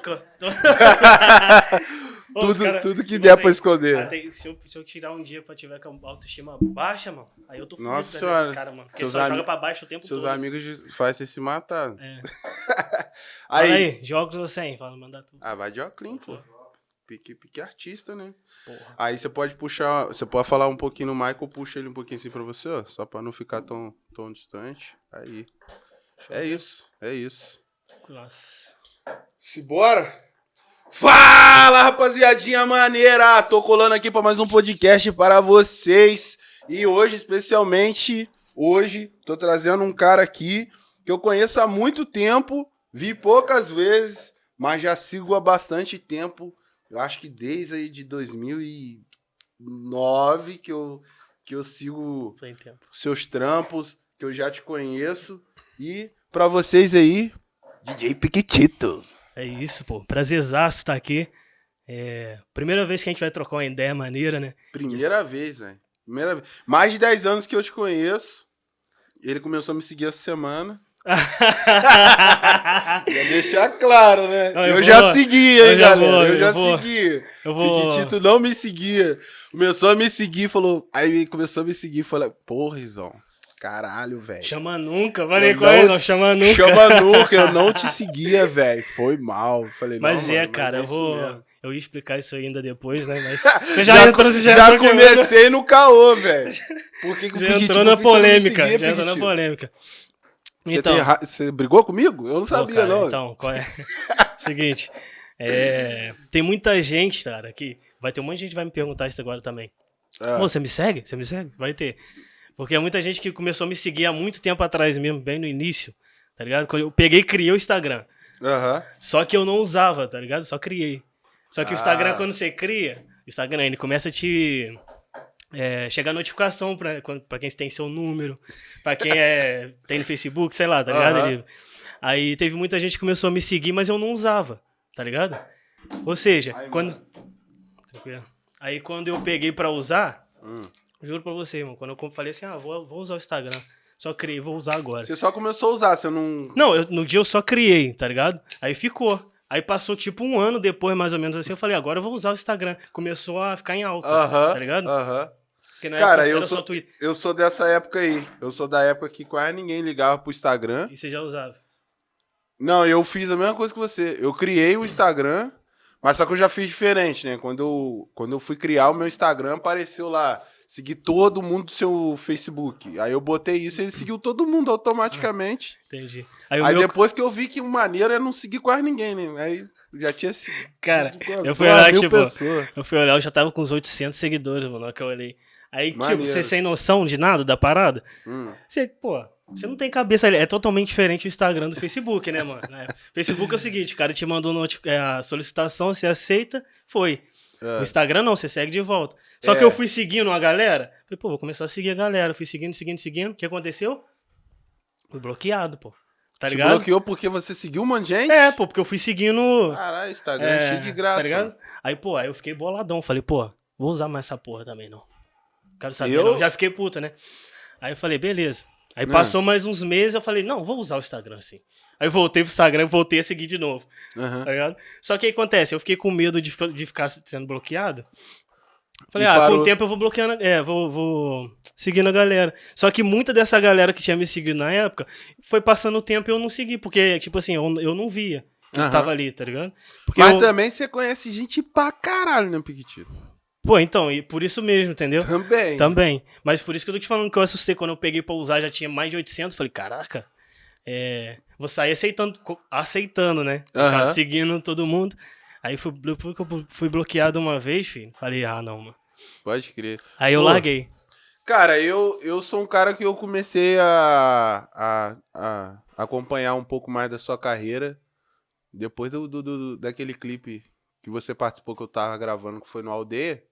Ô, os tudo, cara- tudo que tipo der assim, pra esconder. ah, tem- se, eu, se eu tirar um dia pra tiver com a autoestima baixa, mano, aí eu tô fudido Nossa senhora. desses caras, mano. Porque Seus só joga pra baixo o tempo Seus todo. amigos de- fazem você se matar. É. Aí, aí, jogos ou sem? Fala, manda tu. Ah, vai de óculos, pô. Pique, pique artista, né? Porra. Aí você pode puxar, você pode falar um pouquinho no Michael, puxa ele um pouquinho assim pra você, ó, só pra não ficar tão, tão distante. Aí. É isso, é isso. Nossa. Simbora! Fala, rapaziadinha maneira! Tô colando aqui pra mais um podcast para vocês. E hoje, especialmente, hoje, tô trazendo um cara aqui que eu conheço há muito tempo, vi poucas vezes, mas já sigo há bastante tempo. Eu acho que desde aí de 2009 que eu, que eu sigo seus trampos, que eu já te conheço. E pra vocês aí, DJ Piquitito. É isso, pô. Prazerzaço estar aqui. É, primeira vez que a gente vai trocar uma ideia maneira, né? Primeira vez, velho. Primeira vez. Mais de 10 anos que eu te conheço. Ele começou a me seguir essa semana. Ia deixar claro, né? Não, eu, eu já vou- seguia, hein, eu já galera? vou, eu eu já vou. segui. Eu vou. Piquitito não me seguia. Começou a me seguir, falou. Aí começou a me seguir, falei, porra, Rizão. Caralho, velho. Chama nunca. Falei com ele, não- chama nunca. Chama nunca, eu não te seguia, velho. Foi mal. Falei, Mas não, é, mano, cara, é eu vou. mesmo. Eu ia explicar isso ainda depois, né? Mas você já, entrou, você já, já entrou comecei no caô, velho. Por que que Já entrou na você polêmica. seguia, Já entrou na polêmica. Você, Então, tem ra- você brigou comigo? Eu não sabia, cara, não. Então, qual é? Seguinte. é, tem muita gente, cara, que. Vai ter um monte de gente que vai me perguntar isso agora também. Ah, Pô, você me segue? Você me segue? Vai ter. Porque é muita gente que começou a me seguir há muito tempo atrás mesmo, bem no início, tá ligado? Quando eu peguei e criei o Instagram. Aham. Só que eu não usava, tá ligado? Só criei. Só que o Ah. Instagram, quando você cria, o Instagram, ele começa a te. É, chegar notificação pra, pra quem tem seu número, pra quem é, tem no Facebook, sei lá, tá ligado? Ele- aí teve muita gente que começou a me seguir, mas eu não usava, tá ligado? Ou seja, Ai, quando. Aí quando eu peguei pra usar, Hum. Juro pra você, irmão, quando eu falei assim, ah, vou, vou usar o Instagram. Só criei, vou usar agora. Você só começou a usar, você não. Não, eu- no dia eu só criei, tá ligado? Aí ficou. Aí passou tipo um ano depois, mais ou menos assim, eu falei, agora eu vou usar o Instagram. Começou a ficar em alta, Aham. tá ligado? Aham. Porque na Cara, eu sou-. Eu sou dessa época aí. Eu sou da época que quase ninguém ligava pro Instagram. E você já usava. Não, eu fiz a mesma coisa que você. Eu criei o Instagram, mas só que eu já fiz diferente, né? Quando eu, quando eu fui criar o meu Instagram, apareceu lá, seguir todo mundo do seu Facebook. Aí eu botei isso e ele seguiu todo mundo automaticamente. Entendi. Aí Aí meu. depois que eu vi que o maneiro é não seguir quase ninguém, né? Aí eu já tinha seguido. Cara, eu fui olhar, tipo, pessoas. eu fui olhar, eu já tava com uns 800 seguidores, mano, que eu olhei. Aí, Maneiro. tipo, você sem noção de nada da parada, Hum. você, pô, você não tem cabeça ali. É totalmente diferente o Instagram do Facebook, né, mano? Né? Facebook é o seguinte, o cara te mandou é, a solicitação, você aceita, foi. É. No Instagram não, você segue de volta. Só que É. eu fui seguindo a galera, falei, pô, vou começar a seguir a galera. Fui seguindo, seguindo, seguindo. O que aconteceu? Fui bloqueado, pô. Tá Te ligado? bloqueou porque você seguiu um monte de gente? É, pô, porque eu fui seguindo. Caralho, Instagram é, cheio de graça. Tá ligado? Aí, pô, aí eu fiquei boladão. Falei, pô, vou usar mais essa porra também, não. Quero saber, Eu? não. Já fiquei puta, né? Aí eu falei, beleza. Aí Hum. passou mais uns meses, eu falei, não, vou usar o Instagram assim. Aí eu voltei pro Instagram e voltei a seguir de novo, Aham. tá ligado? Só que aí acontece, eu fiquei com medo de, ficar- de ficar sendo bloqueado. Falei, E ah, com parou. o tempo eu vou bloqueando, é, vou, vou seguindo a galera. Só que muita dessa galera que tinha me seguido na época, foi passando o tempo e eu não segui, porque, tipo assim, eu, eu não via que Aham. tava ali, tá ligado? Porque Mas eu- também você conhece gente pra caralho, né, Piquitito? Pô, então, e por isso mesmo, entendeu? Também. Também. Mas por isso que eu tô te falando que eu assustei quando eu peguei pra usar, já tinha mais de 800. Falei, caraca, é, vou sair aceitando, aceitando, né? Caso, seguindo todo mundo. Aí fui, fui, fui bloqueado uma vez, filho. Falei, ah, não, mano. Pode crer. Aí eu Pô. larguei. Cara, eu, eu sou um cara que eu comecei a, a, a acompanhar um pouco mais da sua carreira depois do, do, do- daquele clipe que você participou que eu tava gravando, que foi no Aldeia.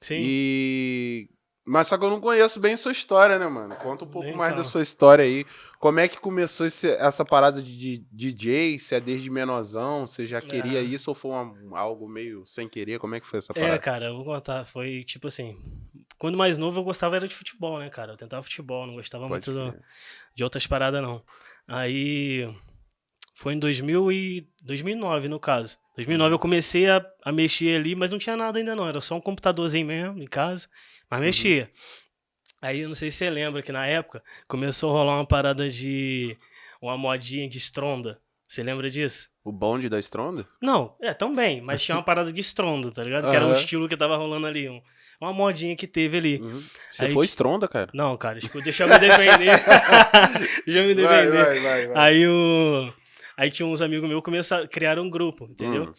Sim. E. Mas só que eu não conheço bem sua história, né, mano? Conta um pouco Nem mais da sua história aí. Como é que começou esse- essa parada de, de DJ? Se é desde menorzão? Você já queria Ah. isso ou foi uma- algo meio sem querer? Como é que foi essa É, parada? cara, eu vou contar. Foi tipo assim. Quando mais novo eu gostava era de futebol, né, cara? Eu tentava futebol, não gostava Pode muito do- de outras paradas, não. Aí. Foi em 2000 e 2009, no caso. 2009 eu comecei a, a mexer ali, mas não tinha nada ainda não. Era só um computadorzinho mesmo em casa, mas mexia. Aí eu não sei se você lembra que na época começou a rolar uma parada de. uma modinha de estronda. Você lembra disso? O bonde da Stronda? Não, é, também, mas tinha uma parada de estronda, tá ligado? Que era Aham. estilo que tava rolando ali. um- uma modinha que teve ali. Uhum. Você Aí foi ti- Stronda, cara? Não, cara, deixa eu me defender. deixa eu me Vai, defender. vai, vai, vai. Aí o. Aí tinha uns amigos meus que começaram, criaram um grupo, entendeu? Hum.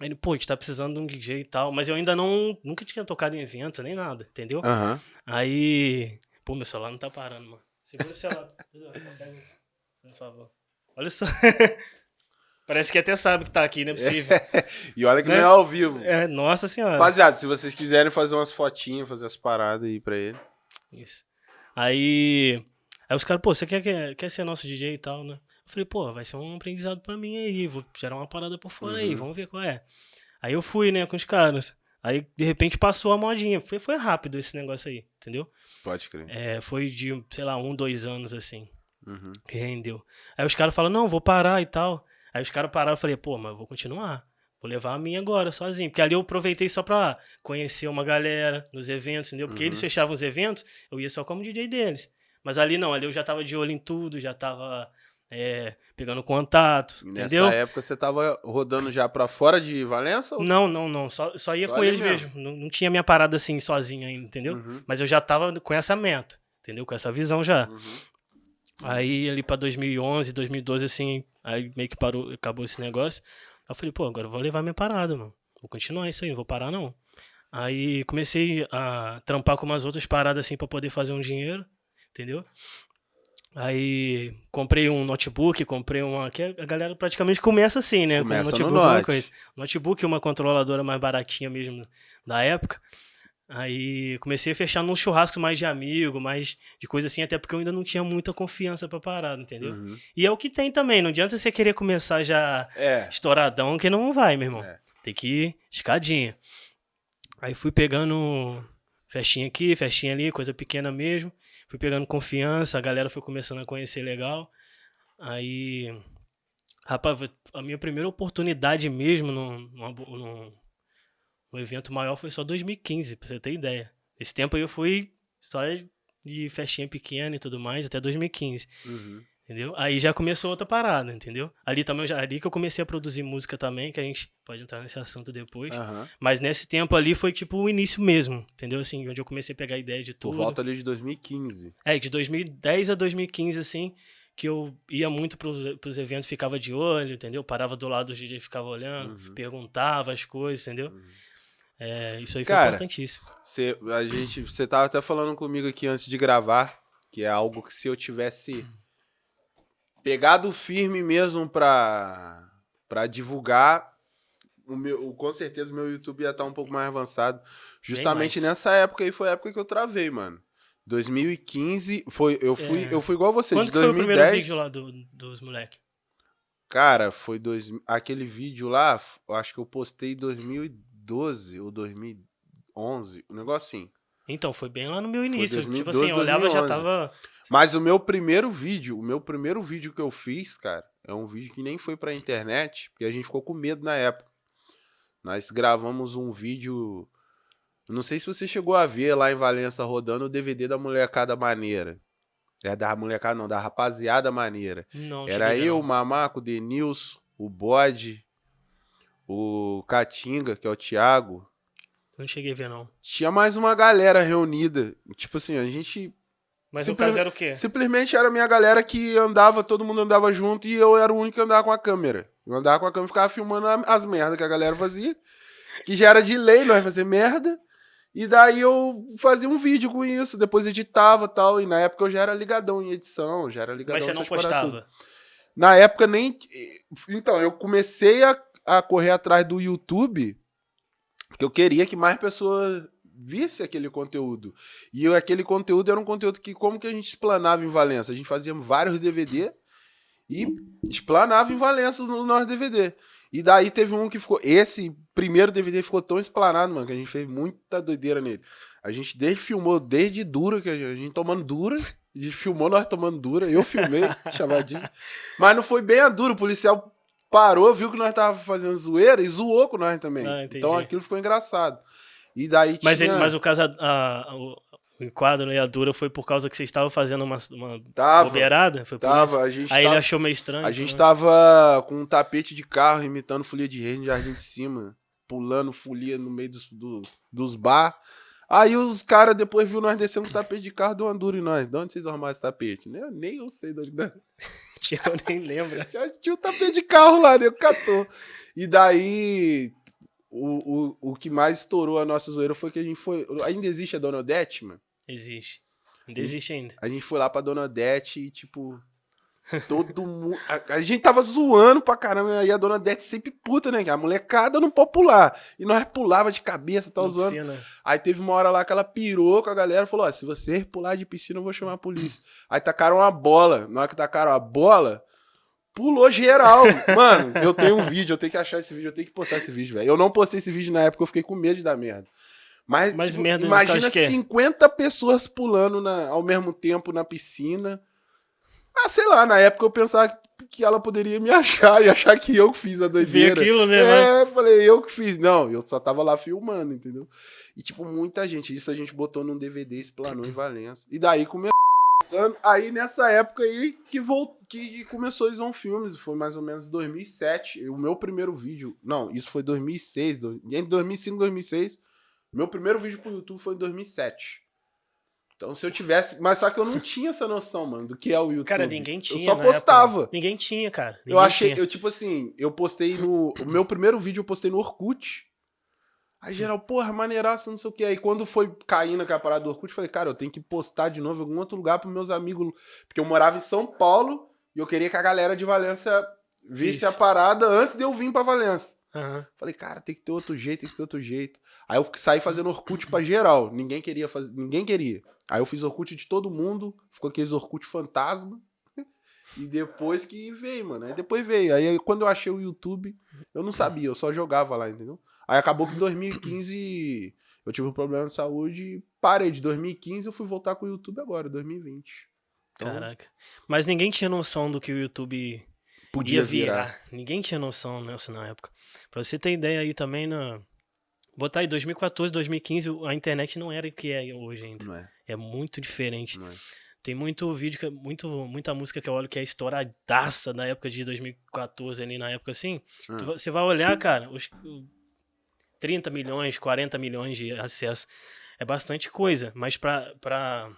Aí ele, pô, a gente tá precisando de um DJ e tal. Mas eu ainda não. Nunca tinha tocado em evento, nem nada, entendeu? Aham. Aí. Pô, meu celular não tá parando, mano. Segura o celular. Por favor. Olha só. Parece que até sabe que tá aqui, não é possível. E olha que Né? não é ao vivo. É, nossa senhora. Rapaziada, se vocês quiserem fazer umas fotinhas, fazer as paradas aí pra ele. Isso. Aí. Aí os caras, pô, você quer, quer, quer ser nosso DJ e tal, né? Falei, pô, vai ser um aprendizado pra mim aí, vou gerar uma parada por fora aí, Uhum. vamos ver qual é. Aí eu fui, né, com os caras. Aí, de repente, passou a modinha. Foi, foi rápido esse negócio aí, entendeu? Pode crer. É, foi de, sei lá, um, dois anos, assim, Uhum. que rendeu. Aí os caras falam, não, vou parar e tal. Aí os caras pararam, eu falei, pô, mas eu vou continuar. Vou levar a minha agora, sozinho. Porque ali eu aproveitei só pra conhecer uma galera nos eventos, entendeu? Porque Uhum. eles fechavam os eventos, eu ia só como DJ deles. Mas ali não, ali eu já tava de olho em tudo, já tava é, pegando contato, E Nessa entendeu? época você tava rodando já pra fora de Valença? Ou... Não, não, não. Só, só ia Só com eles mesmo. mesmo. Não, não tinha minha parada assim, sozinho ainda, entendeu? Uhum. Mas eu já tava com essa meta, entendeu? Com essa visão já. Uhum. Aí ali pra 2011, 2012, assim, aí meio que parou, acabou esse negócio. Aí eu falei, pô, agora eu vou levar minha parada, mano. Vou continuar isso aí, não vou parar não. Aí comecei a trampar com umas outras paradas assim pra poder fazer um dinheiro, entendeu? Aí comprei um notebook, comprei uma. Que a galera praticamente começa assim, né? Começa no com notebook, uma Note. coisa. Notebook, uma controladora mais baratinha mesmo da época. Aí comecei a fechar num churrasco mais de amigo, mais de coisa assim, até porque eu ainda não tinha muita confiança pra parada, entendeu? Uhum. E é o que tem também, não adianta você querer começar já É. estouradão que não vai, meu irmão. É. Tem que ir escadinha. Aí fui pegando festinha aqui, festinha ali, coisa pequena mesmo. Fui pegando confiança, a galera foi começando a conhecer legal. Aí, rapaz, a minha primeira oportunidade mesmo num, num, num evento maior foi só 2015, pra você ter ideia. Esse tempo aí eu fui só de festinha pequena e tudo mais, até 2015. Uhum. Entendeu? Aí já começou outra parada, entendeu? Ali também já, ali que eu comecei a produzir música também, que a gente pode entrar nesse assunto depois. Aham. Mas nesse tempo ali foi tipo o início mesmo, entendeu? Assim, onde eu comecei a pegar ideia de Por tudo. volta ali de 2015. É, de 2010 a 2015, assim, que eu ia muito pros, pros eventos, ficava de olho, entendeu? Parava do lado do DJ e ficava olhando, Uhum. perguntava as coisas, entendeu? É, isso aí foi Cara, importantíssimo. Você, a gente, você tava até falando comigo aqui antes de gravar, que é algo que se eu tivesse pegado firme mesmo pra, pra divulgar, o meu, com certeza o meu YouTube ia estar um pouco mais avançado. Justamente mais. nessa época aí foi a época que eu travei, mano. 2015, foi, eu fui, É. eu fui igual você, Quando de que foi o primeiro 2010. vídeo lá do- dos moleques? Cara, foi dois, aquele vídeo lá, acho que eu postei em 2012 ou 2011, um negócio assim. Então, foi bem lá no meu início. tipo 2012, assim, eu olhava e já 2011. tava. Mas o meu primeiro vídeo, o meu primeiro vídeo que eu fiz, cara, é um vídeo que nem foi pra internet, porque a gente ficou com medo na época. Nós gravamos um vídeo, não sei se você chegou a ver lá em Valença rodando o DVD da Molecada Maneira. É da molecada não, da Rapaziada Maneira. Não, Era eu, o não. Mamaco, o Denilson, o Bode, o Catinga, que é o Thiago. Não cheguei a ver, não. Tinha mais uma galera reunida. Tipo assim, a gente Mas no caso era o quê? Simplesmente era a minha galera que andava, todo mundo andava junto e eu era o único que andava com a câmera. Eu andava com a câmera e ficava filmando as merdas que a galera fazia. Que já era de lei, nós ia fazer merda. E daí eu fazia um vídeo com isso, depois editava e tal. E na época eu já era ligadão em edição, já era ligadão Mas você não postava. Na época nem. Então, eu comecei a, a correr atrás do YouTube porque eu queria que mais pessoas visse aquele conteúdo. E aquele conteúdo era um conteúdo que, como que a gente explanava em Valença? A gente fazia vários DVD e explanava em Valença no nosso DVD. E daí teve um que ficou. Esse primeiro DVD ficou tão explanado, mano, que a gente fez muita doideira nele. A gente desde filmou desde dura, que a gente, a gente tomando dura. A gente filmou nós tomando dura. Eu filmei, chavadinho. Mas não foi bem a dura. O policial parou, viu que nós tava fazendo zoeira e zoou com nós também. Ah, então aquilo ficou engraçado. E daí Mas, tinha... ele, mas o caso, a- a- o, o enquadro e a dura foi por causa que vocês estavam fazendo uma, uma Tava, bobeirada? Foi por isso? tava, a gente Aí ele tava... achou meio estranho. A gente né? tava com um tapete de carro imitando folia de rei no Jardim de Cima, pulando folia no meio dos, do- dos bar. Aí os caras depois viu nós descendo o tapete de carro, uma dura em nós. De onde vocês arrumaram esse tapete? Nem, nem eu sei de onde. Eu nem lembro. Já tinha um tapete de carro lá, nego catou. E daí, o, o, o que mais estourou a nossa zoeira foi que a gente foi. Ainda existe a Dona Odete, mano? Existe. Ainda existe ainda. A gente foi lá pra Dona Odete e, tipo. Todo mundo. A, a gente tava zoando pra caramba. Aí a Dona Odete sempre puta, né? Que a molecada não pode pular. E nós pulava de cabeça, tava Na zoando. piscina. Aí teve uma hora lá que ela pirou com a galera e falou: Ó, se você pular de piscina, eu vou chamar a polícia. Aí tacaram uma bola. Na hora que tacaram a bola, pulou geral. Mano, eu tenho um vídeo, eu tenho que achar esse vídeo, eu tenho que postar esse vídeo, velho. Eu não postei esse vídeo na época, eu fiquei com medo de dar merda. Mas, Mas tipo, merda imagina caso que é? 50 pessoas pulando na- ao mesmo tempo na piscina. Ah, sei lá, na época eu pensava que ela poderia me achar e achar que eu que fiz a doideira. aquilo, né? É, falei, eu que fiz. Não, eu só tava lá filmando, entendeu? E, tipo, muita gente. Isso a gente botou num DVD, explanou em Valença. E daí começou. Aí, nessa época aí, que, vol... que começou a Isão Filmes. Foi mais ou menos 2007. O meu primeiro vídeo... Não, isso foi 2006. do- Entre 2005 e 2006. Meu primeiro vídeo pro YouTube foi em 2007. Então, se eu tivesse... Mas só que eu não tinha essa noção, mano, do que é o YouTube. Cara, ninguém tinha. Eu só na época. postava. Ninguém tinha, cara. Eu Ninguém achei, tinha. eu tipo assim, eu postei no. O meu primeiro vídeo eu postei no Orkut. Aí geral, porra, maneiraço, não sei o que. Aí quando foi caindo aquela parada do Orkut, eu falei, cara, eu tenho que postar de novo em algum outro lugar pros meus amigos. Porque eu morava em São Paulo e eu queria que a galera de Valência visse Isso. a parada antes de eu vir pra Valência. Aham. Falei, cara, tem que ter outro jeito, tem que ter outro jeito. Aí eu saí fazendo Orkut pra geral. Ninguém queria fazer. Ninguém queria. Aí eu fiz Orkut de todo mundo. Ficou aqueles Orkut fantasma. E depois que veio, mano. Aí depois veio. Aí quando eu achei o YouTube, eu não sabia, eu só jogava lá, entendeu? Aí acabou que em 2015 eu tive um problema de saúde e parei. De 2015 eu fui voltar com o YouTube agora, 2020. Então, Caraca. Mas ninguém tinha noção do que o YouTube podia ia virar. virar. Ninguém tinha noção nessa na época. Pra você ter ideia aí também, na... botar aí 2014, 2015, a internet não era o que é hoje ainda. Não é, É muito diferente. não é. Tem muito vídeo, que, muito, muita música que eu olho que é estouradaça da época de 2014 ali, na época assim. Ah. Tu Você vai olhar, cara, os o 30 milhões, 40 milhões de acesso. É bastante coisa, mas pra, pra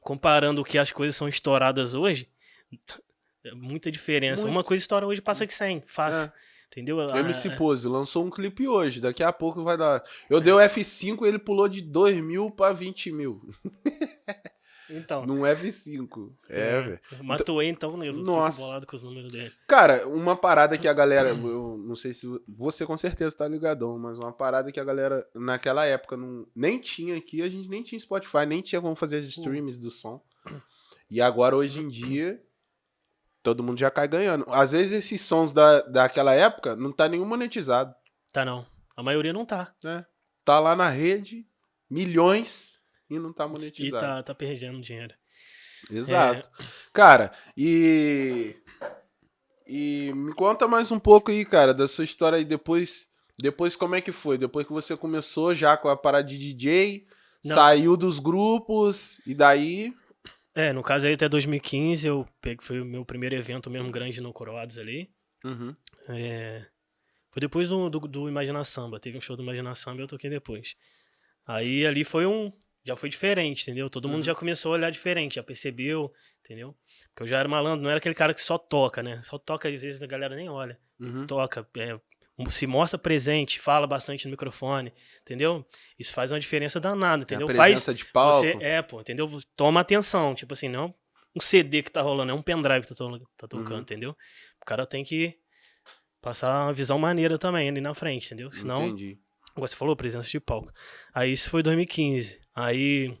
comparando o que as coisas são estouradas hoje, é muita diferença. Muito. Uma coisa estoura hoje passa de 100, fácil. É. Entendeu? O MC é- Pose lançou um clipe hoje, daqui a pouco vai dar. Eu dei o F5 e ele pulou de 2 mil pra 20 mil. Então. Num F5. É, velho. Matuei então, né? Eu Nossa. fico bolado com os números dele. Cara, uma parada que a galera. Eu não sei se. Você com certeza tá ligadão, mas uma parada que a galera naquela época não, nem tinha aqui, a gente nem tinha Spotify, nem tinha como fazer as streams do som. E agora, hoje em dia, todo mundo já cai ganhando. Às vezes esses sons da, daquela época não tá nenhum monetizado. Tá não. A maioria não tá. né? Tá lá na rede, milhões, e não tá E monetizado. tá, tá perdendo dinheiro. Exato. Cara, e. E me conta mais um pouco aí, cara, da sua história aí depois. Depois como é que foi? Depois que você começou já com a parada de DJ, Não. saiu dos grupos, e daí. É, no caso aí até 2015, eu peguei, foi o meu primeiro evento mesmo grande no Coroados ali. Uhum. É, foi depois do, do, do Imagina Samba. Teve um show do Imagina Samba e eu toquei depois. Aí ali foi um. Já foi diferente, entendeu? Todo mundo Uhum. já começou a olhar diferente, já percebeu, entendeu? Porque eu já era malandro, não era aquele cara que só toca, né? Só toca, às vezes a galera nem olha. Uhum. Toca, é, se mostra presente, fala bastante no microfone, entendeu? Isso faz uma diferença danada, entendeu? Faz, presença de palco. você, é, pô, entendeu? Toma atenção, tipo assim, não um CD que tá rolando, é um pendrive que tá, tá tocando, Uhum. entendeu? O cara tem que passar uma visão maneira também ali na frente, entendeu? Senão, Entendi. igual você falou, presença de palco. Aí isso foi 2015. Aí,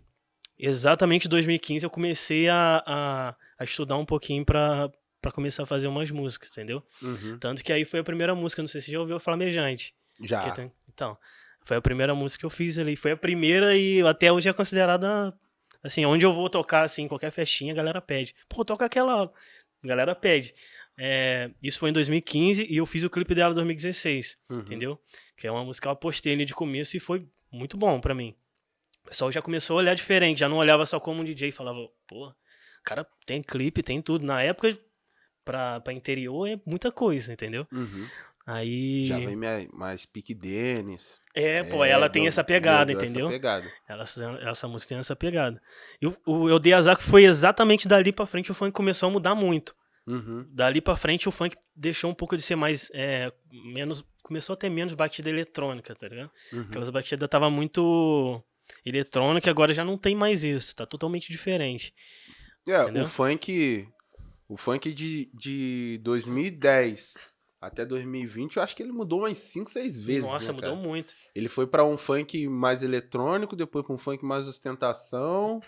exatamente em 2015, eu comecei a, a, a estudar um pouquinho pra, pra começar a fazer umas músicas, entendeu? Uhum. Tanto que aí foi a primeira música, não sei se você já ouviu, Flamejante. Já. Tem- Então, foi a primeira música que eu fiz ali. Foi a primeira e até hoje é considerada. Assim, onde eu vou tocar, assim, qualquer festinha, a galera pede. Pô, toca aquela. A galera pede. é, isso foi em 2015 e eu fiz o clipe dela em 2016, Uhum. entendeu? Que é uma música que eu apostei ali de começo e foi muito bom pra mim. O pessoal já começou a olhar diferente, já não olhava só como um DJ, falava, pô, o cara tem clipe, tem tudo. Na época, pra, pra interior é muita coisa, entendeu? Uhum. Aí. Já vem mais, mais pique Dennis. É, pô, ela tem deu- essa pegada, deu- deu entendeu? Essa pegada. Ela, essa música tem essa pegada. E o, o Eu Dei Azar que foi exatamente dali pra frente o funk começou a mudar muito. Uhum. Dali pra frente o funk deixou um pouco de ser mais. é, menos. Começou a ter menos batida eletrônica, tá ligado? Uhum. Aquelas batidas tava muito eletrônica, agora já não tem mais isso. Tá totalmente diferente. É, Entendeu? o funk. O funk de, de 2010 até 2020, eu acho que ele mudou umas 5, 6 vezes. Nossa, né, mudou muito. Ele foi pra um funk mais eletrônico, depois pra um funk mais ostentação.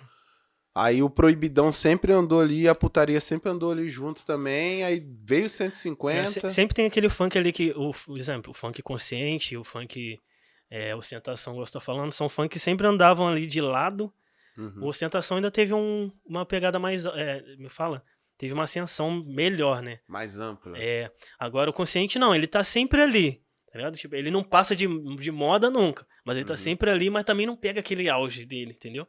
Aí o Proibidão sempre andou ali, a putaria sempre andou ali juntos também. Aí veio o 150. É, se- sempre tem aquele funk ali que. O, por exemplo, o funk consciente, o funk. É, ostentação, como você tá falando, são funk que sempre andavam ali de lado. Uhum. O ostentação ainda teve um- uma pegada mais. é, me fala? Teve uma ascensão melhor, né? Mais ampla. É, agora o consciente não, ele tá sempre ali. Tá ligado? Tipo, ele não passa de, de moda nunca. Mas ele tá Uhum. sempre ali, mas também não pega aquele auge dele, entendeu?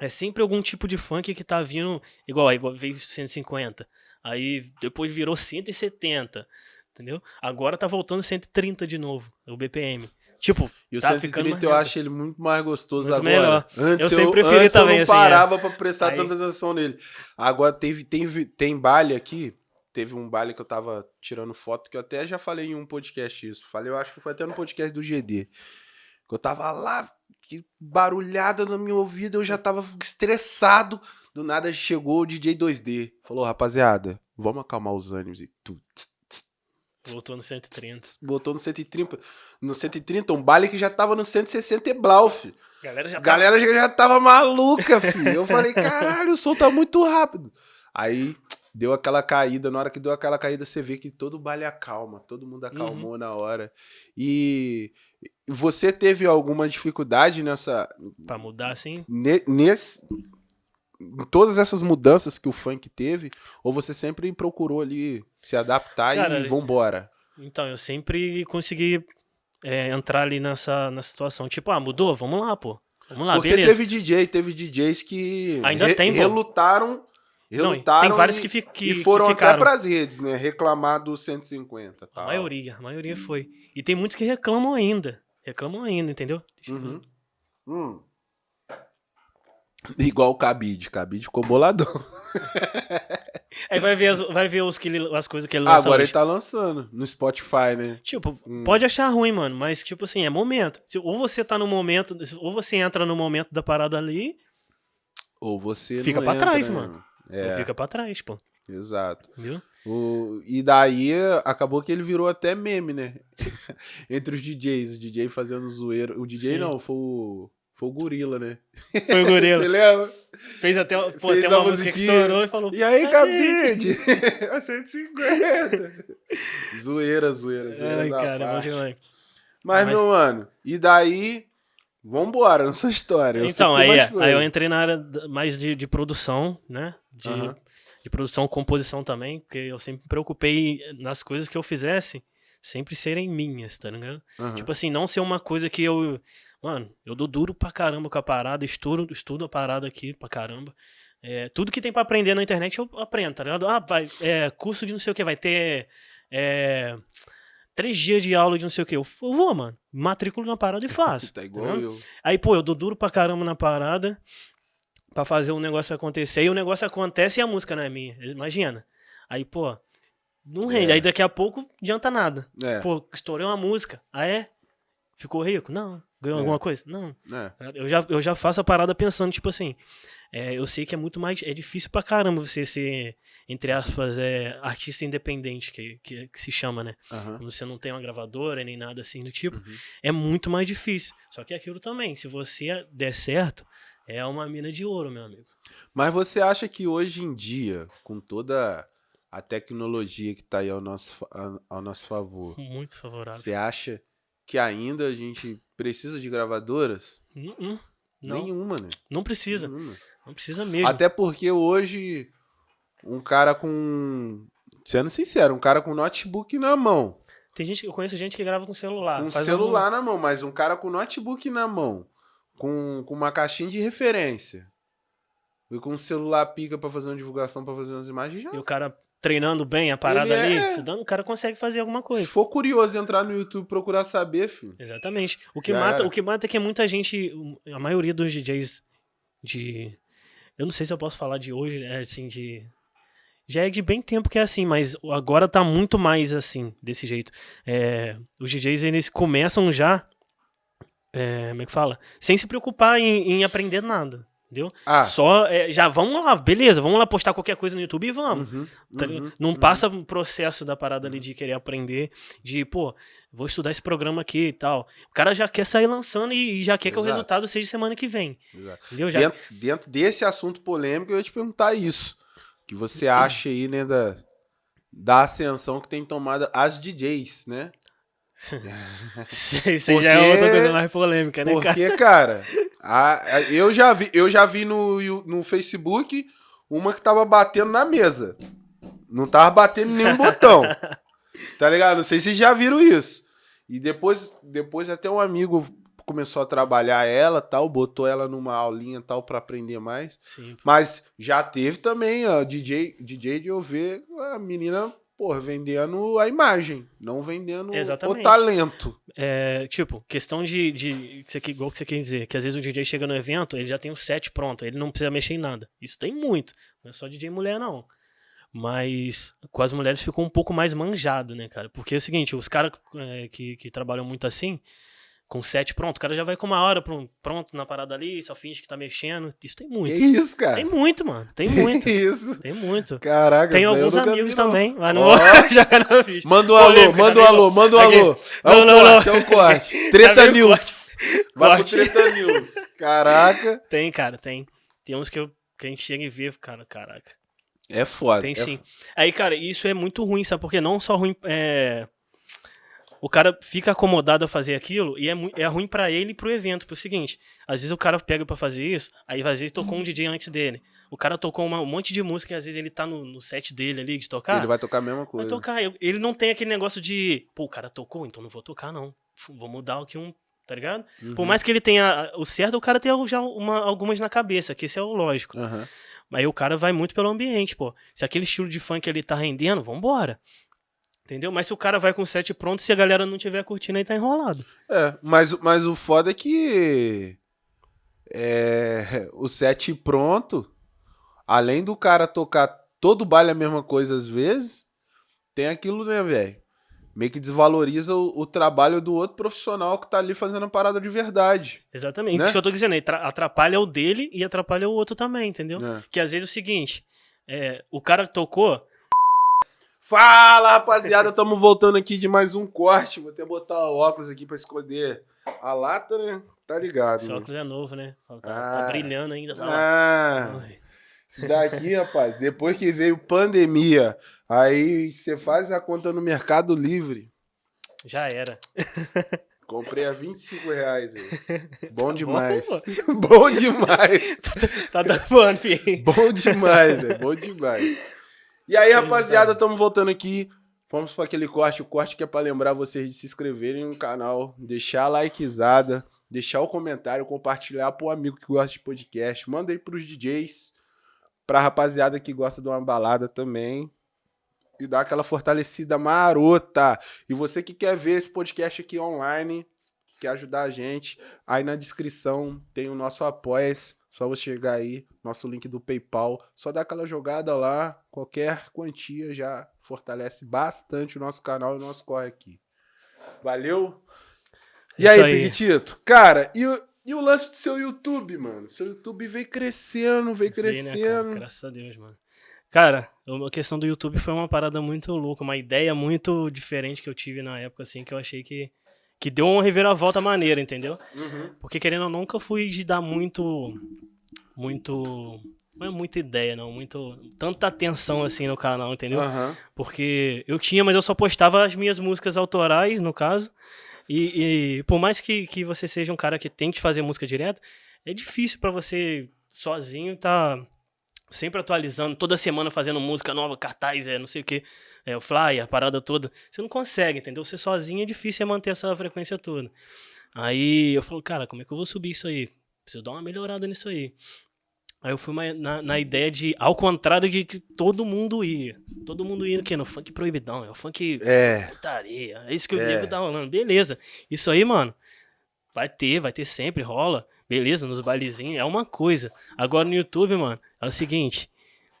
É sempre algum tipo de funk que tá vindo. Igual, igual veio 150. Aí depois virou 170. Entendeu? Agora tá voltando 130 de novo, o BPM. Tipo, E o tá 130 ficando mais eu acho ele muito mais gostoso Muito agora. melhor. Antes Eu sempre preferi antes também, eu não assim, é. parava pra prestar Aí- tanta atenção nele. Agora teve, tem, tem baile aqui. Teve um baile que eu tava tirando foto, que eu até já falei em um podcast isso. Falei, eu acho que foi até no podcast do GD. Que eu tava lá, que barulhada no meu ouvido, eu já tava estressado. Do nada chegou o DJ 2D. Falou, rapaziada, vamos acalmar os ânimos. E tu, tss, tss, Voltou no 130. botou no 130. No 130, um baile que já tava no 160 e blau, fi. A galera já galera já, já tava maluca, filho. Eu falei, caralho, o som tá muito rápido. Aí deu aquela caída. Na hora que deu aquela caída, você vê que todo o baile acalma. Todo mundo acalmou na hora. E você teve alguma dificuldade nessa. Pra mudar assim. ne- nesse. Em todas essas mudanças que o funk teve? Ou você sempre procurou ali se adaptar Cara, e vambora? Então, eu sempre consegui é, entrar ali nessa, nessa situação. Tipo, ah, mudou? Vamos lá, pô. Vamos lá, Porque beleza. teve DJ, teve DJs que Ainda tem, pô. relutaram, Não, relutaram tem vários e, que, fi- que, e foram que até ficaram. pras redes, né? Reclamar do 150. A Tal. maioria, a maioria foi. E tem muitos que reclamam ainda. Reclamam ainda, entendeu? Uhum. Hum. Igual o Cabide. Cabide ficou boladão. Aí vai ver as, vai ver os que ele- as coisas que ele lança Agora hoje. ele tá lançando no Spotify, né? Tipo, Hum. pode achar ruim, mano, mas tipo assim, é momento. Se- ou você tá no momento, ou você entra no momento da parada ali, Ou você Fica não pra entra, trás, né? mano. É, ou fica pra trás, pô. exato. Viu? O, e daí acabou que ele virou até meme, né? Entre os DJs, o DJ fazendo zoeira. O DJ Sim. não, foi o, foi o Gorila, né? Foi o gorila. Você lembra? Fez até, pô, Fez até uma música que estourou e falou. E aí, "Ai, Cabide? 150. zoeira, zoeira, zoeira. Ai, cara, parte. demais. Mas, Mas- meu mano, e daí. Vambora na sua história. Eu Então, aí, é, aí eu entrei na área mais de, de produção, né? De, Aham. de produção, composição também, porque eu sempre me preocupei nas coisas que eu fizesse sempre serem minhas, tá ligado? Tipo assim, não ser uma coisa que eu. Mano, eu dou duro pra caramba com a parada, estudo, estudo a parada aqui pra caramba. É, tudo que tem pra aprender na internet eu aprendo, tá ligado? Ah, vai, é, curso de não sei o que, vai ter. É, três dias de aula de não sei o que. Eu, eu vou, mano. Matriculo na parada e faço. Tá tá igual ligado? eu. Aí, pô, eu dou duro pra caramba na parada pra fazer o negócio acontecer. E o negócio acontece e a música não é minha. Imagina. Aí, pô, não rende. É. Aí daqui a pouco adianta nada. É, Pô, estourei uma música. Ah, é? Ficou rico? Não. Ganhou É. alguma coisa? Não. é. Eu já, eu já faço a parada pensando, tipo assim, é, eu sei que é muito mais. É difícil pra caramba você ser, entre aspas, é, artista independente, que, que, que se chama, né? Aham. Quando você não tem uma gravadora nem nada assim do tipo, Uhum. é muito mais difícil. Só que é aquilo também, se você der certo, é uma mina de ouro, meu amigo. Mas você acha que hoje em dia, com toda a tecnologia que tá aí ao nosso, ao nosso favor, Muito favorável. você acha que ainda a gente precisa de gravadoras? Hum, hum. Não, Nenhuma, né? não precisa. Nenhuma. Não precisa mesmo. Até porque hoje um cara com sendo sincero, um cara com notebook na mão. Tem gente, eu conheço gente que grava com celular. Com celular alguma- na mão, mas um cara com notebook na mão, com, com uma caixinha de referência, e com um celular pica pra fazer uma divulgação, pra fazer umas imagens, já. E o cara treinando bem a parada Ele ali, é- estudando, o cara consegue fazer alguma Se coisa. for curioso entrar no YouTube procurar saber, filho. Exatamente. O que, Já mata, era. o que mata é que muita gente, a maioria dos DJs de. Eu não sei se eu posso falar de hoje, é assim, de. Já é de bem tempo que é assim, mas agora tá muito mais assim, desse jeito. É, os DJs, eles começam já. é, como é que fala? Sem se preocupar em, em aprender nada. Entendeu? Ah, Só. é, já vamos lá, beleza, vamos lá postar qualquer coisa no YouTube e vamos. uhum, Tá uhum, não uhum. passa um processo da parada ali de querer aprender, de, pô, vou estudar esse programa aqui e tal. O cara já quer sair lançando e, e já quer que o Exato. resultado seja semana que vem. Exato. Entendeu? Já, Dentro, dentro desse assunto polêmico, eu ia te perguntar isso. O que você acha aí, né, da, da ascensão que tem tomado as DJs, né? Isso aí já é Porque- outra coisa mais polêmica, né, cara? Porque, cara, a- a- eu já vi, eu já vi no, no Facebook uma que tava batendo na mesa. Não tava batendo nenhum botão. Tá ligado? Não sei se vocês já viram isso. E depois, depois até um amigo começou a trabalhar ela, tal, botou ela numa aulinha tal pra aprender mais. Sim. Mas já teve também, ó, DJ, DJ de eu ver a menina, porra, vendendo a imagem, não vendendo Exatamente. o talento. É, tipo, questão de, de que você, igual que você quer dizer, que às vezes o DJ chega no evento, ele já tem o set pronto, ele não precisa mexer em nada. Isso tem muito. Não é só DJ mulher, não. Mas com as mulheres ficou um pouco mais manjado, né, cara? Porque é o seguinte, os caras é, que, que trabalham muito assim, com set pronto, o cara já vai com uma hora pron- pronto na parada ali, só finge que tá mexendo. Isso tem Que muito. isso, cara? Tem muito, mano. Tem muito. Que isso? Tem muito. Caraca, Tem alguns amigos vi, não. também, mas não Ó. vou jogar na. Manda um alô, manda um alô, manda um alô. É Não, o não, corte, é o corte. Treta News. Vai Corte. pro Treta News. Caraca. Tem, cara, tem. Tem uns que, eu, que a gente chega e vê, cara, caraca. É foda. Tem é sim. Aí, cara, isso é muito ruim, sabe? Porque não só ruim. É... O cara fica acomodado a fazer aquilo e é, é ruim pra ele e pro evento. Pro seguinte, às vezes o cara pega pra fazer isso, aí às vezes tocou um DJ antes dele. O cara tocou uma- um monte de música e às vezes ele tá no, no set dele ali de tocar. Ele vai tocar a mesma Vai coisa. tocar. Eu- Ele não tem aquele negócio de, pô, o cara tocou, então não vou tocar, não. Vou mudar aqui um. Tá ligado? Uhum. Por mais que ele tenha o certo, o cara tem já uma- algumas na cabeça, que esse é o lógico. Aham. Aí o cara vai muito pelo ambiente, pô. Se aquele estilo de funk ele tá rendendo, vambora. Entendeu? Mas se o cara vai com o set pronto, se a galera não tiver curtindo, aí tá enrolado. É, mas, mas o foda é que é, o set pronto, além do cara tocar todo baile a mesma coisa às vezes, tem aquilo, né, velho? Meio que desvaloriza o, o trabalho do outro profissional que tá ali fazendo a parada de verdade. Exatamente. Né? Isso que eu tô dizendo. aí, tra- Atrapalha o dele e atrapalha o outro também, entendeu? né? Que às vezes é o seguinte: é, o cara tocou, Fala, rapaziada, estamos voltando aqui de mais um corte. Vou até botar o óculos aqui pra esconder a lata, né? Tá ligado? esse né? óculos é novo, né? Tá, Ah. tá brilhando ainda. Tá. Ah, isso daqui, rapaz, depois que veio pandemia, aí você faz a conta no Mercado Livre. Já era. Comprei a 25 reais aí. Bom demais. pô. Bom demais. Tá dando filho. Bom demais, velho. Bom demais. E aí, rapaziada, estamos voltando aqui. Vamos para aquele corte. O corte que é para lembrar vocês de se inscreverem no canal, deixar a likezada, deixar o comentário, compartilhar pro amigo que gosta de podcast. Manda aí pros DJs, pra rapaziada que gosta de uma balada também. E dar aquela fortalecida marota. E você que quer ver esse podcast aqui online, quer ajudar a gente, aí na descrição tem o nosso apoia-se. Só você chegar aí, nosso link do PayPal. Só dá aquela jogada lá, qualquer quantia já fortalece bastante o nosso canal e o nosso corre aqui. Valeu? E Isso aí, aí. Piquitito? Cara, e o, e o lance do seu YouTube, mano? Seu YouTube veio crescendo, veio Vê, né, cara? crescendo. Graças a Deus, mano. Cara, a questão do YouTube foi uma parada muito louca, uma ideia muito diferente que eu tive na época, assim, que eu achei que, que deu uma reviravolta maneira, entendeu? Uhum. Porque querendo ou não, nunca fui de dar muito. Muito. Não é muita ideia, não. Muito. Tanta atenção assim no canal, entendeu? Aham. Porque eu tinha, mas eu só postava as minhas músicas autorais, no caso. E, e por mais que, que você seja um cara que tem que fazer música direto, é difícil pra você sozinho tá sempre atualizando, toda semana fazendo música nova, cartaz, é não sei o que, é o flyer, a parada toda. Você não consegue, entendeu? Você sozinho é difícil é manter essa frequência toda. Aí eu falo, cara, como é que eu vou subir isso aí? Preciso dar uma melhorada nisso aí. Aí eu fui na, na ideia de, ao contrário de que todo mundo ia. Todo mundo ia no quê? No funk proibidão, é o funk É. putaria. É isso que o É. nego tá rolando. Beleza. Isso aí, mano, vai ter, vai ter sempre, rola. Beleza, nos bailezinhos, é uma coisa. Agora no YouTube, mano, é o seguinte: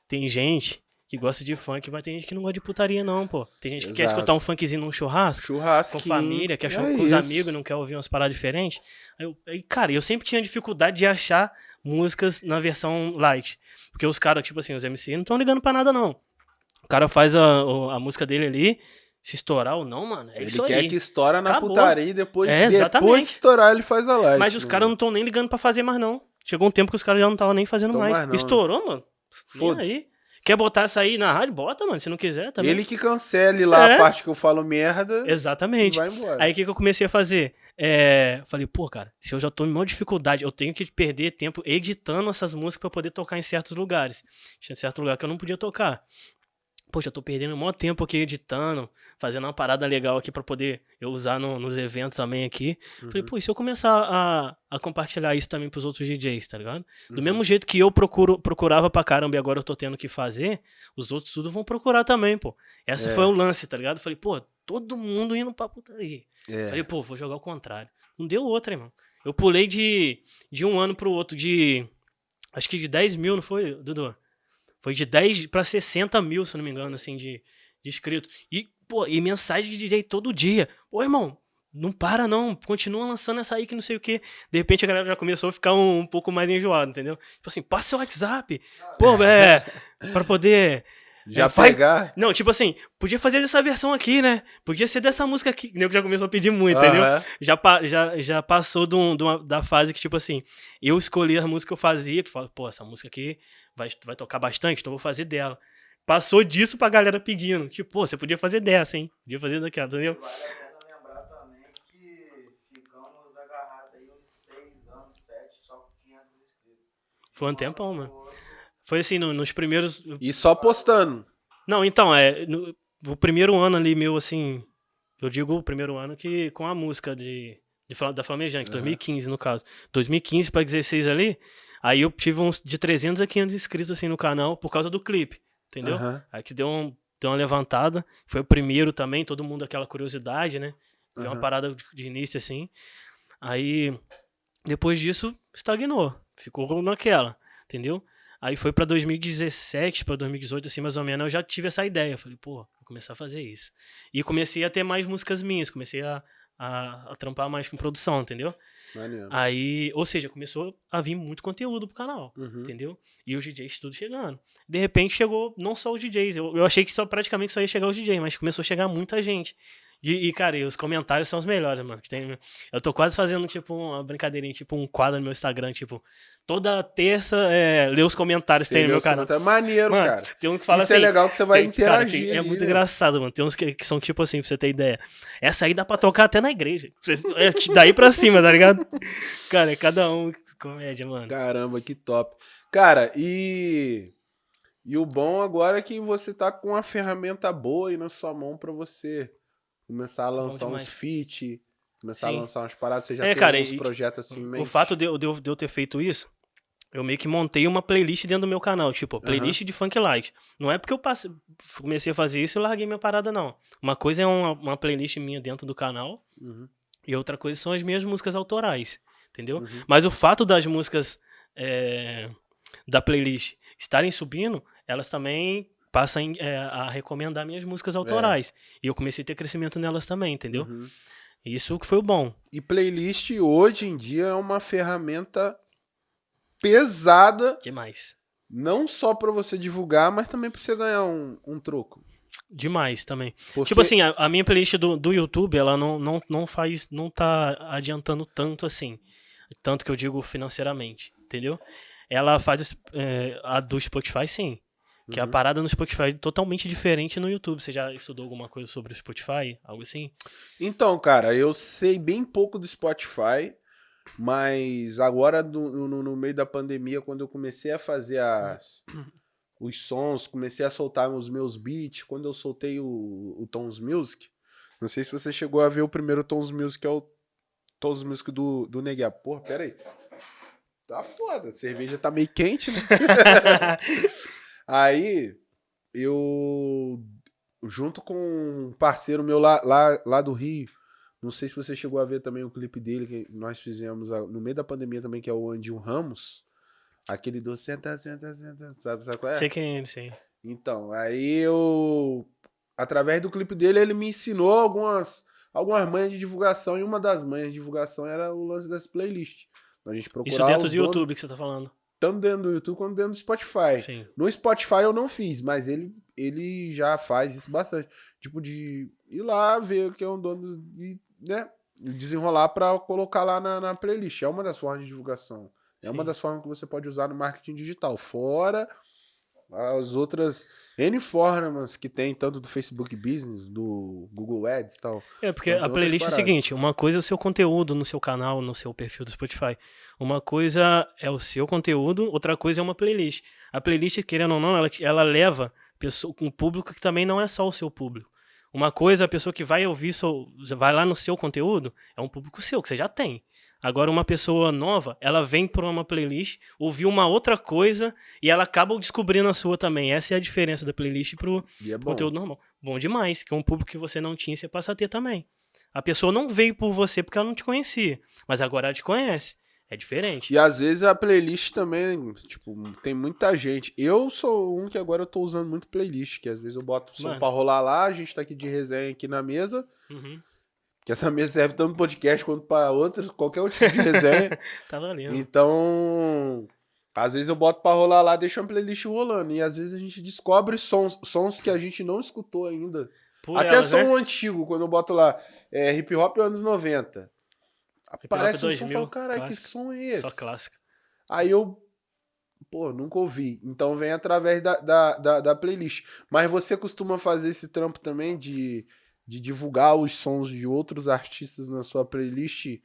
tem gente que gosta de funk, mas tem gente que não gosta de putaria, não, pô. Tem gente que quer Exato. escutar um funkzinho num churrasco. Churrasco. Com família, quer show é com os amigos, não quer ouvir umas paradas diferentes. Aí, eu- aí, cara, eu sempre tinha dificuldade de achar músicas na versão light. Porque os caras, tipo assim, os MC não estão ligando pra nada, não. O cara faz a, a música dele ali, se estourar ou não, mano, é Ele isso quer aí. que estoura na Acabou. putaria e depois, É, depois que estourar ele faz a live. Mas os caras não estão nem ligando pra fazer mais, não. Chegou um tempo que os caras já não estavam nem fazendo mais. mais não, né? Estourou, mano. Nem Foda-se. aí. Quer botar essa aí na rádio? Bota, mano. Se não quiser, também. Ele que cancele lá É. a parte que eu falo merda Exatamente. vai embora. Aí o que, que eu comecei a fazer? É, falei, pô, cara, se eu já tô em maior dificuldade, eu tenho que perder tempo editando essas músicas pra poder tocar em certos lugares. Tinha certo lugar que eu não podia tocar. Poxa, eu tô perdendo um maior tempo aqui editando, fazendo uma parada legal aqui pra poder eu usar no- nos eventos também aqui. Falei, pô, e se eu começar a, a compartilhar isso também pros outros DJs, tá ligado? Do mesmo jeito que eu procuro, procurava pra caramba e agora eu tô tendo que fazer, os outros tudo vão procurar também, pô. Essa É. foi o lance, tá ligado? Falei, pô, todo mundo indo pra putaria. É. Falei, pô, vou jogar o contrário. Não deu outra, irmão. Eu pulei de, de um ano pro outro de. Acho que de 10 mil, não foi, Dudu? Foi de 10 pra 60 mil, se não me engano, assim, de, de inscritos. E, pô, e mensagem de DJ todo dia. Ô, irmão, não para não, continua lançando essa aí que não sei o quê. De repente a galera já começou a ficar um, um pouco mais enjoada, entendeu? Tipo assim, passa seu WhatsApp. Pô, é. Pra poder. Já É, pegar. Não, tipo assim, podia fazer dessa versão aqui, né? Podia ser dessa música aqui. O nego já começou a pedir muito, entendeu? Aham. já, pa- já, já passou de um- de uma- da fase que, tipo assim, eu escolhi a música que eu fazia, que fala, pô, essa música aqui vai, vai tocar bastante, então eu vou fazer dela. Passou disso pra galera pedindo. Tipo, pô, você podia fazer dessa, hein? Podia fazer daquela, entendeu? Vale a pena lembrar também que ficamos agarrados aí uns 6 anos, 7, só com 500 inscritos. Foi um tempão, mano. Foi assim, no- nos primeiros. E só postando. Não, então, é. No, o primeiro ano ali meu, assim. Eu digo o primeiro ano que com a música de, de da Flamejante, 2015 no caso. 2015 pra 16 ali, aí eu tive uns de 300 a 500 inscritos assim no canal por causa do clipe, entendeu? Aham. Aí que deu, um, deu uma levantada. Foi o primeiro também, todo mundo aquela curiosidade, né? Deu uma Aham. parada de, de início assim. Aí, depois disso, estagnou. Ficou naquela, entendeu? Aí foi pra 2017, pra 2018, assim, mais ou menos, eu já tive essa ideia. Eu falei, pô, vou começar a fazer isso. E comecei a ter mais músicas minhas, comecei a, a, a trampar mais com produção, entendeu? Maneiro. Aí, ou seja, começou a vir muito conteúdo pro canal Uhum. entendeu? E os DJs tudo chegando. De repente chegou não só os DJs, eu, eu achei que só praticamente só ia chegar os DJs, mas começou a chegar muita gente. E, e, cara, e os comentários são os melhores, mano. Que tem, eu tô quase fazendo, tipo, uma brincadeirinha, tipo, um quadro no meu Instagram, tipo, toda terça é, ler os comentários que tem no meu canal. É maneiro, Mano, cara. tem um que fala Isso assim. é legal que você vai tem- cara, interagir. tem- é ali, muito né? engraçado, mano. Tem uns que, que são tipo assim, pra você ter ideia. Essa aí dá pra tocar até na igreja. É daí pra cima, tá ligado? Cara, é cada um comédia, mano. Caramba, que top. Cara, e. E o bom agora é que você tá com uma ferramenta boa aí na sua mão pra você começar a lançar uns feat, começar Sim. a lançar umas paradas. Você já É, tem cara, alguns e- projetos assim em O fato de eu, de, eu, ter feito isso, eu meio que montei uma playlist dentro do meu canal, tipo, playlist de funk light. Não é porque eu passei, comecei a fazer isso e larguei minha parada, não. Uma coisa é uma, uma playlist minha dentro do canal, Uhum. e outra coisa são as minhas músicas autorais, entendeu? Uhum. Mas o fato das músicas é, da playlist estarem subindo, elas também passam é, a recomendar minhas músicas autorais. E eu comecei a ter crescimento nelas também, entendeu? Uhum. Isso que foi o bom. E playlist hoje em dia é uma ferramenta pesada, Demais. não só pra você divulgar, mas também pra você ganhar um, um troco. Demais também. Porque- Tipo assim, a, a minha playlist do, do YouTube, ela não, não, não faz, não tá adiantando tanto assim. Tanto que eu digo financeiramente, entendeu? Ela faz é, a do Spotify, sim. Que a Uhum. parada no Spotify é totalmente diferente no YouTube. Você já estudou alguma coisa sobre o Spotify? Algo assim? Então, cara, eu sei bem pouco do Spotify, Mas agora, no, no, no meio da pandemia, quando eu comecei a fazer as, os sons, comecei a soltar os meus beats, quando eu soltei o, o Tons Music, não sei se você chegou a ver o primeiro Tons Music, é o Tons Music do, do Neguia. Porra, pera aí. Tá foda, a cerveja tá meio quente, né? aí, eu, junto com um parceiro meu lá, lá, lá do Rio, não sei se você chegou a ver também o clipe dele que nós fizemos no meio da pandemia também, que é o Andinho Ramos. Aquele do senta, senta, senta, sabe, sabe qual é? Sei quem é ele, sei. Então, aí eu. Através do clipe dele, ele me ensinou algumas, algumas manhas de divulgação. E uma das manhas de divulgação era o lance das playlists. A gente procurar Isso dentro do donos- YouTube que você tá falando. Tanto dentro do YouTube quanto dentro do Spotify. Sim. No Spotify eu não fiz, mas ele, ele já faz isso bastante. Tipo, de ir lá, ver que é um dono e, né, desenrolar pra colocar lá na, na playlist. É uma das formas de divulgação. É uma Sim. das formas que você pode usar no marketing digital. Fora as outras N formas que tem, tanto do Facebook Business, do Google Ads e tal. É, porque a playlist é o seguinte: uma coisa é o seu conteúdo no seu canal, no seu perfil do Spotify. Uma coisa é o seu conteúdo, outra coisa é uma playlist. A playlist, querendo ou não, ela, ela leva pessoa, um público que também não é só o seu público. Uma coisa, a pessoa que vai ouvir, vai lá no seu conteúdo, é um público seu, que você já tem. Agora, uma pessoa nova, ela vem por uma playlist, ouviu uma outra coisa e ela acaba descobrindo a sua também. Essa é a diferença da playlist pro, é conteúdo normal. Bom demais, que é um público que você não tinha, você passa a ter também. A pessoa não veio por você porque ela não te conhecia, mas agora ela te conhece. É diferente. E às vezes a playlist também, tipo, tem muita gente. Eu sou um que agora eu tô usando muito playlist, que às vezes eu boto o som Mano. pra rolar lá, a gente tá aqui de resenha aqui na mesa, Uhum. Que essa mesa serve tanto pro podcast quanto pra outras, qualquer outro tipo de resenha. Tá valendo. então, às vezes eu boto pra rolar lá, deixo uma playlist rolando, e às vezes a gente descobre sons, sons que a gente não escutou ainda. Por Até elas, som né? antigo, quando eu boto lá, é, hip hop anos 90. hop Aparece um som e 2000, falo, caralho, que clássico. som é esse? Só clássica. Aí eu, pô, nunca ouvi. Então vem através da, da, da, da playlist. Mas você costuma fazer esse trampo também de, de divulgar os sons de outros artistas na sua playlist?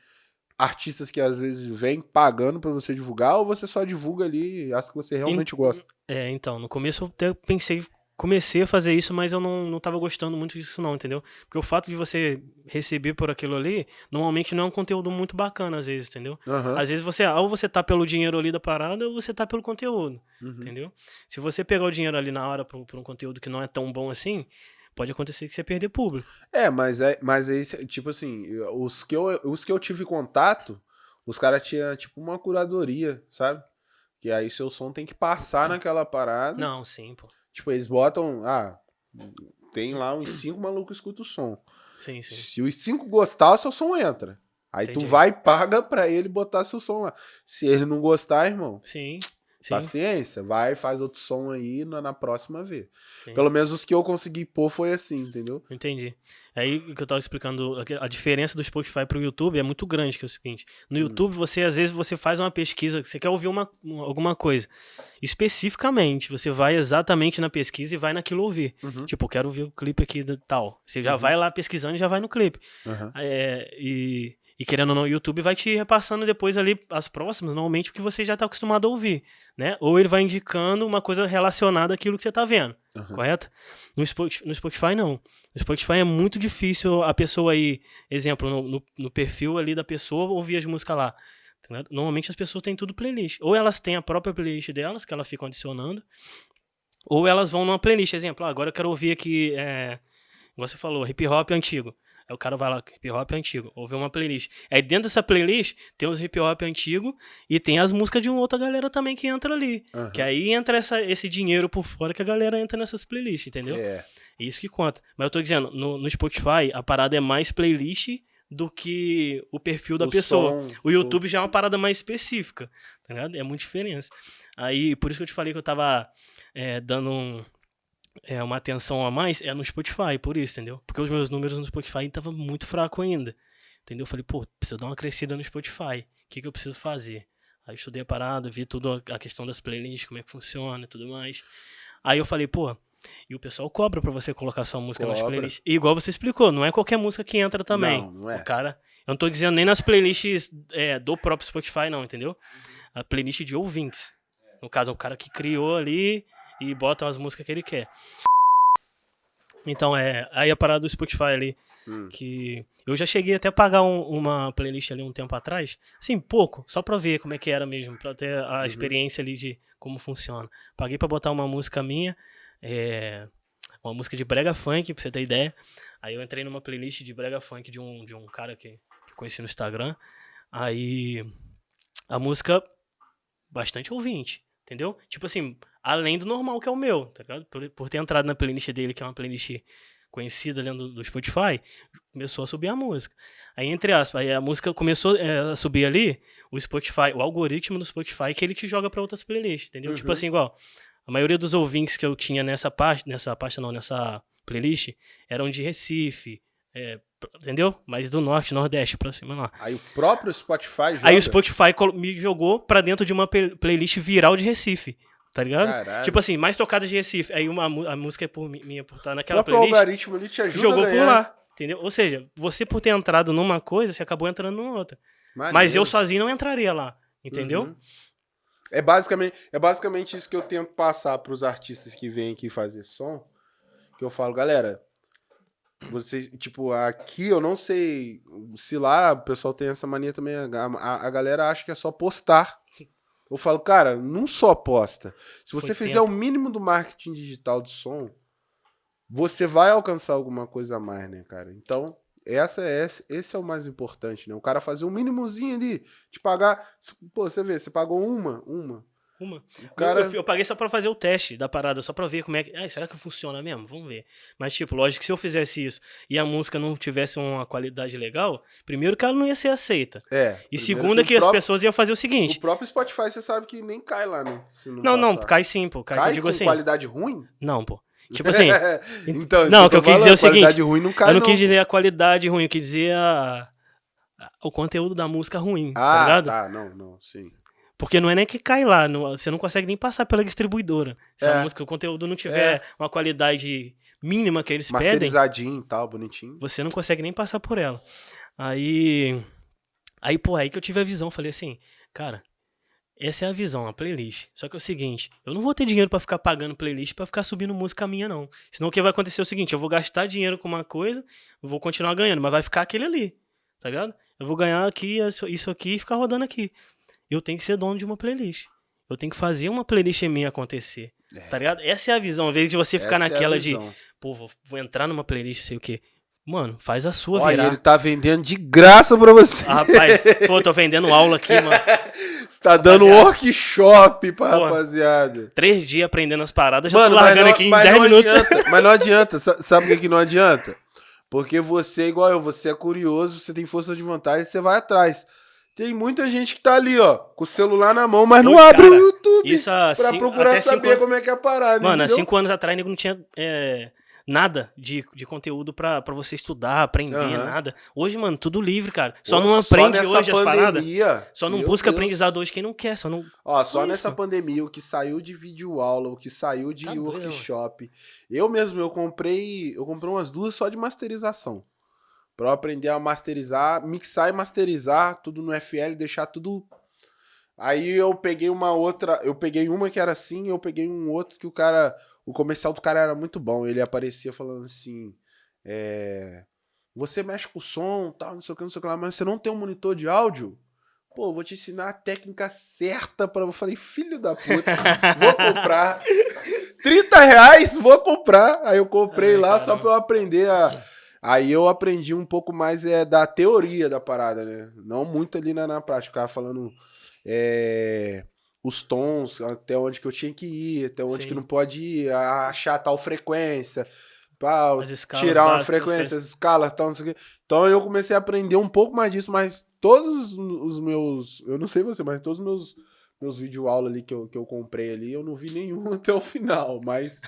Artistas que às vezes vêm pagando pra você divulgar, ou você só divulga ali as que você realmente gosta? É, então, no começo eu até pensei, comecei a fazer isso, mas eu não, não tava gostando muito disso não, entendeu? Porque o fato de você receber por aquilo ali, normalmente não é um conteúdo muito bacana às vezes, entendeu? Aham. Às vezes você, ou você tá pelo dinheiro ali da parada, ou você tá pelo conteúdo. Uhum. Entendeu? Se você pegar o dinheiro ali na hora por, por um conteúdo que não é tão bom assim, pode acontecer que você perder público. É, mas é, mas é isso, tipo assim, os que eu, os que eu tive contato, os caras tinham tipo uma curadoria, sabe? Que aí seu som tem que passar naquela parada. Não, sim, pô. Tipo, eles botam. Ah, tem lá uns cinco malucos que escutam o som. Sim, sim. Se os cinco gostar, o seu som entra. Aí tu Entendi. vai e paga pra ele botar seu som lá. Se ele não gostar, irmão, Sim. Sim. paciência. Vai, faz outro som aí na, na próxima vez. sim. Pelo menos os que eu consegui pôr foi assim, entendeu? Entendi. Aí o que eu tava explicando, a- diferença do Spotify pro YouTube é muito grande, que é o seguinte. No Hum. YouTube, você às vezes você faz uma pesquisa, você quer ouvir uma, uma- alguma coisa. Especificamente, você vai exatamente na pesquisa e vai naquilo ouvir. Uhum. Tipo, eu quero ouvir o clipe aqui do tal. Você já Uhum. vai lá pesquisando e já vai no clipe. Aham. É, e, e querendo ou não, o YouTube vai te repassando depois ali as próximas, normalmente o que você já tá acostumado a ouvir, né? Ou ele vai indicando uma coisa relacionada àquilo que você tá vendo, Aham. correto? No Spotify, no Spotify, não. No Spotify é muito difícil a pessoa aí, exemplo, no, no, no perfil ali da pessoa, ouvir as músicas lá. tá? Normalmente as pessoas têm tudo playlist. Ou elas têm a própria playlist delas, que elas ficam adicionando, ou elas vão numa playlist. Exemplo, ah, agora eu quero ouvir aqui, é, igual você falou, hip hop antigo. Aí o cara vai lá, hip hop antigo, ouve uma playlist. Aí dentro dessa playlist tem os hip hop antigo e tem as músicas de uma outra galera também que entra ali. Aham. Que aí entra essa, esse dinheiro por fora que a galera entra nessas playlists, entendeu? É. É isso que conta. Mas eu tô dizendo, no, no Spotify, a parada é mais playlist do que o perfil da O pessoa. som, o YouTube já é uma parada mais específica, tá ligado? É muita diferença. Aí, por isso que eu te falei que eu tava é, dando um- é, uma atenção a mais, é no Spotify, por isso, entendeu? Porque os meus números no Spotify estavam muito fraco ainda, entendeu? Eu falei, pô, preciso dar uma crescida no Spotify. O que, que eu preciso fazer? Aí eu estudei a parada, vi tudo a questão das playlists, como é que funciona e tudo mais. Aí eu falei, pô, e o pessoal cobra pra você colocar sua música nas Cobra. playlists. E igual você explicou, não é qualquer música que entra também. Não, não é. O cara, Eu não tô dizendo nem nas playlists é, do próprio Spotify, não, entendeu? A playlist de ouvintes. No caso, o cara que criou ali e bota as músicas que ele quer. Então, é. Aí a parada do Spotify ali. Hum. Que eu já cheguei até a pagar um- uma playlist ali um tempo atrás. Assim, pouco, só pra ver como é que era mesmo, pra ter a Uhum. experiência ali de como funciona. Paguei pra botar uma música minha, é, uma música de brega funk, pra você ter ideia. Aí eu entrei numa playlist de brega funk de um, de um cara que, que conheci no Instagram. Aí a música, bastante ouvinte, entendeu? Tipo assim, além do normal que é o meu, tá ligado? Por, por ter entrado na playlist dele, que é uma playlist conhecida dentro do, Spotify, começou a subir a música. Aí, entre aspas, aí a música começou é, a subir ali, o Spotify, o algoritmo do Spotify, que ele te joga pra outras playlists, entendeu? Tipo Uhum. assim, igual, a maioria dos ouvintes que eu tinha nessa parte, nessa parte não, nessa playlist, eram de Recife, é, entendeu? Mas do norte, nordeste, pra cima lá. Aí o próprio Spotify joga. Aí o Spotify me jogou pra dentro de uma playlist viral de Recife, tá ligado? Caralho. Tipo assim, mais tocadas de Recife. Aí uma, a música é por, mi- minha por estar o naquela playlist, algoritmo ali te ajuda jogou por lá. Entendeu? Ou seja, você por ter entrado numa coisa, você acabou entrando numa outra. Mas Maneiro. eu sozinho não entraria lá. Entendeu? Uhum. É basicamente, é basicamente isso que eu tento passar pros artistas que vêm aqui fazer som. Que eu falo, galera, vocês, tipo, aqui eu não sei se lá o pessoal tem essa mania também, a, a- a galera acha que é só postar. Eu falo, cara, não só posta. Se você Foi fizer tempo. o mínimo do marketing digital de som, você vai alcançar alguma coisa a mais, né, cara? Então, essa é, esse, esse é o mais importante, né? O cara fazer um mínimozinho ali, te pagar. Pô, você vê, você pagou uma, uma. Uma. Cara. Eu, eu paguei só pra fazer o teste da parada, só pra ver como é que. Ai, será que funciona mesmo? Vamos ver. Mas, tipo, lógico que se eu fizesse isso e a música não tivesse uma qualidade legal, primeiro que ela não ia ser aceita. É. E segunda que, o as próprio- pessoas iam fazer o seguinte. O próprio Spotify, você sabe que nem cai lá, né? Não, não, passar. cai sim, pô. Cai, Cai eu digo com assim. qualidade ruim? Não, pô. Tipo assim, então, não, o que eu quis dizer é o falando, qualidade seguinte, ruim não cai, eu não não. quis dizer a qualidade ruim, eu quis dizer a, o conteúdo da música ruim, tá Ah, ligado? tá, não, não, sim. Porque não é nem que cai lá, não- você não consegue nem passar pela distribuidora. Se É. a música, o conteúdo não tiver uma qualidade mínima que eles pedem, Masterizadinho e tal, bonitinho. você não consegue nem passar por ela. Aí, aí pô, aí que eu tive a visão, falei assim, cara, essa é a visão, a playlist. Só que é o seguinte, eu não vou ter dinheiro pra ficar pagando playlist pra ficar subindo música minha não. Senão o que vai acontecer é o seguinte, eu vou gastar dinheiro com uma coisa, vou continuar ganhando, mas vai ficar aquele ali, tá ligado? Eu vou ganhar aqui isso aqui e ficar rodando aqui. Eu tenho que ser dono de uma playlist. Eu tenho que fazer uma playlist minha acontecer. Tá ligado? Essa é a visão. Ao invés de você ficar Essa é naquela de, visão. pô, vou, vou entrar numa playlist, sei o quê. Mano, faz a sua Olha, virar. ele tá vendendo de graça pra você. Ah, rapaz, pô, tô vendendo aula aqui, mano. Você tá dando Rapaziada. workshop pra Pô. rapaziada. Três dias aprendendo as paradas, já Mano, tô mas largando não, aqui em mas 10 não minutos. adianta. Mas não adianta. Sa- Sabe que, que não adianta? Porque você é igual eu, você é curioso, você tem força de vontade, você vai atrás. Tem muita gente que tá ali, ó, com o celular na mão, mas não Pô, abre cara, o YouTube Isso pra cinco- procurar cinco saber anos- como é que é a parada. Mano, há cinco anos atrás, nego não tinha é, nada de, de conteúdo pra, pra você estudar, aprender, Aham. nada. Hoje, mano, tudo livre, cara. Só Pô, não aprende nessa hoje as paradas. pandemia, Só não busca Deus. aprendizado hoje quem não quer. Só não. Ó, só Só nessa isso. pandemia, o que saiu de vídeo aula, o que saiu de Tá doido, workshop. Eu mesmo, eu comprei, eu comprei umas duas só de masterização. Pra eu aprender a masterizar, mixar e masterizar tudo no FL, deixar tudo. Aí eu peguei uma outra, eu peguei uma que era assim, eu peguei um outro que o cara, o comercial do cara era muito bom. Ele aparecia falando assim, é, você mexe com o som, tal, não sei o que, não sei o que lá, mas você não tem um monitor de áudio? Pô, vou te ensinar a técnica certa para. Eu falei, filho da puta, vou comprar. 30 reais, vou comprar. Aí eu comprei Ai, lá só caramba. pra eu aprender a. Aí eu aprendi um pouco mais é, da teoria da parada, né? Não muito ali na, na prática. Ficava falando é, os tons, até onde que eu tinha que ir, até onde Sim. que não pode ir, achar tal frequência. Pá, tirar uma frequência, as escalas, tal, não sei o quê. Então eu comecei a aprender um pouco mais disso, mas todos os meus. Eu não sei você, mas todos os meus, meus vídeo aula ali que eu, que eu comprei ali, eu não vi nenhum até o final. Mas,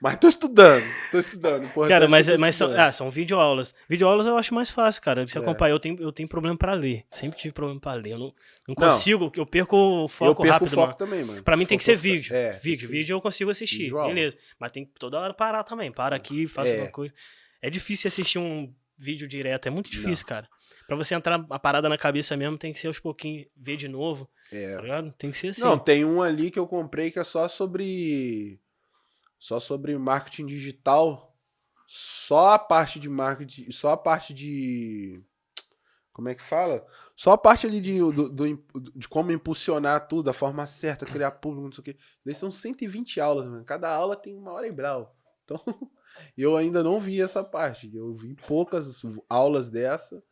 mas tô estudando, tô estudando. importante Cara, é mas, eu mas são, estudando. ah, são videoaulas. Videoaulas eu acho mais fácil, cara. Você É. acompanhar, eu tenho, eu tenho problema pra ler. Sempre tive problema pra ler. Eu não, não Não. consigo, eu perco o eu foco perco rápido. o foco mano. também, mano. Pra mim Se tem que ser vídeo. É, vídeo, vídeo eu consigo assistir, Videoaula. beleza. Mas tem que toda hora parar também. Para aqui, faça É. uma coisa. É difícil assistir um vídeo direto, é muito difícil, cara. Pra você entrar a parada na cabeça mesmo, tem que ser aos pouquinhos, ver de novo, É. tá ligado? Tem que ser assim. Não, tem um ali que eu comprei que é só sobre. Só sobre marketing digital. Só a parte de marketing. Só a parte de. Como é que fala? Só a parte ali de, do, do- de como impulsionar tudo, da forma certa, criar público, não sei o quê. Daí são 120 aulas, mano. Cada aula tem uma hora e brau. Então, eu ainda não vi essa parte. Eu vi poucas aulas dessa.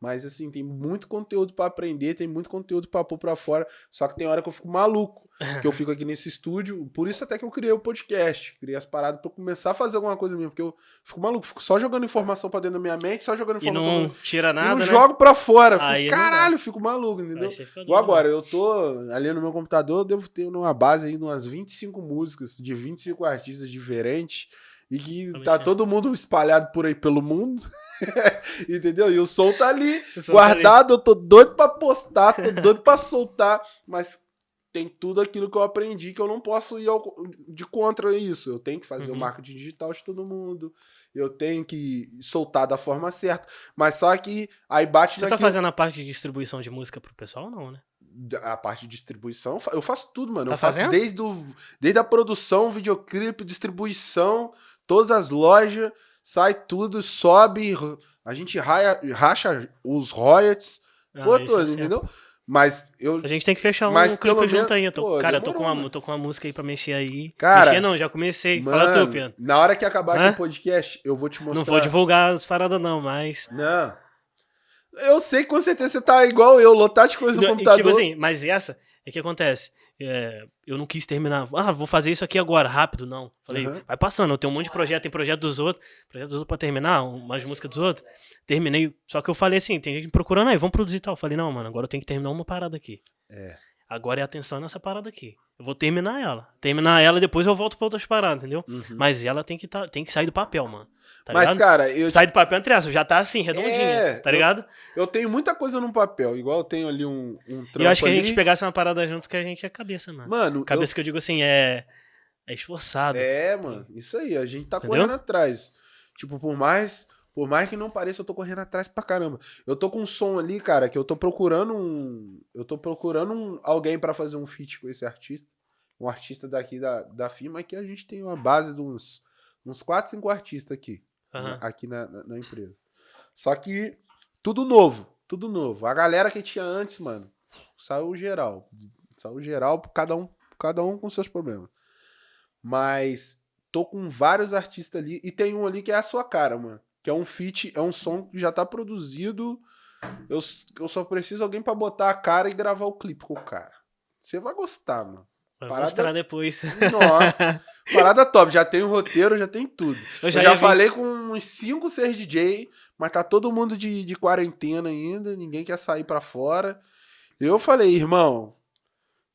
Mas, assim, tem muito conteúdo pra aprender, tem muito conteúdo pra pôr pra fora. Só que tem hora que eu fico maluco. Que eu fico aqui nesse estúdio. Por isso até que eu criei o podcast. Criei as paradas pra eu começar a fazer alguma coisa mesmo. Porque eu fico maluco. Fico só jogando informação pra dentro da minha mente, só jogando E informação. não tira e nada, não né? jogo pra fora. Fico, caralho, fico maluco, entendeu? Doido. agora, eu tô ali no meu computador, eu devo ter uma base aí de umas 25 músicas de 25 artistas diferentes e que tá todo mundo espalhado por aí pelo mundo. Entendeu? E o som tá ali, sou guardado, eu tô doido pra postar, tô doido pra soltar, mas tem tudo aquilo que eu aprendi que eu não posso ir ao- de contra isso. Eu tenho que fazer o Uhum. marketing digital de todo mundo. Eu tenho que soltar da forma certa. Mas só que aí bate Você tá fazendo a parte de distribuição de música pro pessoal ou não, né? a parte de distribuição, eu faço tudo, mano. Tá eu faço fazendo? desde, o, desde a produção, videoclipe, distribuição, todas as lojas, sai tudo, sobe, a gente raia- racha os royalties, Ah, pô, é entendeu? Mas eu. A gente tem que fechar um Mas clipe junto menos- aí. Eu tô, pô, cara, eu tô com, demorou, uma, mano. tô com uma música aí pra mexer aí. Cara, mexer não, já comecei. Fala tu, Mano, Pedro. na hora que acabar Hã? aqui o podcast, eu vou te mostrar. Não vou divulgar as paradas não, mas... Não. Eu sei que com certeza você tá igual eu, lotado de coisa no computador. tipo assim, mas essa, é que acontece. É, eu não quis terminar. Ah, vou fazer isso aqui agora, rápido, não. Falei, Uhum. vai passando. Eu tenho um monte de projeto, tem projeto dos outros, projeto dos outros pra terminar, umas músicas dos outros. Terminei. Só que eu falei assim, tem gente procurando aí, vamos produzir tal. Eu falei, não, mano, agora eu tenho que terminar uma parada aqui. É. Agora é atenção nessa parada aqui. Eu vou terminar ela. Terminar ela e depois eu volto pra outras paradas, entendeu? Uhum. Mas ela tem que, tá, tem que sair do papel, mano. Tá Mas, ligado? cara, eu, Sai do papel entre essas, já tá assim, redondinha, É, tá eu- ligado? eu tenho muita coisa no papel. Igual eu tenho ali um, um trampo E eu acho que a ali. gente pegasse uma parada junto que a gente é cabeça, mano. Mano, eu Cabeça que eu digo assim, é. É esforçado. É, mano, isso aí, a gente tá Entendeu? correndo atrás. Tipo, por mais, por mais que não pareça, eu tô correndo atrás pra caramba. Eu tô com um som ali, cara, que eu tô procurando um, eu tô procurando um, alguém pra fazer um feat com esse artista, um artista daqui da, da firma, que a gente tem uma base de uns uns 4, 5 artistas aqui, Aham. né, aqui na, na, na empresa. Só que tudo novo, tudo novo. A galera que tinha antes, mano, saiu geral. Saiu geral, cada um, cada um com seus problemas. Mas tô com vários artistas ali e tem um ali que é a sua cara, mano. Que é um feat, é um som que já tá produzido. Eu, eu só preciso alguém pra botar a cara e gravar o clipe com o cara. Você vai gostar, mano. Vai parada- mostrar depois. Nossa, parada top. Já tem o roteiro, já tem tudo. Eu Eu já, já, ia vir- falei com uns 5, 6 DJ, mas tá todo mundo de, de quarentena ainda, ninguém quer sair pra fora. Eu falei, irmão,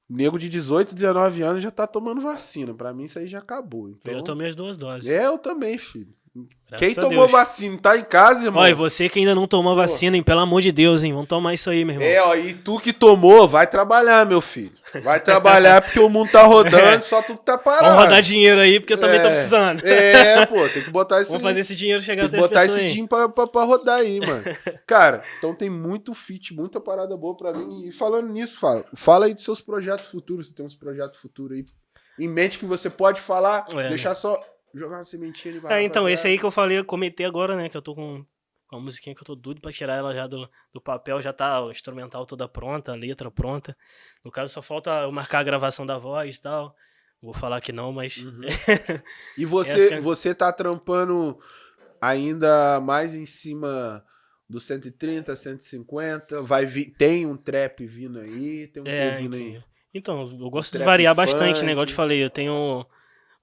nego de 18, 19 anos já tá tomando vacina. Pra mim isso aí já acabou. Então, Eu tomei as duas doses. É, eu também, filho. Graças Quem tomou Deus. vacina tá em casa, irmão. Ó, e você que ainda não tomou vacina, hein? Pelo amor de Deus, hein? Vamos tomar isso aí, meu irmão. É, ó, e tu que tomou, vai trabalhar, meu filho. Vai trabalhar porque o mundo tá rodando, só tu que tá parado. Vamos rodar dinheiro aí, porque eu também tô É. precisando. É, pô, tem que botar esse Vamos fazer esse dinheiro chegar até botar esse dinheiro pra, pra, pra rodar aí, mano. Cara, então tem muito fit, muita parada boa pra mim. E falando nisso, fala, fala aí dos seus projetos futuros. Você tem uns projetos futuros aí em mente que você pode falar, É. deixar só jogar uma sementinha ali. pra É, então, esse aí que eu falei, eu comentei agora, né? Que eu tô com, com a musiquinha que eu tô doido pra tirar ela já do, do papel, já tá o instrumental toda pronta, a letra pronta. No caso, só falta eu marcar a gravação da voz e tal. Vou falar que não, mas. Uhum. E que você, é- você tá trampando ainda mais em cima do 130, 150. Vai vir, tem um trap vindo aí, tem um É, trap vindo aí. Então, eu gosto de trap variar bastante, funk. né? Igual eu te falei, eu tenho.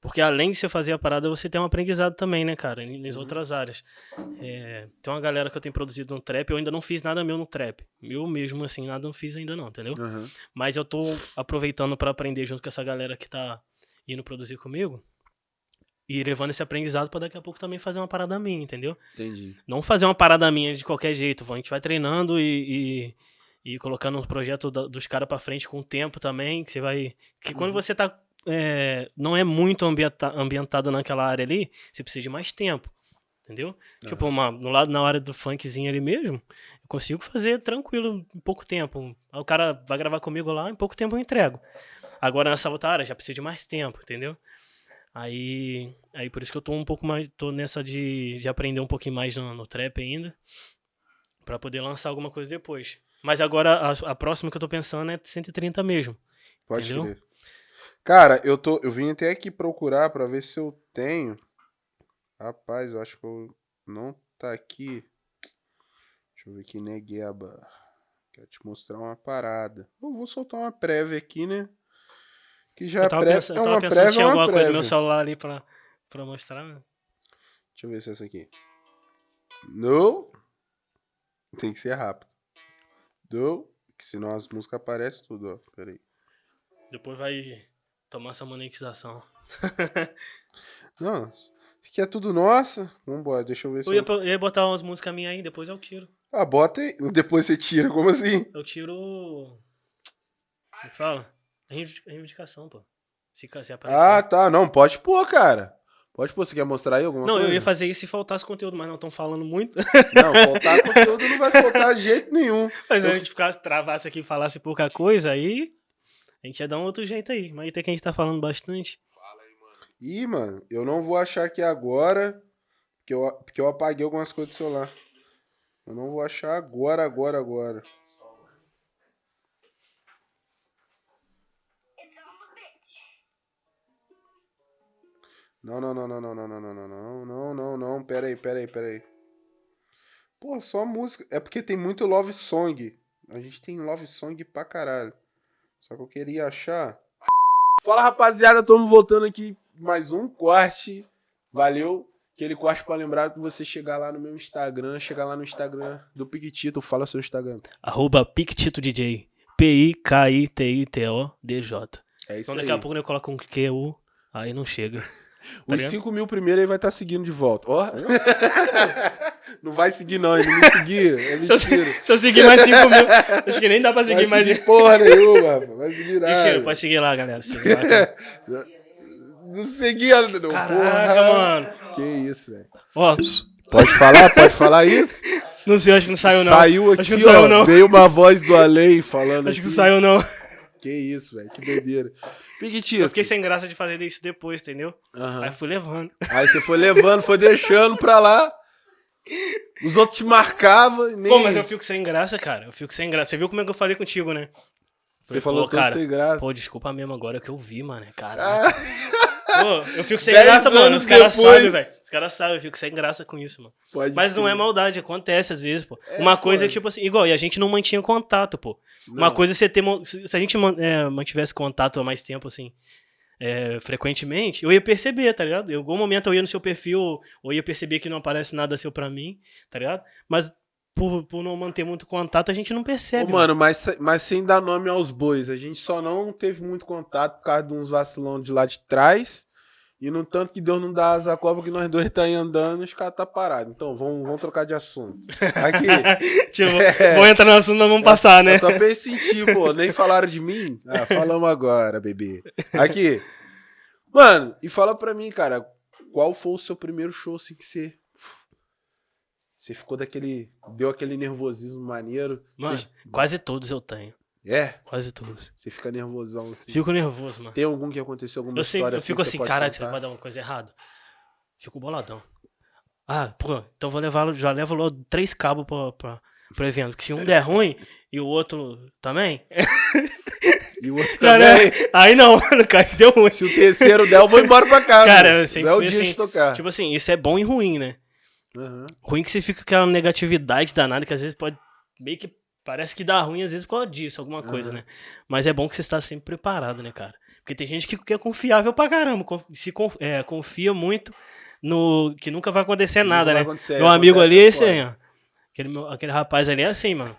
Porque além de você fazer a parada, você tem um aprendizado também, né, cara? Nas Uhum. outras áreas. É, tem uma galera que eu tenho produzido no trap, eu ainda não fiz nada meu no trap. Eu mesmo, assim, nada não fiz ainda não, entendeu? Aham. Mas eu tô aproveitando pra aprender junto com essa galera que tá indo produzir comigo. E levando esse aprendizado pra daqui a pouco também fazer uma parada minha, entendeu? Entendi. Não fazer uma parada minha de qualquer jeito. A gente vai treinando e, e, e colocando os projetos da- dos caras pra frente com o tempo também. Que você vai. Que quando Uhum. você tá. É, não é muito ambienta, ambientado naquela área ali, você precisa de mais tempo. Entendeu? Tipo, uma, no lado, na hora do funkzinho ali mesmo, eu consigo fazer tranquilo em pouco tempo. O cara vai gravar comigo lá, em pouco tempo eu entrego. Agora nessa outra área já precisa de mais tempo, entendeu? Aí, aí por isso que eu tô um pouco mais, tô nessa de, de aprender um pouquinho mais no, no trap ainda, Pra poder lançar alguma coisa depois. Mas agora a, a próxima que eu tô pensando é 130 mesmo. Pode Entendeu? crer. Cara, eu, tô, eu vim até aqui procurar pra ver se eu tenho. Rapaz, eu acho que eu não tá aqui. Deixa eu ver aqui, Negueba. Quero te mostrar uma parada. Eu vou soltar uma prévia aqui, né? Que já Eu é tava, prévia, pensando, é uma pensando se prévia, tinha é uma alguma coisa no prévia. meu celular ali pra, pra mostrar. né? Deixa eu ver se é essa aqui. Não. Tem que ser rápido. Não. Que senão as músicas aparecem tudo, ó. Pera aí. Depois vai tomar essa monetização. Não, isso aqui é tudo nossa. Vambora, deixa eu ver se Eu ia, eu ia botar umas músicas minhas aí, depois eu tiro. Ah, bota aí. Depois você tira, como assim? Eu tiro. Como que fala? Reivindic- Reivindicação, pô. Se, se aparecer. Ah, tá. Não, pode pôr, cara. Pode pôr. Você quer mostrar aí alguma não, coisa? eu ia fazer isso se faltasse conteúdo, mas não estão falando muito. Não, faltar conteúdo não vai faltar de jeito nenhum. Mas se Eu- a gente ficasse, travasse aqui e falasse pouca coisa, aí a gente ia dar um outro jeito aí. Mas até que a gente tá falando bastante. Ih, mano, eu não vou achar aqui agora, porque eu, porque eu apaguei algumas coisas do celular. Eu não vou achar agora, agora, agora. Não, não, não, não, não, não, não, não, não, não, não, não, não, pera aí, pera aí, pera aí. Pô, só música. É porque tem muito love song. A gente tem love song pra caralho. Só que eu queria achar. Fala rapaziada, estamos voltando aqui mais um corte. Valeu. Aquele corte pra lembrar que você chegar lá no meu Instagram, chegar lá no Instagram do Piquitito, fala seu Instagram. Arroba PictitoDJ. P-I-K-I-T-I-T-O-D-J. É isso Então aí. daqui a pouco eu coloco um QU, aí não chega. Os ligado? 5 mil primeiro aí vai estar seguindo de volta. Ó. não vai seguir não, ele não seguir. É Se eu, se eu seguir mais 5 mil, acho que nem dá pra Vai seguir mais. seguir porra nenhuma, rapaz. vai seguir nada. Mentira, pode seguir lá, galera. Segue lá, cara. Não seguia, não. Caraca, porra. mano. Que isso, velho. Ó, Pode falar? Pode falar isso? não sei, acho que não saiu não. Saiu aqui, acho que não ó. saiu não. Veio uma voz do além falando Acho que não saiu não. Que isso, velho. Que doideira. Piquitito. Eu fiquei sem graça de fazer isso depois, entendeu? Aí fui levando. Aí você foi levando, foi deixando pra lá. Os outros te marcavam e nem... Pô, mas eu fico sem graça, cara. Eu fico sem graça. Você viu como é que eu falei contigo, né? Você falou pô, tudo cara, sem graça. Pô, desculpa mesmo agora que eu vi, mano. Ah, Caralho. Pô, eu fico sem Dez graça, mano. Os caras depois. sabem, velho. Os caras sabem, eu fico sem graça com isso, mano. pode Mas não é maldade, acontece às vezes, pô. É, Uma coisa é tipo assim, igual, e a gente não mantinha contato, pô. Uma Não. coisa é você ter. Se a gente é, mantivesse contato há mais tempo, assim, é, frequentemente, eu ia perceber, tá ligado? Em algum momento eu ia no seu perfil, ou ia perceber que não aparece nada seu pra mim, tá ligado? Mas por, por não manter muito contato, a gente não Ô, percebe. mano, mas, mas sem dar nome aos bois, a gente só não teve muito contato por causa de uns vacilão de lá de trás. E no tanto que Deus não dá asa à cobra que nós dois tá aí andando, os caras tá parado. Então, vamos, vamos trocar de assunto. Aqui, tipo, É. vou entrar no assunto, nós vamos passar, né? só pra eu sentir, pô. Nem falaram de mim? Ah, falamos agora, bebê. Aqui. Mano, e fala pra mim, cara, qual foi o seu primeiro show assim que você. Você ficou daquele. Deu aquele nervosismo maneiro. Mano, Você- quase todos eu tenho. É? Quase todos. Você fica nervosão assim. Fico nervoso, mano. Tem algum que aconteceu alguma Eu, sempre, história eu fico assim, pode caralho, será que vai dar uma coisa errada? Fico boladão. Ah, pô, então vou levar, já levo logo três cabos pra, pra, pro evento. Que se um der ruim e o outro também. E o outro Cara, também. aí não, mano, cara, deu ruim. Se o terceiro der, eu vou embora pra casa. Cara, eu Não sempre é fui dia assim, de tocar. Tipo assim, isso é bom e ruim, né? Aham. Ruim que você fica com aquela negatividade danada, que às vezes pode. Meio que parece que dá ruim, às vezes por causa disso, alguma coisa, Aham. né? Mas é bom que você está sempre preparado, né, cara? Porque tem gente que, que é confiável pra caramba, se conf- é, confia muito no que nunca vai acontecer Nunca nada, vai né? acontecer, Meu amigo ali é esse aí, ó. Aquele, aquele rapaz ali é assim, mano.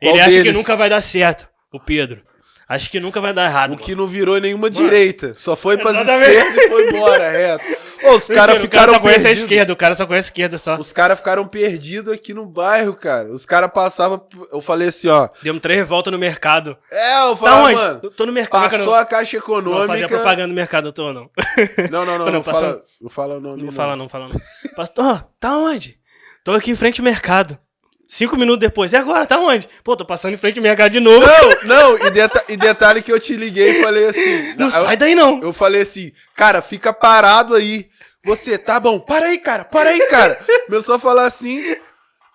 Qual Ele acha que deles? nunca vai dar certo, o Pedro. Acho que nunca vai dar errado. O que não virou nenhuma direita. Só foi Exatamente. esquerdas e foi embora, reto. Os caras o cara ficaram só conhece a perdidos. esquerda, o cara só conhece a esquerda só. Os caras ficaram perdidos aqui no bairro, cara. Os caras passavam. Eu falei assim, ó. Demos três voltas no mercado. É, eu Tá falei, onde? mano. Tô no mercado. Passou não, a caixa não econômica. fazer propaganda no mercado, eu tô não. Não, não, não. Não, Não, passou- fala, não fala o nome. Não fala não, fala não. Pastor, tá onde? Tô aqui em frente ao mercado. Cinco minutos depois. E agora? Tá onde? Pô, tô passando em frente ao mercado de novo. Não, não, e, deta- e detalhe que eu te liguei e falei assim. Não eu, sai daí não. eu falei assim, cara, fica parado aí. Você, tá bom, para aí, cara, para aí, cara. Começou a falar assim.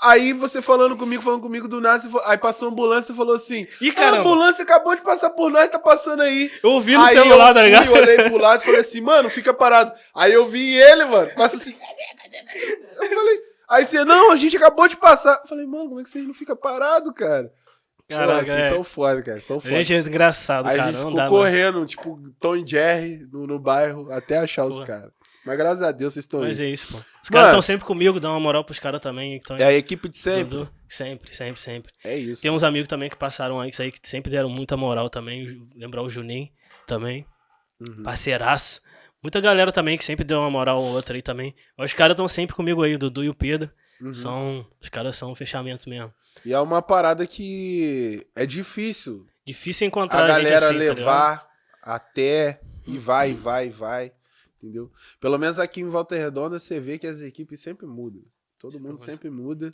Aí você falando comigo, falando comigo do nada, aí passou a ambulância e falou assim: Ih, "Ah, caramba." A ambulância acabou de passar por nós, tá passando aí. Eu ouvi no aí celular, eu tá ligado? olhei pro lado e falei assim, mano, fica parado. Aí eu vi ele, mano, passa assim. Eu falei, aí você, não, a gente acabou de passar. Eu falei, mano, como é que você não fica parado, cara? Caraca, Pô, vocês é. são foda, cara, são foda. Gente, é engraçado, Aí a cara. gente Não ficou dá, correndo, tipo, Tom e Jerry no, no bairro, até achar os caras. Mas graças a Deus vocês estão Mas aí. é isso, pô. Os caras estão sempre comigo, dão uma moral pros caras também. que tão É a equipe de sempre. Dudu. Sempre, sempre, sempre. É isso. Tem uns amigos também que passaram aí, isso aí, que sempre deram muita moral também. Lembrar o Juninho também. Uhum. Parceiraço. Muita galera também que sempre deu uma moral ou outra aí também. Mas Os caras estão sempre comigo aí, o Dudu e o Pedro. Uhum. São, os caras são fechamentos mesmo. E é uma parada que é difícil Difícil encontrar a galera gente assim, tá levar até e vai, e vai, vai. Entendeu? Pelo menos aqui em Volta Redonda você vê que as equipes sempre mudam. Todo mundo sempre muda.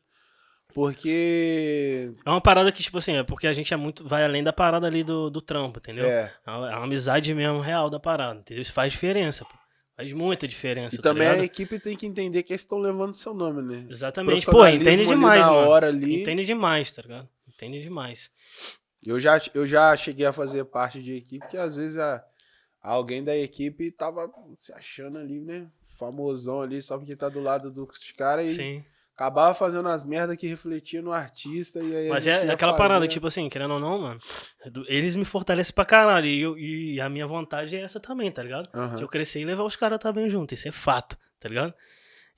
Porque. É uma parada que, tipo assim, é porque a gente é muito. Vai além da parada ali do, do trampo, entendeu? É. É uma é amizade mesmo real da parada, entendeu? Isso faz diferença, pô. Faz muita diferença, E tá também a ligado? equipe tem que entender que eles estão levando seu nome, né? Exatamente. Pô, entende demais, mano. hora ali. Entende demais, tá ligado? Entende demais. Eu já, eu já cheguei a fazer parte de equipe que às vezes a, alguém da equipe tava se achando ali, né? Famosão ali, só porque tá do lado dos caras e Sim. acabava fazendo as merdas que refletia no artista e aí Mas é aquela parada, tipo assim, querendo ou não, mano. Eles me fortalecem pra caralho. E, eu- e a minha vontade é essa também, tá ligado? Aham. De eu crescer e levar os caras também junto. Isso é fato, tá ligado?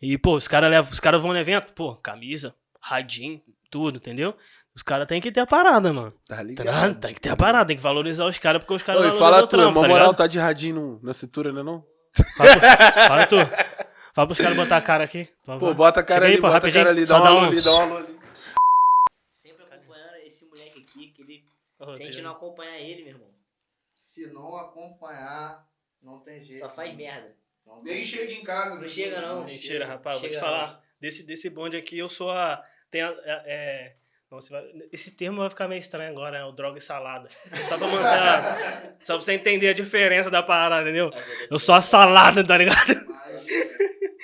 E, pô, os caras levam, os caras vão no evento, pô, camisa, radinho, tudo, entendeu? Os caras têm que ter a parada, mano. Tá Tá ligado? ligado? Tem que ter a parada, tem que valorizar os caras, porque os caras valorizam fala tu, trampo, uma tá moral tá de radinho na cintura, né não? Fala, tu, fala tu. Fala pros caras botar a cara aqui. Fala, Pô, bota a cara Chega aí, ali, pô, bota a rapidinho. cara ali, dá Só uma dá alô um- ali, dá uma alô ali. Sempre acompanhando esse moleque aqui, que ele. Ô, Se a gente tem- não acompanhar ele, meu irmão, Se não acompanhar, não tem jeito. só faz merda. Não tem Nem chega em casa. Não né? chega, não. Mentira, rapaz, vou te Chega falar. Desse, desse bonde aqui, eu sou a. Tem a. é- é- não, você vai- esse termo vai ficar meio estranho agora, né? O droga e salada. Só pra manter. a- só pra você entender a diferença da parada, entendeu? Eu sou a salada, tá ligado? Mas,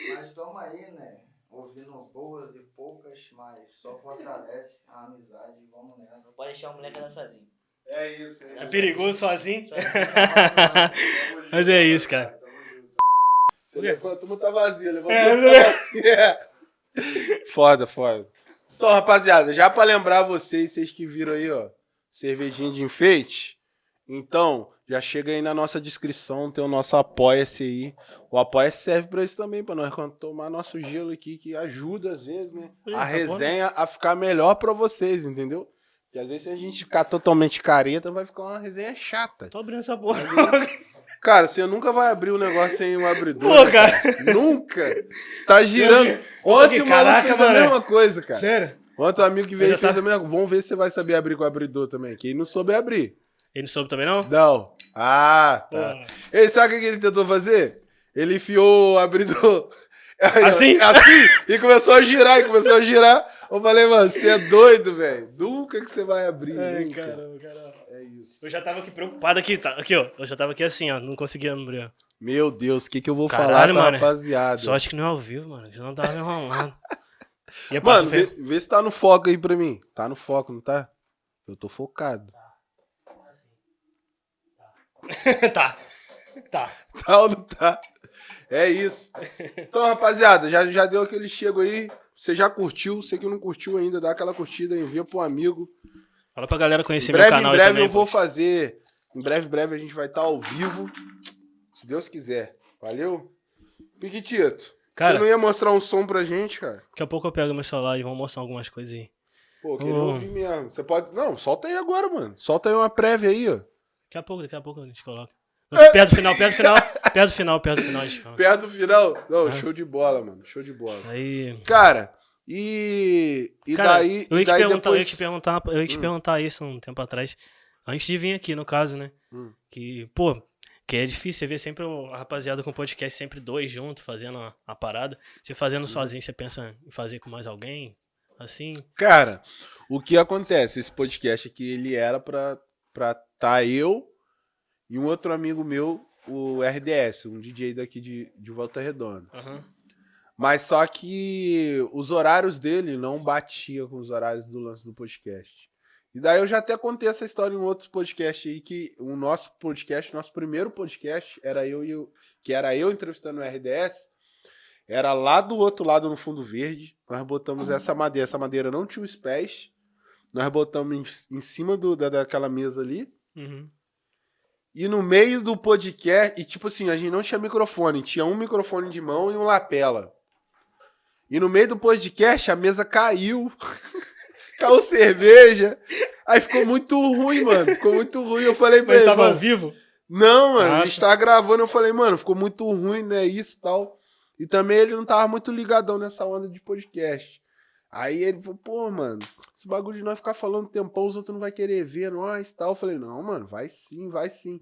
mas estamos aí, né? Ouvindo boas e poucas, mas só fortalece a amizade. Vamos nessa. Não pode deixar o moleque andar sozinho. É isso, é É isso. perigoso sozinho. Sozinho. Tamo Mas junto, é isso, cara. tamo junto. Você levanta, uma tá vazia, levanta, É, tá vazia. Foda, foda. Então, rapaziada, já pra lembrar vocês, vocês que viram aí, ó, cervejinha de enfeite, então, já chega aí na nossa descrição, tem o nosso Apoia-se aí. O Apoia-se serve pra isso também, pra nós tomar nosso gelo aqui, que ajuda às vezes, né? Ih, A tá bom, resenha a ficar melhor pra vocês, entendeu? Porque às vezes se a gente ficar totalmente careta, vai ficar uma resenha chata. Tô abrindo essa porra. Cara, você nunca vai abrir um negócio sem um abridor. Pô, cara. Nunca. Você tá girando. Ontem que o maluco fez a mesma coisa, cara. Sério? Ontem o amigo que veio fez tá- a mesma coisa. Vamos ver se você vai saber abrir com o abridor também. Quem não soube abrir. Ele não soube também, não? Não. Ah, tá. Pô. Ele sabe o que ele tentou fazer? Ele enfiou o abridor. Assim? Assim! E começou a girar, e começou a girar. Eu falei, mano, você é doido, velho. Nunca que você vai abrir. Ai, nunca. caramba, caramba. Isso. Eu já tava aqui preocupado aqui, tá? Aqui, ó. Eu já tava aqui assim, ó. Não conseguia abrir. ó. Meu Deus, o que, que eu vou Caralho, falar pra mano. rapaziada? Sorte que não é ao vivo, mano. Já não tava me enrolando. Ia Mano, vê, vê se tá no foco aí pra mim. Tá no foco, não tá? Eu tô focado. tá. Tá. Tá ou não tá? É isso. Então, rapaziada, já, já deu aquele chego aí. Você já curtiu? Você que não curtiu ainda, dá aquela curtida, envia pro amigo. Fala pra galera Em conhecer breve, meu em canal aí breve também. eu vou fazer. Em breve, em breve a gente vai estar ao vivo. Se Deus quiser. Valeu? Piquitito. Cara- você não ia mostrar um som pra gente, cara? Daqui a pouco eu pego meu celular e vou mostrar algumas coisas aí. Pô, queria Ô. ouvir mesmo. Você pode. Não, solta aí agora, mano. Solta aí uma prévia aí, ó. Daqui a pouco, daqui a pouco a gente coloca. Perto do final, perto do final, perto do final, perto do final. Perto do final. Não, Ah. show de bola, mano. Show de bola. Aí. Cara, e. E Cara, daí. eu ia te daí perguntar, eu ia depois. te perguntar, eu ia te Hum. perguntar isso um tempo atrás. Antes de vir aqui, no caso, né? Hum. Que, pô, que é difícil você ver sempre o- a rapaziada com podcast, sempre dois juntos, fazendo a, a parada. Você Hum. fazendo sozinho, você pensa em fazer com mais alguém? Assim? Cara, o que acontece? Esse podcast aqui, ele era pra, pra tá eu e um outro amigo meu, o RDS, um DJ daqui de, de Volta Redonda. Aham. Mas só que os horários dele não batiam com os horários do lance do podcast. E daí eu já até contei essa história em outros podcasts aí, que o nosso podcast, nosso primeiro podcast, era eu e o, que era eu entrevistando o RDS, era lá do outro lado no fundo verde. Nós botamos essa madeira, essa madeira não tinha os pés. Nós botamos em, em cima do, da, daquela mesa ali. Uhum. E no meio do podcast, e tipo assim, a gente não tinha microfone, tinha um microfone de mão e um lapela. E no meio do podcast a mesa caiu. caiu cerveja. Aí ficou muito ruim, mano. Ficou muito ruim. Eu falei pra Mas ele, tava ao vivo? não, mano, Ah, a gente tá. tava gravando, eu falei, mano, ficou muito ruim, né, isso e tal. E também ele não tava muito ligadão nessa onda de podcast. Aí ele falou, pô, mano, esse bagulho de nós ficar falando tempão, os outros não vai querer ver nós e tal. Eu falei, não, mano, vai sim, vai sim.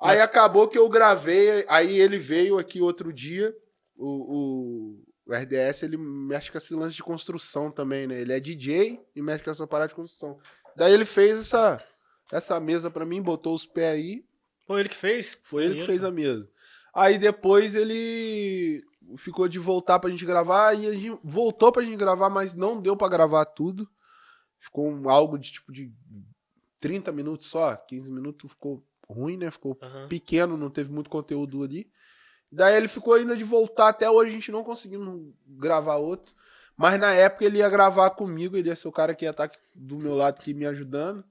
Aí acabou que eu gravei, aí ele veio aqui outro dia, o, o, o RDS, ele mexe com esse lance de construção também, né? Ele é DJ e mexe com essa parada de construção. Daí ele fez essa, essa mesa pra mim, botou os pés aí, Foi ele que fez? foi ele que fez a mesa. Aí depois ele ficou de voltar pra gente gravar e a gente voltou pra gente gravar, mas não deu pra gravar tudo. Ficou um, algo de tipo de 30 minutos só, 15 minutos ficou ruim, né? Ficou Aham. pequeno, não teve muito conteúdo ali. Daí ele ficou ainda de voltar, até hoje a gente não conseguiu gravar outro. Mas na época ele ia gravar comigo, ele ia ser o cara que ia estar aqui do meu lado aqui me ajudando.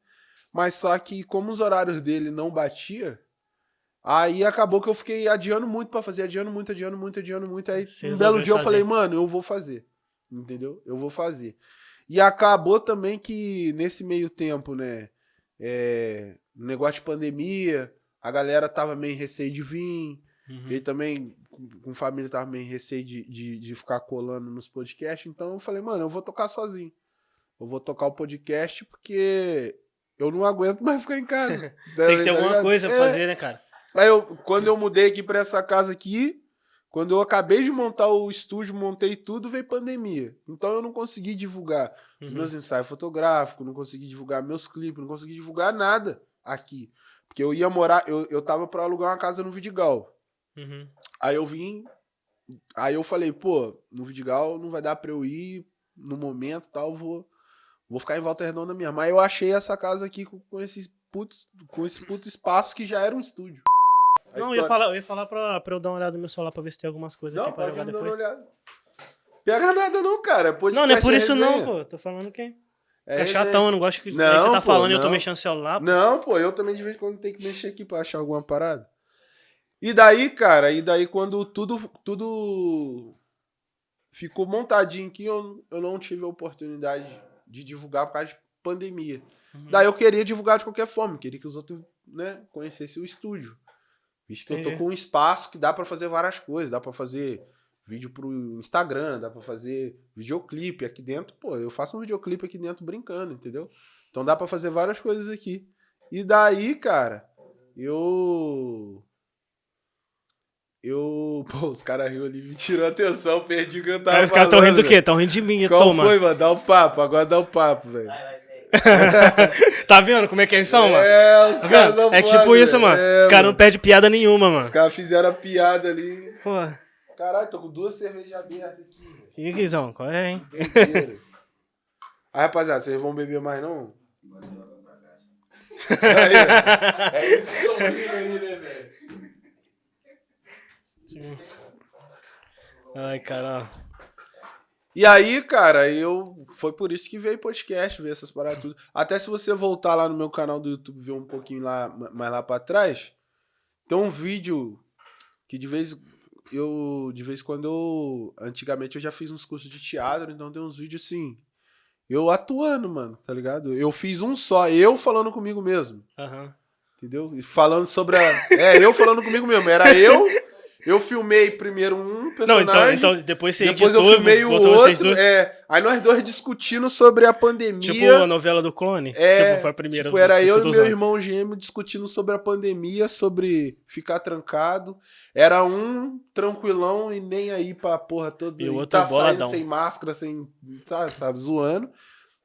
Mas só que como os horários dele não batia, aí acabou que eu fiquei adiando muito pra fazer, adiando muito, adiando muito, adiando muito. Aí Você um belo dia eu fazer. falei, mano, eu vou fazer. Entendeu? Eu vou fazer. E acabou também que nesse meio tempo, né? É, negócio de pandemia, a galera tava meio receio de vir. Uhum. Ele também, com, família, tava meio receio de, de, de ficar colando nos podcasts. Então eu falei, mano, eu vou tocar sozinho. Eu vou tocar o podcast porque eu não aguento mais ficar em casa. Tem que ter Tá alguma coisa pra É. fazer, né, cara? Aí eu, quando eu mudei aqui pra essa casa aqui, quando eu acabei de montar o estúdio, montei tudo, veio pandemia. Então eu não consegui divulgar os Uhum. meus ensaios fotográficos, não consegui divulgar meus clipes, não consegui divulgar nada aqui. Porque eu ia morar, eu, eu tava pra alugar uma casa no Vidigal. Uhum. Aí eu vim, aí eu falei, pô, no Vidigal não vai dar pra eu ir no momento e tal, vou, vou ficar em Volta Redonda mesmo. Aí eu achei essa casa aqui com, com, esses putos, com esse puto espaço que já era um estúdio. A Não, eu ia história- falar, eu ia falar pra, pra eu dar uma olhada no meu celular pra ver se tem algumas coisas Não, aqui pra pode jogar me dar uma depois. olhada. Pega nada não, cara. é Não, não é por podcast, isso não, resenha. pô. Tô falando que É é chatão, eu não gosto que Não, você tá pô, falando e eu tô não. mexendo no celular. pô. Não, pô, eu também de vez em quando tenho que mexer aqui pra achar alguma parada. E daí, cara, e daí quando tudo, tudo ficou montadinho aqui, eu, eu não tive a oportunidade de divulgar por causa de pandemia. Uhum. Daí eu queria divulgar de qualquer forma, queria que os outros, né, conhecessem o estúdio. Visto que eu tô com um espaço que dá pra fazer várias coisas, dá pra fazer vídeo pro Instagram, dá pra fazer videoclipe aqui dentro. Pô, eu faço um videoclipe aqui dentro brincando, entendeu? Então dá pra fazer várias coisas aqui. E daí, cara, eu eu, pô, os caras riram ali, me tirou a atenção, perdi o que eu tava Aí os caras tão rindo do quê? Tão rindo de mim, Qual toma. foi, mano? Dá o papo, agora dá o papo, velho. Vai, vai, sério. Tá vendo como é que eles são, mano? É, os Tá caras não É tipo isso, mano. é, Os caras não perdem piada nenhuma, mano. Os caras fizeram a piada ali. Pô, Caralho, tô com duas cervejas abertas aqui, velho. que guizão, qual é, hein? Aí, rapaziada, vocês vão beber mais não? Aí, é isso que rindo aí, né, velho? Ai, cara. E aí, cara, eu. Foi por isso que veio podcast, veio essas paradas tudo. Até se você voltar lá no meu canal do YouTube ver um pouquinho lá, mais lá pra trás, tem um vídeo que de vez eu de vez em quando eu antigamente eu já fiz uns cursos de teatro, então tem uns vídeos assim, eu atuando, mano, tá ligado? Eu fiz um só, eu falando comigo mesmo. Aham. Entendeu? Falando sobre a. É, eu falando comigo mesmo. Era eu. Eu filmei primeiro um Não, personagem. então, então depois você depois eu editou, filmei o outro. É, aí nós dois discutindo sobre a pandemia. Tipo a novela do clone? É, tipo, foi a primeira. tipo, era eu e meu irmão gêmeo discutindo sobre a pandemia, sobre ficar trancado. Era um tranquilão e nem aí pra porra toda. E o outro tá boladão. saindo sem máscara, sem. Sabe, sabe, zoando.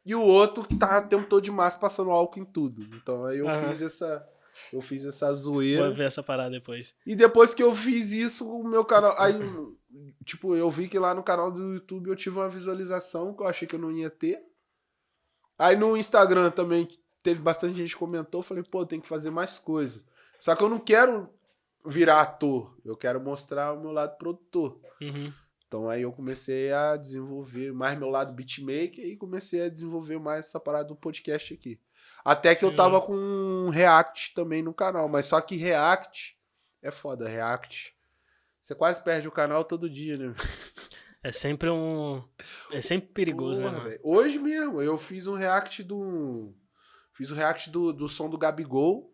E o outro que tava o tempo todo de máscara passando álcool em tudo. Então aí eu Aham. fiz essa. Eu fiz essa Vou zoeira. ver essa parada depois. E depois que eu fiz isso, o meu canal. Aí, tipo, eu vi que lá no canal do YouTube eu tive uma visualização que eu achei que eu não ia ter. Aí no Instagram também teve bastante gente que comentou. Falei, pô, tem que fazer mais coisa. Só que eu não quero virar ator. Eu quero mostrar o meu lado produtor. Uhum. Então aí eu comecei a desenvolver mais meu lado beatmaker e comecei a desenvolver mais essa parada do podcast aqui. Até que eu tava com um React também no canal, mas só que React é foda, React. Você quase perde o canal todo dia, né? É sempre um. É sempre perigoso, Porra, né? mano? velho. Hoje mesmo, eu fiz um React do. Fiz o React do, do som do Gabigol.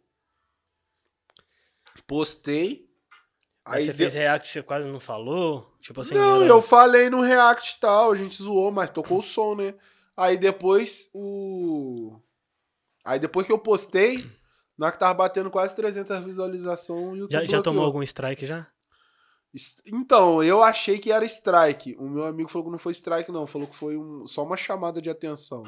Postei. Aí você de- fez react você quase não falou? Tipo assim. não, era- eu falei no React e tal, a gente zoou, mas tocou o som, né? Aí depois o. Aí depois que eu postei, na hora que tava batendo quase 300 visualizações, o YouTube Já, já tomou algum strike já? Então, eu achei que era strike. O meu amigo falou que não foi strike, não. Falou que foi um- só uma chamada de atenção.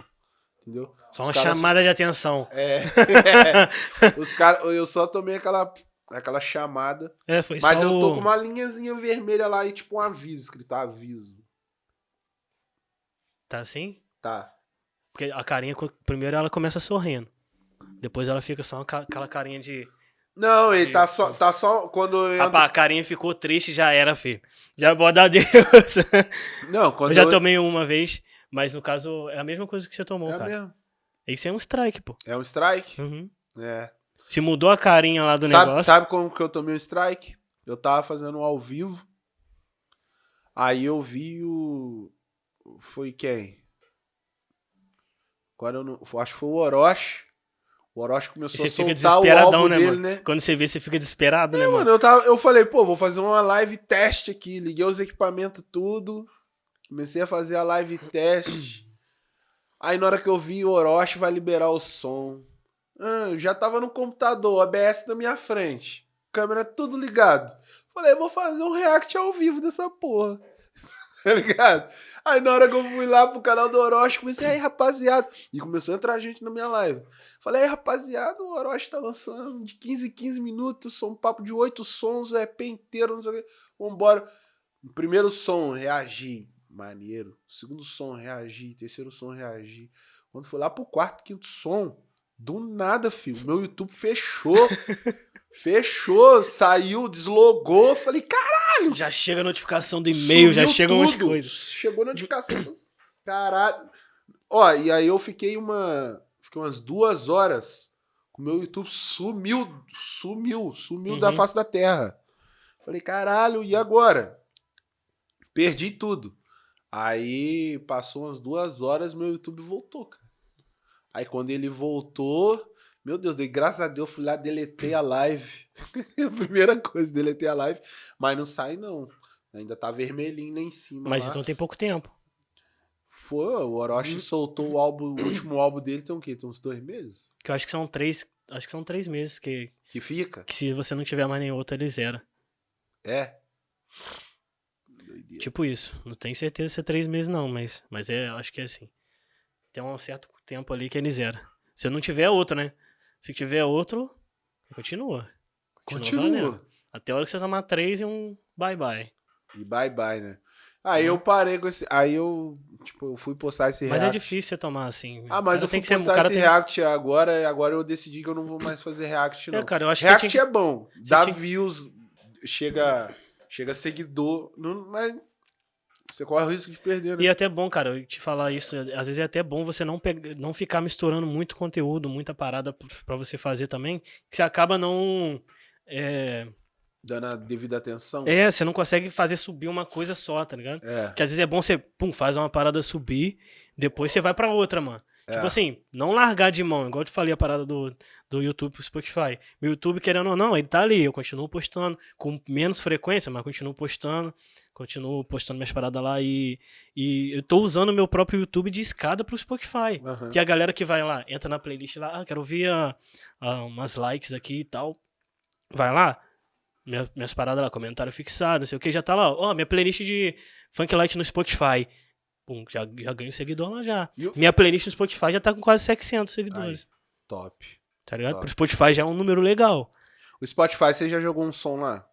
Entendeu? Só Os uma caras- chamada de atenção. É. Os caras. Eu só tomei aquela, aquela chamada. É, foi Mas só eu tô o- com uma linhazinha vermelha lá e tipo um aviso, escrito aviso. Tá assim? Tá. Porque a carinha, primeiro ela começa sorrindo. Depois ela fica só aquela carinha de. Não, ele tá Isso. só, tá só quando entro- Rapaz, a carinha ficou triste, já era, filho. Já dar Deus. Não, quando Eu já eu- tomei uma vez, mas no caso é a mesma coisa que você tomou, É cara. mesmo. Isso é um strike, pô. É um strike? Uhum. É. Se mudou a carinha lá do Sabe, negócio. sabe como que eu tomei um strike? Eu tava fazendo um ao vivo. Aí eu vi o. Foi quem? Agora eu não. Acho que foi o Orochi. O Orochi começou a soltar o álbum né, dele, mano? né? Quando você vê, você fica desesperado, né, É, mano? mano, eu, tava, eu falei, pô, vou fazer uma live teste aqui. Liguei os equipamentos tudo. Comecei a fazer a live teste. Aí na hora que eu vi, o Orochi vai liberar o som. Ah, eu já tava no computador, OBS na minha frente. Câmera tudo ligado. Falei, vou fazer um react ao vivo dessa porra. tá ligado? Aí na hora que eu fui lá pro canal do Orochi, comecei, aí rapaziada. E começou a entrar gente na minha live. Falei, aí rapaziada, o Orochi tá lançando de 15 em 15 minutos, são um papo de 8 sons, o EP inteiro, não sei o que. Vambora. Primeiro som, reagi. Maneiro. Segundo som, reagi. Terceiro som, reagi. Quando foi lá pro quarto, quinto som, do nada, filho. Meu YouTube fechou. fechou, saiu, deslogou. Falei, caralho. Já chega a notificação do e-mail, já chega um monte de coisa. Chegou notificação. Caralho. Ó, e aí eu fiquei uma. Fiquei umas duas horas. O meu YouTube sumiu. Sumiu. Sumiu da Uhum. face da terra. Falei, caralho, e agora? Perdi tudo. Aí passou umas duas horas, meu YouTube voltou, cara. Aí quando ele voltou, meu Deus, dei graças a Deus, fui lá, deletei a live. a primeira coisa, deletei a live. Mas não sai, não. Ainda tá vermelhinho lá em cima. Mas lá. então tem pouco tempo. Foi, o Orochi soltou o álbum, o último álbum dele tem o quê? Tem uns dois meses? Que eu acho que são três. Acho que são três meses que, Que fica? que se você não tiver mais nenhum outro, ele zera. É. Doideira. Tipo isso. Não tenho certeza se é três meses, não, mas, mas é, acho que é assim. Tem um certo tempo ali que ele zera. Se não tiver outro, né? Se tiver outro, continua. Continua. valendo. Até a hora que você tomar três e um bye-bye. E bye bye, né? Aí eu parei com esse. Aí eu, tipo, eu fui postar esse Mas é react. difícil você tomar assim. Ah, mas eu fui que ser- postar cara esse tem- react agora, agora eu decidi que eu não vou mais fazer react, não. É, cara, eu acho que react você tinha é bom. Dá tinha- views, chega, chega seguidor, não, mas você corre o risco de perder, né? E é até bom, cara, eu te falar isso. Às vezes é até bom você não, pegar, não ficar misturando muito conteúdo, muita parada p- pra você fazer também. Que você acaba não. É, Dando a devida atenção. é, você não consegue fazer subir uma coisa só, tá ligado? É. Porque às vezes é bom você, pum, faz uma parada subir, depois você vai pra outra, mano. É. Tipo assim, não largar de mão, igual eu te falei a parada do, do YouTube pro Spotify. Meu YouTube, querendo ou não, ele tá ali, eu continuo postando com menos frequência, mas continuo postando, continuo postando minhas paradas lá e, e eu tô usando o meu próprio YouTube de escada pro Spotify. Aham. Que a galera que vai lá, entra na playlist lá, ah, quero ouvir ah, ah, umas likes aqui e tal. Vai lá, minha- minhas paradas lá, comentário fixado, não sei o que, já tá lá. Ó, minha playlist de Funk Light no Spotify. Pum, já, já ganho seguidor lá já. O- Minha playlist no Spotify já tá com quase 700 seguidores. Top. Tá ligado? Top. Pro Spotify já é um número legal. O Spotify, você já jogou um som lá?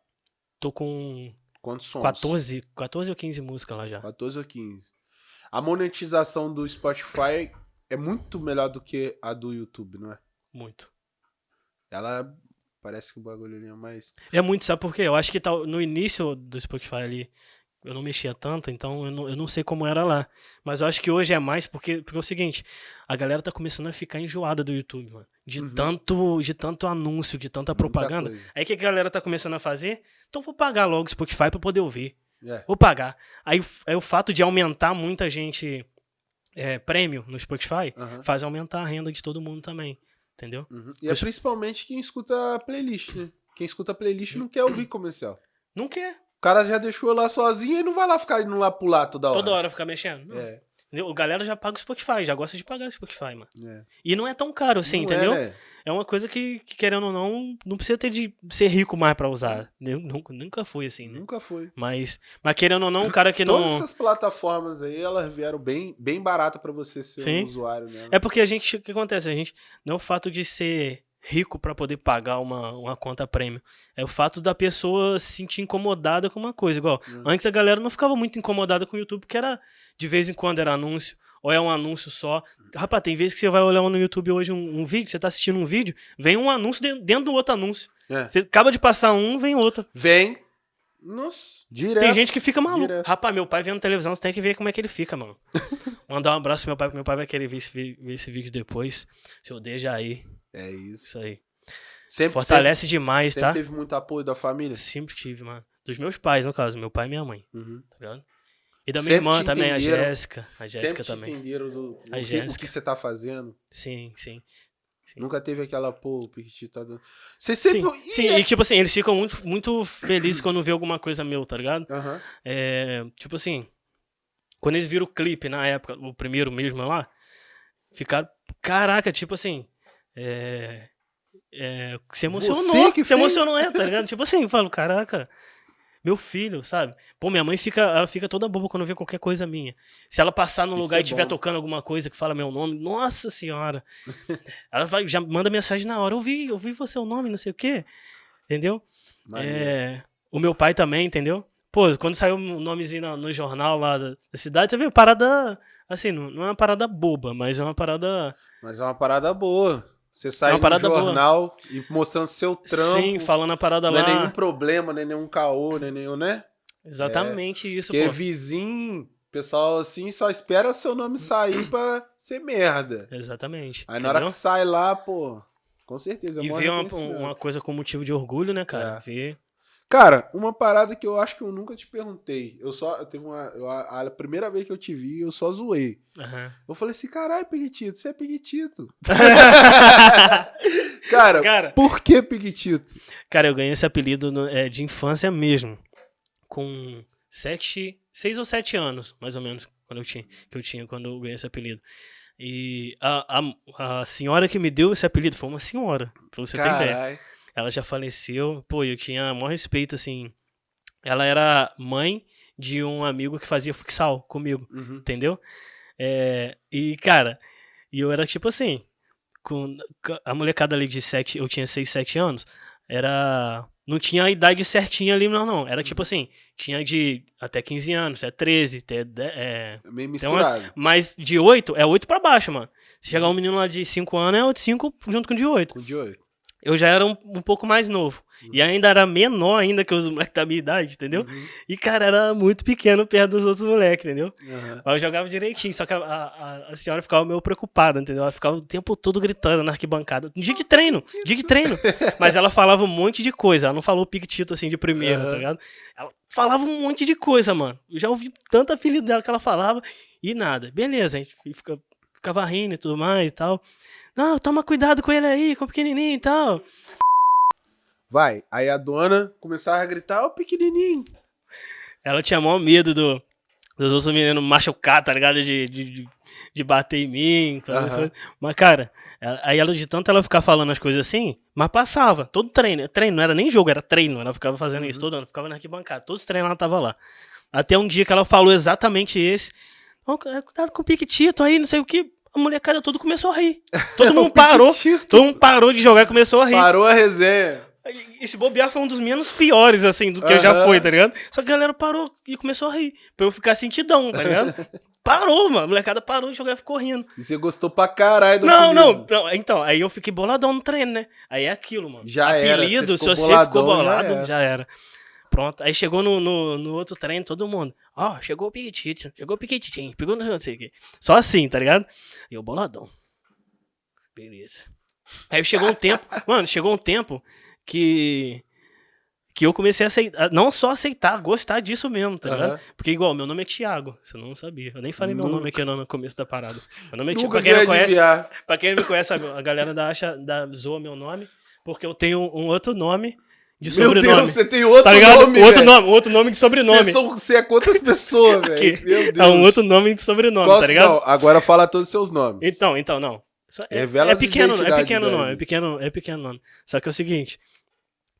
Tô com Quantos sons? 14, 14 ou 15 músicas lá já. 14 ou 15. A monetização do Spotify é muito melhor do que a do YouTube, não é? Muito. Ela parece que o bagulho é mais. É muito, sabe por quê? Eu acho que tá, no início do Spotify ali, eu não mexia tanto, então eu não, eu não sei como era lá. Mas eu acho que hoje é mais porque, porque é o seguinte, a galera tá começando a ficar enjoada do YouTube, mano. De, Uhum. tanto, de tanto anúncio, de tanta propaganda. Aí o que a galera tá começando a fazer? Então vou pagar logo o Spotify pra poder ouvir. É. Vou pagar. Aí, aí o fato de aumentar muita gente é, prêmio no Spotify Aham. faz aumentar a renda de todo mundo também. Entendeu? Uhum. E é principalmente quem escuta playlist, né? Quem escuta playlist não quer ouvir comercial. Não quer. O cara já deixou lá sozinho e não vai lá ficar indo lá pular toda hora. Toda hora ficar mexendo. Não. É? O galera já paga o Spotify, já gosta de pagar o Spotify, mano. é. E não é tão caro assim, Não entendeu? É, né? É uma coisa que, que, querendo ou não, não precisa ter de ser rico mais pra usar. Eu nunca, nunca fui assim, né? Nunca foi. Mas, mas querendo ou não, um cara que Todas não. essas plataformas aí, elas vieram bem, bem barato pra você ser Sim. um usuário, né? É porque a gente. O que acontece? A gente. Não é o fato de ser rico pra poder pagar uma, uma conta prêmio. É o fato da pessoa se sentir incomodada com uma coisa. Igual, Hum. antes a galera não ficava muito incomodada com o YouTube, porque era. De vez em quando era anúncio. Ou é um anúncio só. Rapaz, tem vezes que você vai olhar no YouTube hoje um, um vídeo, você tá assistindo um vídeo, vem um anúncio de- dentro do outro anúncio. É. Você acaba de passar um, vem outro. Vem. Nossa, direto. Tem gente que fica maluco. Direto. Rapaz, meu pai vendo televisão, você tem que ver como é que ele fica, mano. Mandar um abraço pro meu pai, porque meu pai vai querer ver esse, ver esse vídeo depois. Seu deixa aí. É isso. Isso aí. Sempre, Fortalece demais, sempre, tá? sempre teve muito apoio da família. Sempre tive, mano. Dos meus pais, no caso, meu pai e minha mãe, Uhum. tá ligado? E da minha Sempre irmã também, a. Jéssica. A Jéssica Sempre também. entenderam do, A que, o que você tá fazendo. Sim, sim. Sim. Nunca teve aquela, pô, o tá dando. Você Sim, sempre. sim, e tipo assim, eles ficam muito, muito felizes quando vê alguma coisa meu, tá ligado? Aham. É, tipo assim, quando eles viram o clipe na época, o primeiro mesmo lá, ficaram, caraca, tipo assim, é, é, se emocionou, que se fez? emocionou, é, tá ligado? Tipo assim, eu falo, caraca, meu filho, sabe? Pô, minha mãe fica, ela fica toda boba quando vê qualquer coisa minha. Se ela passar Isso lugar é e estiver tocando alguma coisa que fala meu nome, nossa senhora, ela vai, já manda mensagem na hora, eu vi, eu vi você o nome, não sei o quê, entendeu? É, o meu pai também, entendeu? Pô, quando saiu o nomezinho no, no jornal lá da, da cidade, você viu? Parada. Assim, não, não é uma parada boba, mas é uma parada. Mas é uma parada boa. Você sai É uma no boa. jornal e mostrando seu trampo. Sim, falando a parada não lá. é nenhum problema, nem nenhum caô, nem nenhum, né? Exatamente isso, Porque pô. vizinho, pessoal assim, só espera seu nome sair pra ser merda. Exatamente. Aí na hora que entendeu? sai lá, pô, com certeza. é E ver uma, uma coisa com motivo de orgulho, né, cara? É. Ver. Cara, uma parada que eu acho que eu nunca te perguntei. Eu só. Eu teve uma. eu- a, a primeira vez que eu te vi, eu só zoei. Aham. Eu falei assim, caralho, Piquitito, você é Piquitito. Cara, Cara, por que Piquitito? cara, eu ganhei esse apelido no- é, de infância mesmo. Com sete. Seis ou sete anos, mais ou menos, quando eu tinha, que eu tinha quando eu ganhei esse apelido. E a, a, a senhora que me deu esse apelido foi uma senhora, pra você ter ideia. Ela já faleceu. Pô, eu tinha maior respeito, assim. Ela era mãe de um amigo que fazia futsal comigo, Uhum. entendeu? É, e, cara, e eu era tipo assim. Com a molecada ali de 7, eu tinha 6, 7 anos, era. Não tinha a idade certinha ali, não, não. Era tipo assim, tinha de até 15 anos, é 13, até. É, Meio Tem umas- misturado. mas de 8 é 8 pra baixo, mano. Se chegar um menino lá de 5 anos, é 5 junto com o de 8 Com de oito. Eu já era um, um pouco mais novo. E ainda era menor ainda que os moleques da minha idade, entendeu? Uhum. E, cara, era muito pequeno perto dos outros moleques, entendeu? Uhum. Mas eu jogava direitinho, só que a, a, a senhora ficava meio preocupada, entendeu? Ela ficava o tempo todo gritando na arquibancada. Dia de treino, dia de treino. Mas ela falava um monte de coisa, ela não falou piquetito assim de primeira, tá ligado? Ela falava um monte de coisa, mano. Eu já ouvi tanto apelido dela que ela falava e nada. Beleza, a gente fica, ficava rindo e tudo mais e tal. Não, toma cuidado com ele aí, com o pequenininho e tal. Vai. Aí a dona começava a gritar, ô pequenininho. Ela tinha maior medo do, dos outros meninos machucar, tá ligado? De, de, de- bater em mim. assim. Mas, cara, ela- aí ela de tanto ela ficar falando as coisas assim, mas passava. Todo treino. Treino, não era nem jogo, era treino. Ela ficava fazendo Uhum. isso todo ano, ficava na arquibancada. Todos os treinos ela tava lá. Até um dia que ela falou exatamente esse. "Ó, cuidado com o Piquetito aí, não sei o que. A molecada tudo começou a rir. Todo mundo parou. Todo mundo parou de jogar e começou a rir. Parou a resenha. Esse bobear foi um dos menos piores, assim, do que já Aham. foi, tá ligado? Só que a galera parou e começou a rir. Pra eu ficar sentidão, tá ligado? Parou, mano. A molecada parou de jogar e ficou rindo. E você gostou pra caralho do Não, apelido. não, não. Então, aí eu fiquei boladão no treino, né? Aí é aquilo, mano. Já era, Apelido, se você ficou boladão, já bolado, era. já era. Pronto. Aí chegou no, no, no outro treino, todo mundo. Ó, chegou o Piquetito, chegou o Piquetitinho, pegou não sei o quê. Só assim, tá ligado? E eu boladão. Beleza. Aí chegou um tempo, mano, chegou um tempo que que eu comecei a aceitar, não só aceitar, gostar disso mesmo, tá ligado? Aham. Porque igual, meu nome é Thiago, você não sabia. Eu nem falei meu Nunca. nome aqui no começo da parada. Meu nome é Thiago, pra quem não conhece. Pra quem me conhece, a a galera da acha, da, zoa meu nome, porque eu tenho um outro nome de Meu sobrenome. Deus, você tem outro tá ligado? nome, outro nome, outro nome de sobrenome. Você, são, você é quantas pessoas, velho? Meu Deus. É um outro nome de sobrenome, Qual- tá ligado? não, agora fala todos os seus nomes. Então, então, não. É, Revela é as pequeno, é pequeno nome, é pequeno, é pequeno nome. Só que é o seguinte,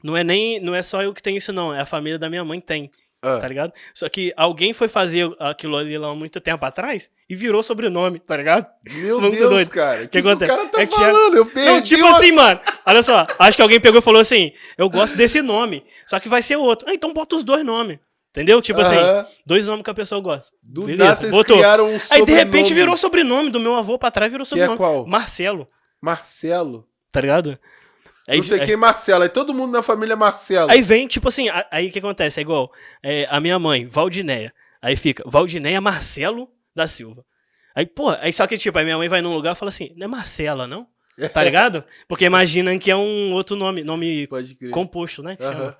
não é nem, não é só eu que tenho isso não, é a família da minha mãe tem, Ah, tá ligado? Só que alguém foi fazer aquilo ali lá há muito tempo atrás e virou sobrenome, tá ligado? Meu Muito Deus, doido. cara. O Que que, que o acontece? cara tá É que falando? Eu perdi Não, tipo o assim, ass- mano. Olha só, acho que alguém pegou e falou assim: eu gosto desse nome, só que vai ser outro. Ah, então bota os dois nomes. Entendeu? Tipo assim, Aham. dois nomes que a pessoa gosta. Do Beleza, nada botou. criaram um Aí de sobrenome. repente virou sobrenome do meu avô pra trás, virou Que é sobrenome. qual? Marcelo, Marcelo. tá ligado? Aí, não sei aí- quem é Marcelo. Aí todo mundo na família é Marcelo. aí vem, tipo assim, aí o que acontece? É igual é, a minha mãe, Valdinéia. Aí fica Valdinéia Marcelo da Silva. Aí, pô, aí só que tipo, aí minha mãe vai num lugar e fala assim: não é Marcela, não? Tá ligado? Porque imaginam que é um outro nome, nome composto, né? chama.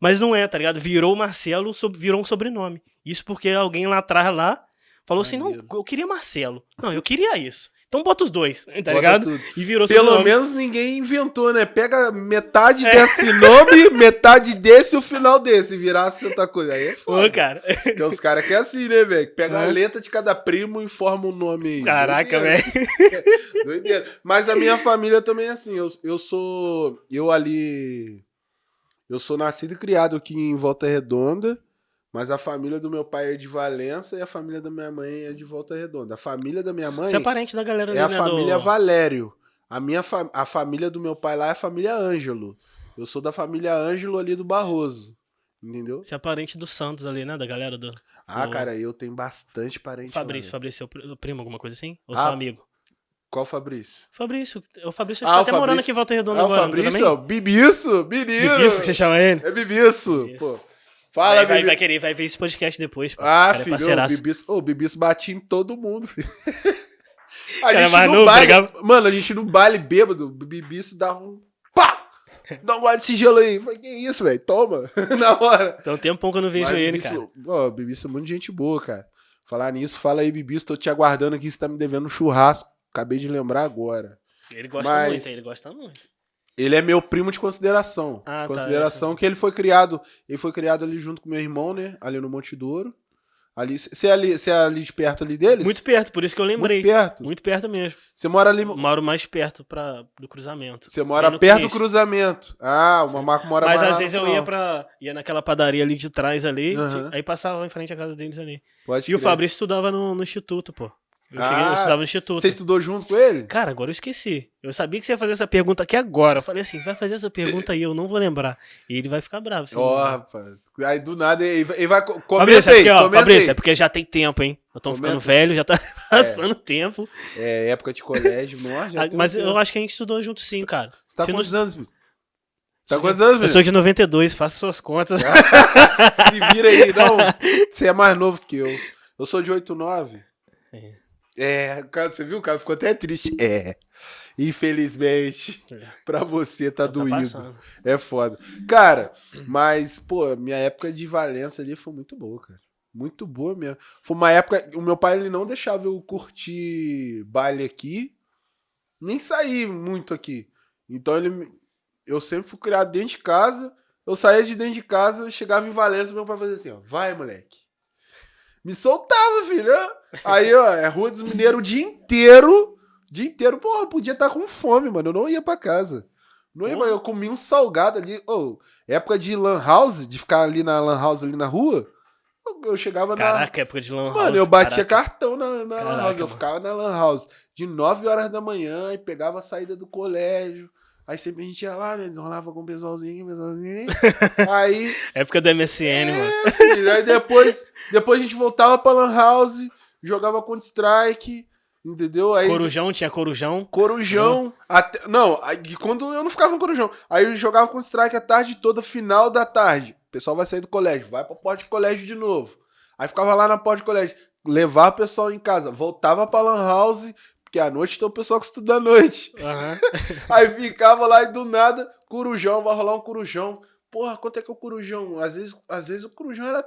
Mas não é, tá ligado? Virou Marcelo, virou um sobrenome. Isso porque alguém lá atrás lá falou assim: não, eu queria Marcelo. Não, eu queria isso. Então bota os dois, tá Bota ligado? tudo. E virou Pelo menos ninguém inventou, né? Pega metade É. desse nome, metade desse e o final desse. Virasse outra coisa. Aí é foda. Ô, cara. Tem uns caras que é assim, né, velho? Pega a É. letra de cada primo e forma um nome aí. Caraca, velho. Doideira. Mas a minha família também é assim. Eu, eu sou. Eu ali. Eu sou nascido e criado aqui em Volta Redonda. Mas a família do meu pai é de Valença e a família da minha mãe é de Volta Redonda. A família da minha mãe Você é parente da galera é a né? família do... Valério. A, minha fa- a família do meu pai lá é a família Ângelo. Eu sou da família Ângelo ali do Barroso. Entendeu? Você é parente do Santos ali, né? Da galera do. Ah, do- cara, eu tenho bastante parente. Fabrício. Fabrício é o pri- primo, alguma coisa assim? Ou Ah, seu amigo? Qual Fabrício? Fabrício. O Fabrício Ah, tá o até morando Fabrício- aqui em Volta Redonda Ah, o agora. não tá Fabrício, Bibiço, menino. Bibiço que você chama ele? É Bibiço, pô. Fala, vai, vai, Bibi- vai querer, vai ver esse podcast depois. pô. Ah, Cara, é filho, o parceiraço. Bibiço, ô, o Bibiço batia em todo mundo, filho. A Cara, gente no não, baile, brigava- mano, a gente no baile bêbado, o Bibiço dá um pá! Dá um gole desse gelo aí. Eu Falei, que isso, velho? Toma. Na hora. Então tem um tempo que eu não vejo Mas ele, Bibiço- cara. Ó, o Bibiço é muito gente boa, cara. Falar nisso, fala aí, Bibiço, tô te aguardando aqui, você tá me devendo um churrasco. Acabei de lembrar agora. Ele gosta Mas- muito, ele gosta muito. Ele é meu primo de consideração. Ah, de tá, consideração que ele foi criado. Ele foi criado ali junto com meu irmão, né? Ali no Monte Douro. Ali, você é ali, você é ali de perto ali deles? Muito perto, por isso que eu lembrei. Muito perto. Muito perto mesmo. Você mora ali. Moro mais perto pra, do cruzamento. Você mora perto do cruzamento. Ah, o Mamaco mora Mas mais às lá vezes eu ia pra. ia naquela padaria ali de trás ali, Aham. aí passava em frente à casa deles ali. Pode E o crer. Fabrício estudava no, no instituto, pô. Eu, Ah, cheguei, eu estudava no instituto. Você estudou junto com ele? Cara, agora eu esqueci. Eu sabia que você ia fazer essa pergunta aqui agora. Eu falei assim, vai fazer essa pergunta aí, eu não vou lembrar. E ele vai ficar bravo. se Ó, não- rapaz. Aí do nada ele vai, ele vai comenta Fabrício, é aí, porque, ó, Fabrício, aí. é porque já tem tempo, hein? Nós estamos ficando velho, já tá passando tempo. É época de colégio, já Ah, Mas eu tempo. acho que a gente estudou junto sim, cara. Você tá Se com não- quantos anos, filho? Tá quantos anos, Eu sou de 92, faça suas contas. Se vira aí, não. Você é mais novo que eu. Eu sou de 89. É. É, cara, você viu? O cara ficou até triste. É. Infelizmente, É. pra você tá, Tá doído. passando. É foda. Cara, mas, pô, minha época de Valença ali foi muito boa, cara. Muito boa mesmo. Foi uma época. O meu pai ele não deixava eu curtir baile aqui, nem sair muito aqui. Então ele. Eu sempre fui criado dentro de casa. Eu saía de dentro de casa, eu chegava em Valença, meu pai fazia assim, ó. Vai, moleque. Me soltava, filho. Aí, ó, é Rua dos Mineiros o dia inteiro. Dia inteiro, porra, eu podia estar com fome, mano. Eu não ia pra casa. Não ia, eu comia um salgado ali. Ô, época de lan house, de ficar ali na lan house ali na rua. eu- chegava na. Caraca, época de Lan House. Mano, eu batia caraca. cartão na, na lan Caraca, house. Eu mano. ficava na lan house de 9 horas da manhã e pegava a saída do colégio. Aí sempre a gente ia lá, né? Desenrolava com o pessoalzinho, pessoalzinho. Aí, Época do MSN, mano. é, filho, aí depois, depois a gente voltava pra lan house, jogava Counter-Strike, entendeu? Aí Corujão, tinha Corujão. Corujão. Até, não, aí, quando eu não ficava no Corujão. Aí eu jogava com strike a tarde toda, final da tarde. O pessoal vai sair do colégio, vai pra porta de colégio de novo. Aí ficava lá na porta de colégio, levava o pessoal em casa, voltava pra Lan House, porque à noite tem o pessoal que estuda à noite. Aham. Aí ficava lá e do nada, Corujão, vai rolar um Corujão. Porra, quanto é que é o Corujão? Às vezes, às vezes o Corujão era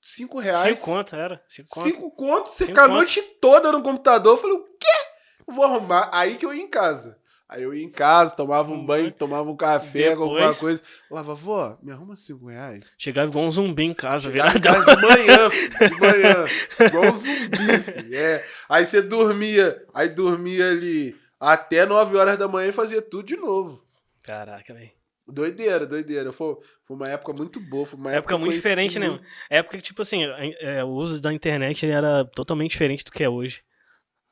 5 reais. Cinco conto, era. Cinco conto. Cinco conto, pra você ficar a noite toda no computador. Eu falei, o quê? Vou arrumar. Aí que eu ia em casa. Aí eu ia em casa, tomava um Hum, banho, tomava um café, depois- alguma coisa. Falava, vó, me arruma cinco reais. Chegava igual um zumbi em casa, de manhã, filho, de manhã. Igual um zumbi, filho. É. Aí você dormia, aí dormia ali até 9 horas da manhã e fazia tudo de novo. Caraca, velho. Doideira, doideira. Foi, foi uma época muito boa. Foi uma Época época muito diferente, né? Época que, tipo assim, é, o uso da internet era totalmente diferente do que é hoje.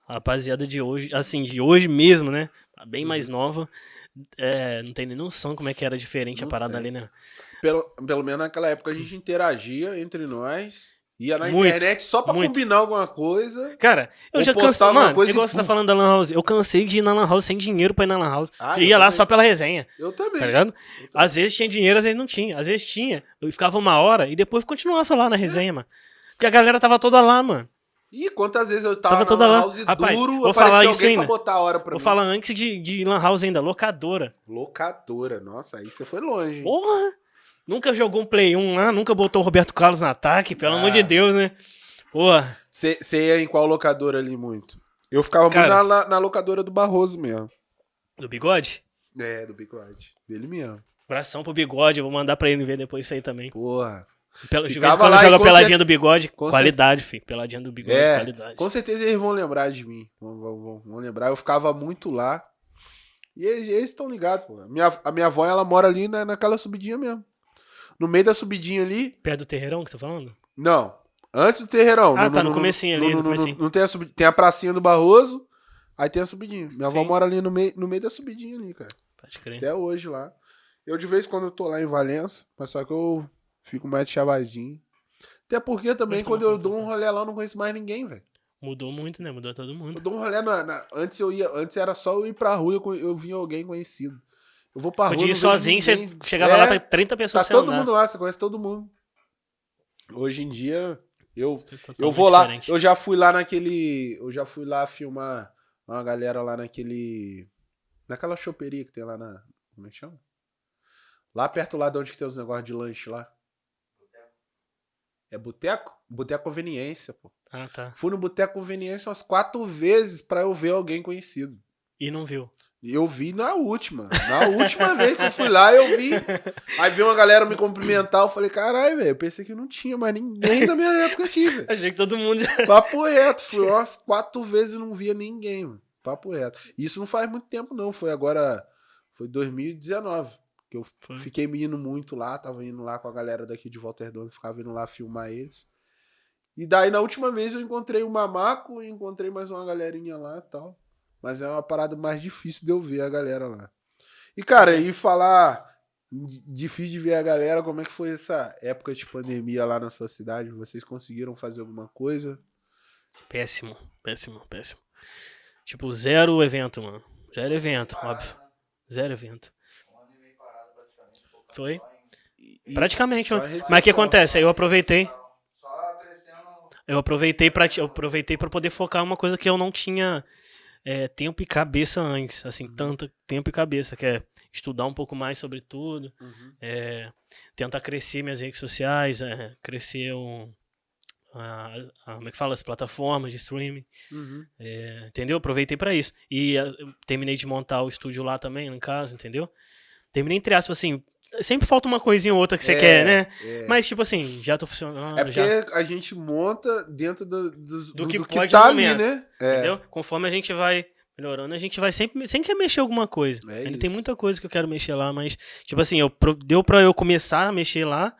A rapaziada de hoje, assim, de hoje mesmo, né? Bem mais Uhum. nova. é, não tem nem noção como é que era diferente Não a parada tem. ali, né? Pelo, pelo menos naquela época a gente interagia entre nós. Ia na Muito, internet só pra muito. combinar alguma coisa. Cara, eu já cansei. Mano, e você tá falando da Lan House. Eu cansei de ir na Lan House sem dinheiro pra ir na Lan House. Ah, Você ia lá também. só pela resenha, Eu também. tá ligado? Também. Às vezes tinha dinheiro, às vezes não tinha. Às vezes tinha. Eu ficava uma hora e depois continuava lá na resenha, mano. Porque a galera tava toda lá, mano. Ih, quantas vezes eu tava, Tava toda lan lá. house Rapaz, duro, vou falar isso ainda. pra botar a hora pra Vou mim. falar antes de, de Lan House ainda, locadora. Locadora. Nossa, aí você foi longe. hein? Porra! Nunca jogou um Play 1 lá, nunca botou o Roberto Carlos no ataque, pelo Ah. amor de Deus, né? Porra. Você ia em qual locadora ali muito? Eu ficava Cara. muito na, na- na locadora do Barroso mesmo. Do bigode? É, do Bigode. Dele mesmo. Abração pro bigode, eu vou mandar pra ele ver depois isso aí também. Porra. Em Ficava quando lá joga peladinha do bigode, qualidade, filho. Peladinha do bigode, É, qualidade. Com certeza eles vão lembrar de mim. Vão, vão- vão- lembrar. Eu ficava muito lá. E eles estão ligados, pô. A minha, a minha avó, ela mora ali na, naquela subidinha mesmo. No meio da subidinha ali. Perto do terreirão que você tá falando? Não. Antes do terreirão. Ah, tá, no comecinho ali, no comecinho. Não tem a subidinha. Tem a pracinha do Barroso. Aí tem a subidinha. Minha avó Sim. mora ali no meio, no meio da subidinha ali, cara. Pode crer. Até hoje lá. Eu de vez em quando eu tô lá em Valença, mas só que eu fico mais de chavadinho. Até porque também tá quando eu tá dou um rolê lá eu não conheço mais ninguém, velho. Mudou muito, né? Mudou todo Eu mundo. dou um rolê na, na- Antes eu ia. Antes era só eu ir pra rua e eu, eu vinha alguém conhecido. Eu vou pra rua. Podia ir não vejo sozinho, você ninguém. chegava É, lá, tá 30 Tá pessoas pra você todo andar. mundo lá, você conhece todo mundo. Hoje em dia, eu, eu vou lá. diferente. Eu já fui lá naquele. Eu já fui lá filmar uma galera lá naquele. Naquela choperia que tem lá na. Como é que chama? Lá perto lá de onde que tem os negócios de lanche lá. É boteco? Boteco Conveniência, pô. Ah, tá. Fui no Boteco Conveniência umas quatro vezes pra eu ver alguém conhecido. E não viu. Eu vi na última. Na última vez que eu fui lá, eu vi. Aí veio uma galera me cumprimentar. Eu falei, caralho, velho. Eu pensei que não tinha mais ninguém da minha época aqui, velho. Achei que todo mundo. Papo reto. Fui umas quatro vezes e não via ninguém, mano. Papo reto. Isso não faz muito tempo, não. Foi agora. Foi 2019. Que eu Foi. fiquei indo muito lá. Tava indo lá com a galera daqui de Walter Redondo. Ficava indo lá filmar eles. E daí, na última vez, eu encontrei o Mamaco e encontrei mais uma galerinha lá e tal. Mas é uma parada mais difícil de eu ver a galera lá. E, cara, e falar difícil de ver a galera, como é que foi essa época de pandemia lá na sua cidade? Vocês conseguiram fazer alguma coisa? Péssimo, péssimo, péssimo. Tipo, zero evento, mano. Zero evento, óbvio. Zero evento. Um ano e meio parado praticamente. focando Foi? E- Praticamente, só Mas o que acontece? Aí eu aproveitei. Eu aproveitei eu aproveitei pra poder focar em uma coisa que eu não tinha é, tempo e cabeça antes. Assim, tanto tempo e cabeça, que é estudar um pouco mais sobre tudo. Uhum. é, tentar crescer minhas redes sociais, é, crescer um, a- a- como é que fala? As plataformas de streaming. Uhum. É, entendeu? Aproveitei pra isso. E ah, eu terminei de montar o estúdio lá também, em casa, entendeu? Terminei entre aspas, assim. Sempre falta uma coisinha ou outra que você É, quer, né? é. Mas, tipo assim, já tô funcionando. É porque já, a gente monta dentro do, do, Do do- que do pode tá no ali, momento. né? É. Entendeu? Conforme a gente vai melhorando, a gente vai sempre. Sempre quer mexer alguma coisa. É Ainda tem muita coisa que eu quero mexer lá, mas, tipo assim, eu, deu pra eu começar a mexer lá.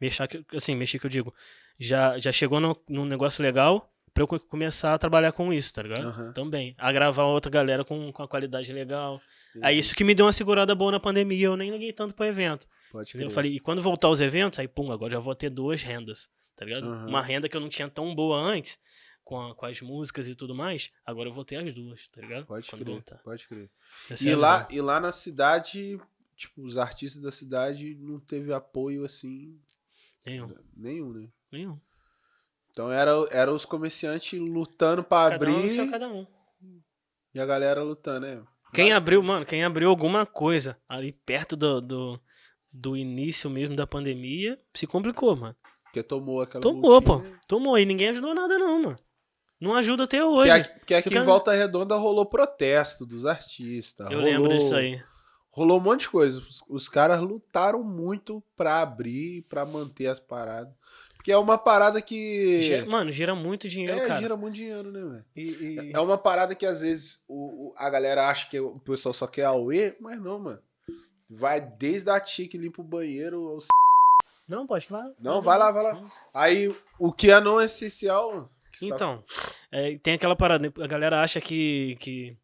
Mexer, assim, mexer que eu digo. Já, já chegou no- num negócio legal pra eu co- começar a trabalhar com isso, tá ligado? Aham. Também. A gravar outra galera com, com a qualidade legal. É isso que me deu uma segurada boa na pandemia. Eu nem liguei tanto pro evento. Pode Entendeu? Eu crer. falei, e quando voltar os eventos, aí, pum, agora já vou ter duas rendas, tá ligado? Aham. Uma renda que eu não tinha tão boa antes, com, a- com as músicas e tudo mais, agora eu vou ter as duas, tá ligado? Pode quando crer, voltar. pode crer. Essa é E a lá, e lá na cidade, tipo, os artistas da cidade não teve apoio assim, Nenhum, nenhum, né? nenhum. Então era, era os comerciantes lutando um no abrir seu cada um. e a galera lutando, né? Quem Mas- abriu, mano, quem abriu alguma coisa ali perto do, do, do início mesmo da pandemia, se complicou, mano. Porque tomou aquela Tomou, pô. multinha. Tomou. E ninguém ajudou nada, não, mano. Não ajuda até hoje. aqui, que Se aqui o em Volta Redonda rolou protesto dos artistas. Eu rolou, lembro disso aí. Rolou um monte de coisa. Os, os caras lutaram muito pra abrir, pra manter as paradas. Porque é uma parada que. Gira- mano, gira muito dinheiro, é, cara. gira muito dinheiro, né, velho? E, e- É uma parada que às vezes o, o- a galera acha que o pessoal só quer Aue, mas não, mano. Vai desde a tia que limpa o banheiro. ao c- Não, pode falar. Não, vai lá, vai lá. Aí o que é não essencial. que tá- Então, é, tem aquela parada, né? a galera acha que, que,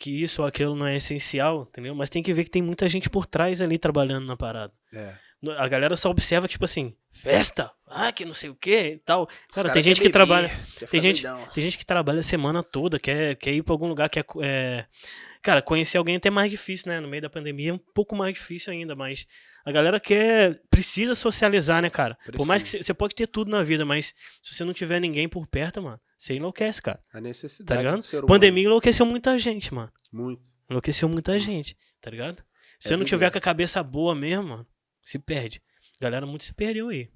que isso ou aquilo não é essencial, entendeu? Mas tem que ver que tem muita gente por trás ali trabalhando na parada. É. A galera só observa, tipo assim, festa, ah, que não sei o que e tal. Cara, caras tem gente que trabalha. Tem gente, tem gente que trabalha a semana toda, quer, quer ir pra algum lugar, quer. É... Cara, conhecer alguém é até mais difícil, né? No meio da pandemia é um pouco mais difícil ainda, mas a galera quer. Precisa socializar, né, cara? Por mais que Precisa. você pode ter tudo na vida, mas se você não tiver ninguém por perto, mano, você enlouquece, cara. A necessidade Tá ligado? Pandemia enlouqueceu muita gente, mano. Muito. Enlouqueceu muita gente, tá ligado? Se É você não tiver com a cabeça boa mesmo, mano, se perde. A galera muito se perdeu aí.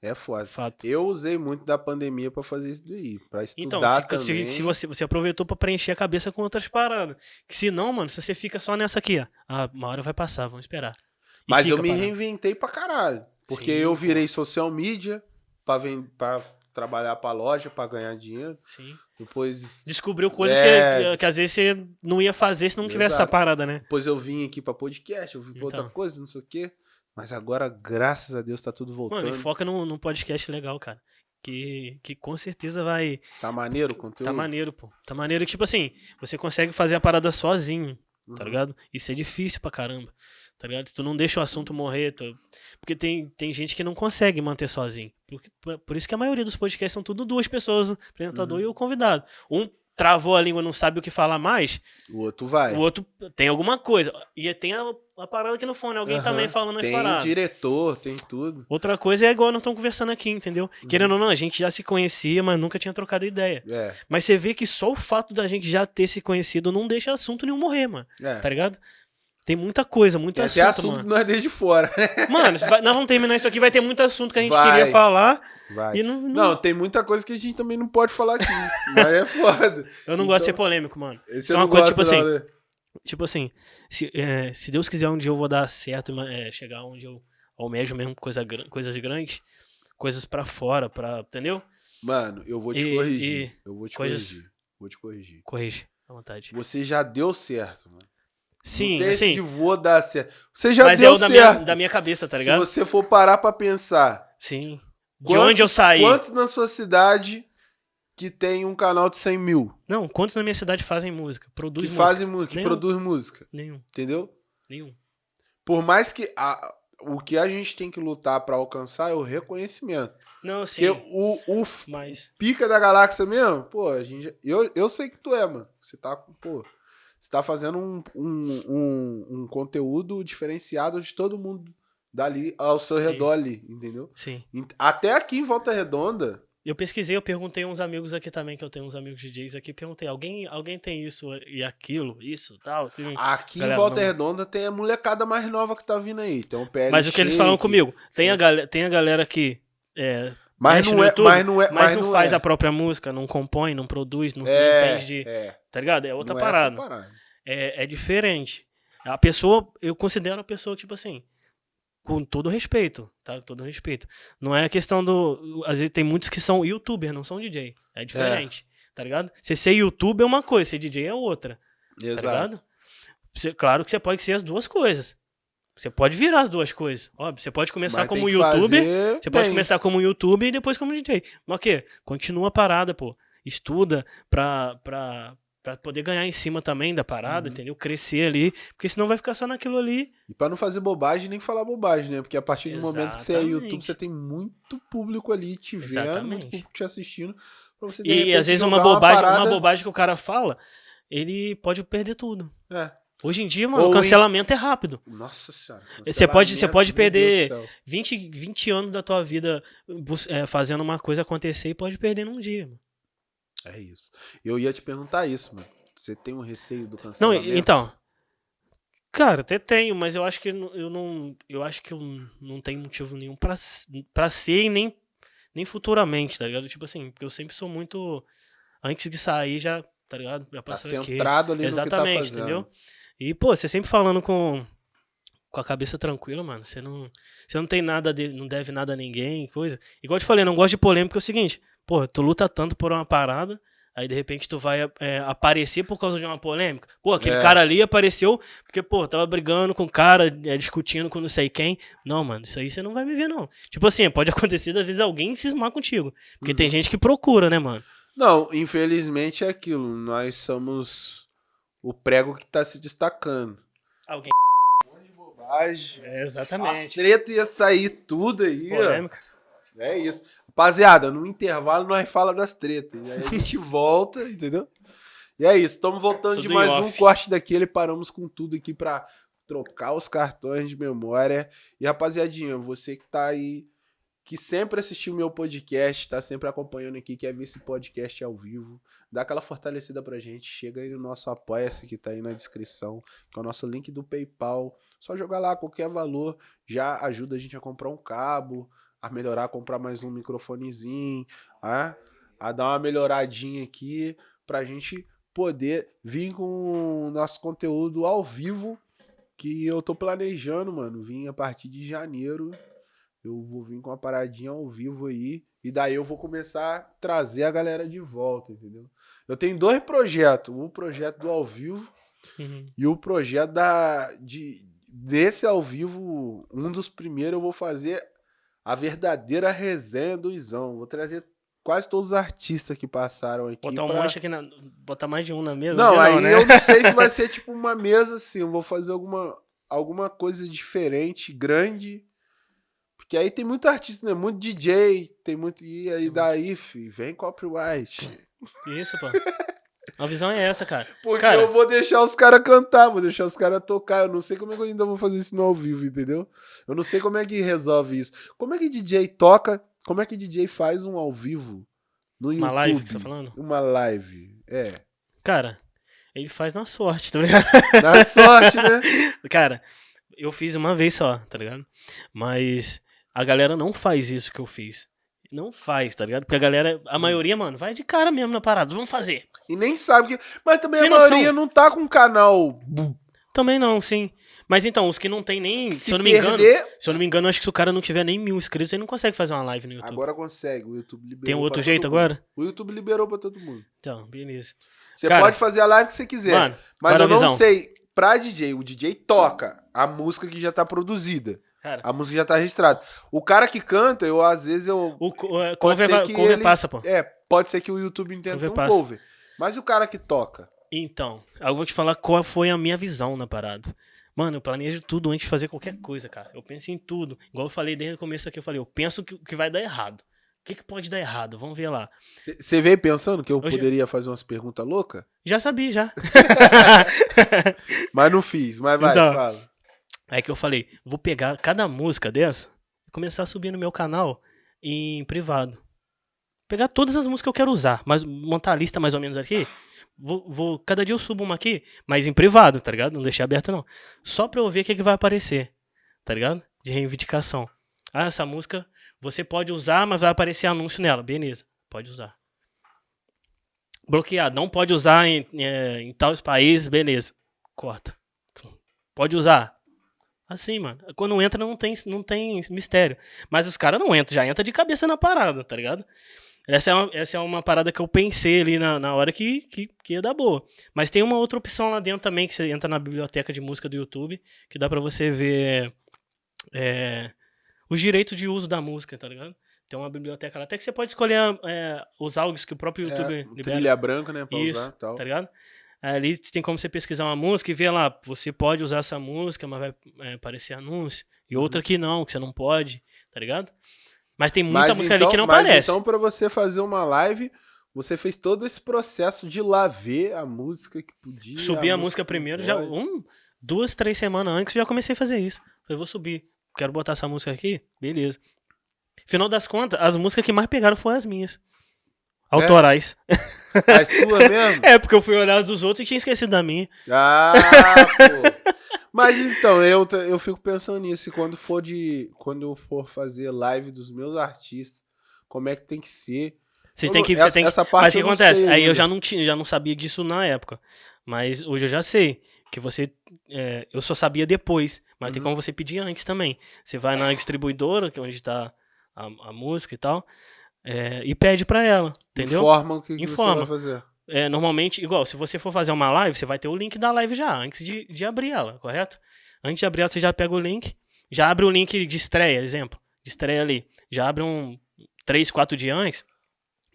É foda. Fato. Eu usei muito da pandemia pra fazer isso daí. Pra Então, estudar se, se- também. se você, você aproveitou pra preencher a cabeça com outras paradas. Que se não, mano, se você fica só nessa aqui, ó. Ah, uma hora vai passar, vamos esperar. E Mas eu me parado. reinventei pra caralho. Porque Sim, eu virei social media pra, ven- pra trabalhar pra loja, pra ganhar dinheiro. Sim. Depois, Descobriu coisa É. que, que, às vezes você não ia fazer se não tivesse essa Exato. parada, né? depois eu vim aqui pra podcast, eu vim pra outra Então. coisa, não sei o quê. Mas agora, graças a Deus, tá tudo voltando. Mano, e foca num, num podcast legal, cara. Que, que com certeza vai. Tá maneiro o conteúdo? Tá maneiro, pô. Tá maneiro. Tipo assim, você consegue fazer a parada sozinho, tá Uhum. ligado? Isso é difícil pra caramba. Tá ligado? Tu não deixa o assunto morrer. Tu... Porque tem, tem gente que não consegue manter sozinho. Por, por, por isso que a maioria dos podcasts são tudo duas pessoas, o apresentador Uhum. e o convidado. Um travou a língua, não sabe o que falar mais, O outro vai. o outro tem alguma coisa. E tem a, a parada aqui no fone, alguém Aham. também falando as Tem paradas. diretor, tem tudo. Outra coisa é igual nós estamos conversando aqui, entendeu? Uhum. Querendo ou não, a gente já se conhecia, mas nunca tinha trocado ideia. É, Mas você vê que só o fato da gente já ter se conhecido não deixa assunto nenhum morrer, mano. é. Tá ligado? Tem muita coisa, muito Tem assunto, até assunto mano. nós desde fora. Mano, vai- nós vamos terminar isso aqui, vai ter muito assunto que a gente Vai. queria falar Vai. não, não- Não, tem muita coisa que a gente também não pode falar aqui. mas é foda. eu não gosto de ser então- polêmico, mano. Esse Isso é uma coisa, gosto, tipo assim, né? Tipo assim, se, é, se Deus quiser um dia eu vou dar certo, é, chegar onde eu almejo mesmo coisa, coisas grandes, coisas pra fora, pra, entendeu? Mano, eu vou te E- corrigir. e eu vou te coisas- corrigir. Vou te corrigir. Corrige, à vontade. Você já deu certo, mano. Sim, não tem esse assim, vou dar certo. Você já mas é deu o da minha, da minha cabeça, tá Se ligado? você for parar pra pensar. Sim. De quantos- onde eu saí? Quantos na sua cidade que tem um canal de 100 mil? Não, quantos na minha cidade fazem música? Produz que música? fazem que Nenhum. produz música. Nenhum, Entendeu? nenhum. Por mais que a- o que a gente tem que lutar pra alcançar é o reconhecimento. Não, sim. Porque o, o Mas. pica da galáxia mesmo, pô, a gente, eu, eu sei que tu é, mano. Você tá, com- pô, você tá fazendo um, um, um, um conteúdo diferenciado de todo mundo dali ao seu Sim. redor ali, entendeu? Sim. Até aqui em Volta Redonda, Eu pesquisei, eu perguntei uns amigos aqui também, que eu tenho uns amigos DJs aqui, perguntei, alguém, alguém tem isso e aquilo, isso, tal? Tem- aqui em Galera, Volta não- Redonda tem a molecada mais nova que tá vindo aí. Tem o PL Mas o que eles falam comigo, tem a, Sim. galera, tem a galera que é, Mas não, é, YouTube, mas não é. mas, não faz é. a própria música, não compõe, não produz, não, não É, entende de. é. Tá ligado? É outra Não é parada. É, é diferente. A pessoa, eu considero a pessoa, tipo assim, com todo respeito, tá? Com todo respeito. Não é a questão do. Às vezes tem muitos que são youtuber, não são DJ. É diferente, tá ligado? Você ser youtuber é uma coisa, ser DJ é outra, tá Exato. ligado? Você- claro que você pode ser as duas coisas. Você pode virar as duas coisas. Óbvio, você pode começar Mas como youtuber. Você pode bem. começar como youtuber e depois como DJ. Mas o quê? Continua a parada, pô. Estuda pra, pra, pra poder ganhar em cima também da parada, Uhum. entendeu? Crescer ali. Porque senão vai ficar só naquilo ali. E pra não fazer bobagem nem falar bobagem, né? Porque a partir do momento que você é. YouTube, você tem muito público ali te vendo, muito Exatamente. público te assistindo. Você, E repente, às vezes uma bobagem, uma, parada- bobagem que o cara fala, ele pode perder tudo. É. Hoje em dia, mano, Ou o em- cancelamento é rápido. Nossa senhora. Você pode- você pode perder- Deus do céu. 20, 20 anos da tua vida é, fazendo uma coisa acontecer e pode perder num dia. Mano. É isso. Eu ia te perguntar isso, mano. Você tem um receio do Não, cancelamento? então. Cara, até tenho, mas eu acho que eu não- eu não. Acho que eu não tenho motivo nenhum pra, pra ser e nem, nem futuramente, tá ligado? Tipo assim, porque eu sempre sou muito. Antes de sair, já, tá ligado? Já Tá passou aqui. centrado ali no que tá Exatamente, fazendo. entendeu? E, pô, você sempre falando com, com a cabeça tranquila, mano. Você não, você não tem nada, de, não deve nada a ninguém, coisa. Igual eu te falei, não gosto de polêmica, é o seguinte, pô, tu luta tanto por uma parada, aí de repente tu vai é, aparecer por causa de uma polêmica. Pô, aquele É. cara ali apareceu porque, pô, tava brigando com o cara, é, discutindo com não sei quem. Não, mano, isso aí você não vai me ver, não. Tipo assim, pode acontecer, às vezes, alguém cismar contigo. Porque Uhum. tem gente que procura, né, mano? Não, infelizmente é aquilo. Nós somos o prego que tá se destacando. Alguém. de bobagem. É, As exatamente. treta ia sair tudo aí, ó. Polêmica. É isso. Rapaziada, no intervalo nós fala das tretas. E aí a gente volta, entendeu? E é isso. Estamos voltando de Tudo mais um corte daquele. Paramos com tudo aqui pra trocar os cartões de memória. E rapaziadinha, você que tá aí, que sempre assistiu meu podcast, tá sempre acompanhando aqui, quer ver esse podcast ao vivo, dá aquela fortalecida pra gente. Chega aí no nosso Apoia-se que tá aí na descrição, que é o nosso link do PayPal. Só jogar lá qualquer valor, já ajuda a gente a comprar um cabo, a melhorar, a comprar mais um microfonezinho, a, a dar uma melhoradinha aqui pra gente poder vir com o nosso conteúdo ao vivo que eu tô planejando, mano. Vim a partir de janeiro. Eu vou vir com uma paradinha ao vivo aí. E daí eu vou começar a trazer a galera de volta, entendeu? Eu tenho dois projetos. Um projeto do ao vivo Uhum. e o projeto da, de, desse ao vivo, um dos primeiros eu vou fazer a verdadeira resenha do Izão. Vou trazer quase todos os artistas que passaram aqui. Botar um pra- monte aqui na. Botar mais de um na mesa? Não, aí né? eu não sei se vai ser tipo uma mesa assim. Eu vou fazer alguma, alguma coisa diferente, grande. Porque aí tem muito artista, né? Muito DJ, tem muito. E aí daí, fi, vem copyright. Isso, pô. A visão é essa, cara. Porque Cara- eu vou deixar os caras cantar, vou deixar os caras tocar. Eu não sei como é que eu ainda vou fazer isso no ao vivo, entendeu? Eu não sei como é que resolve isso. Como é que DJ toca? Como é que DJ faz um ao vivo no YouTube? Uma live que você tá falando? Uma live. É. Cara, ele faz na sorte, tá ligado? Na sorte, né? Cara, eu fiz uma vez só, tá ligado? Mas a galera não faz isso que eu fiz. Não faz, tá ligado? Porque a galera, a maioria, mano, vai de cara mesmo na parada. Vamos fazer. E nem sabe que. Mas também Sem a maioria noção. não tá com canal. Também não, sim. Mas então, os que não tem nem. Se, Se eu não me engano. perder. Se eu não me engano, acho que se o cara não tiver nem mil inscritos, ele não consegue fazer uma live no YouTube. Agora consegue. O YouTube liberou. tem um outro jeito todo mundo. agora? O YouTube liberou pra todo mundo. Então, beleza. Você Cara, pode fazer a live que você quiser. Mano, mas agora eu não sei. Pra DJ, o DJ toca a música que já tá produzida. Cara, A música já tá registrada. O cara que canta, eu às vezes eu. o é, cover, que cover ele- passa, pô. É, pode ser que o YouTube entenda Cover um passa. cover. Mas e o cara que toca? Então, eu vou te falar qual foi a minha visão na parada. Mano, eu planejo tudo antes de fazer qualquer coisa, cara. Eu penso em tudo. Igual eu falei desde o começo aqui, eu falei, eu penso que, que vai dar errado. O que, que pode dar errado? Vamos ver lá. Você veio pensando que eu Hoje- poderia fazer umas perguntas loucas? Já sabia, já. Mas não fiz. Mas vai, Então. fala. Aí que eu falei, vou pegar cada música dessa e começar a subir no meu canal em privado. Pegar todas as músicas que eu quero usar, mas montar a lista mais ou menos aqui. Vou, vou- cada dia eu subo uma aqui, mas em privado, tá ligado? Não deixei aberto não. Só pra eu ver o que, que vai aparecer, tá ligado? De reivindicação. Ah, essa música você pode usar, mas vai aparecer anúncio nela. Beleza, pode usar. Bloqueado, não pode usar em, é, em tais países, beleza. Corta. Pode usar. Assim, mano. Quando entra não tem, não tem mistério. Mas os caras não entram, já entra de cabeça na parada, tá ligado? Essa é uma, essa é uma parada que eu pensei ali na, na hora que, que, que ia dar boa. Mas tem uma outra opção lá dentro também, que você entra na biblioteca de música do YouTube, que dá pra você ver é, os direitos de uso da música, tá ligado? Tem uma biblioteca lá. Até que você pode escolher é, os áudios que o próprio YouTube É, libera. trilha branca, né? Pra Isso, usar e tal. tá ligado? Ali tem como você pesquisar uma música e ver lá, você pode usar essa música, mas vai é, aparecer anúncio. E Uhum. outra que não, que você não pode, tá ligado? Mas tem muita música ali então- que não mas aparece. Então, pra você fazer uma live, você fez todo esse processo de lá ver a música que podia. Subi a, música que não primeiro, já um, duas, três semanas antes, já comecei a fazer isso. Falei, vou subir. Quero botar essa música aqui? Beleza. Final das contas, as músicas que mais pegaram foram as minhas. Autorais. A sua mesmo? É, porque eu fui olhar as dos outros e tinha esquecido da minha. Ah, pô. Mas então, eu, eu fico pensando nisso. E quando for de. Quando eu for fazer live dos meus artistas, como é que tem que ser? Têm não- que. essa- têm que essa parte mas o que acontece? Aí eu já não, tinha, já não sabia disso na época. Mas hoje eu já sei. Que você. é, eu só sabia depois. Mas Uhum. tem como você pedir antes também. Você vai na distribuidora, que é onde tá a, a música e tal. É, e pede pra ela. Entendeu? Informa o que, que Informa. você vai fazer. É, normalmente, igual, se você for fazer uma live, você vai ter o link da live já, antes de, de abrir ela, correto? Antes de abrir ela, você já pega o link, já abre o link de estreia, exemplo, de estreia ali. Já abre um 3, 4 dias antes,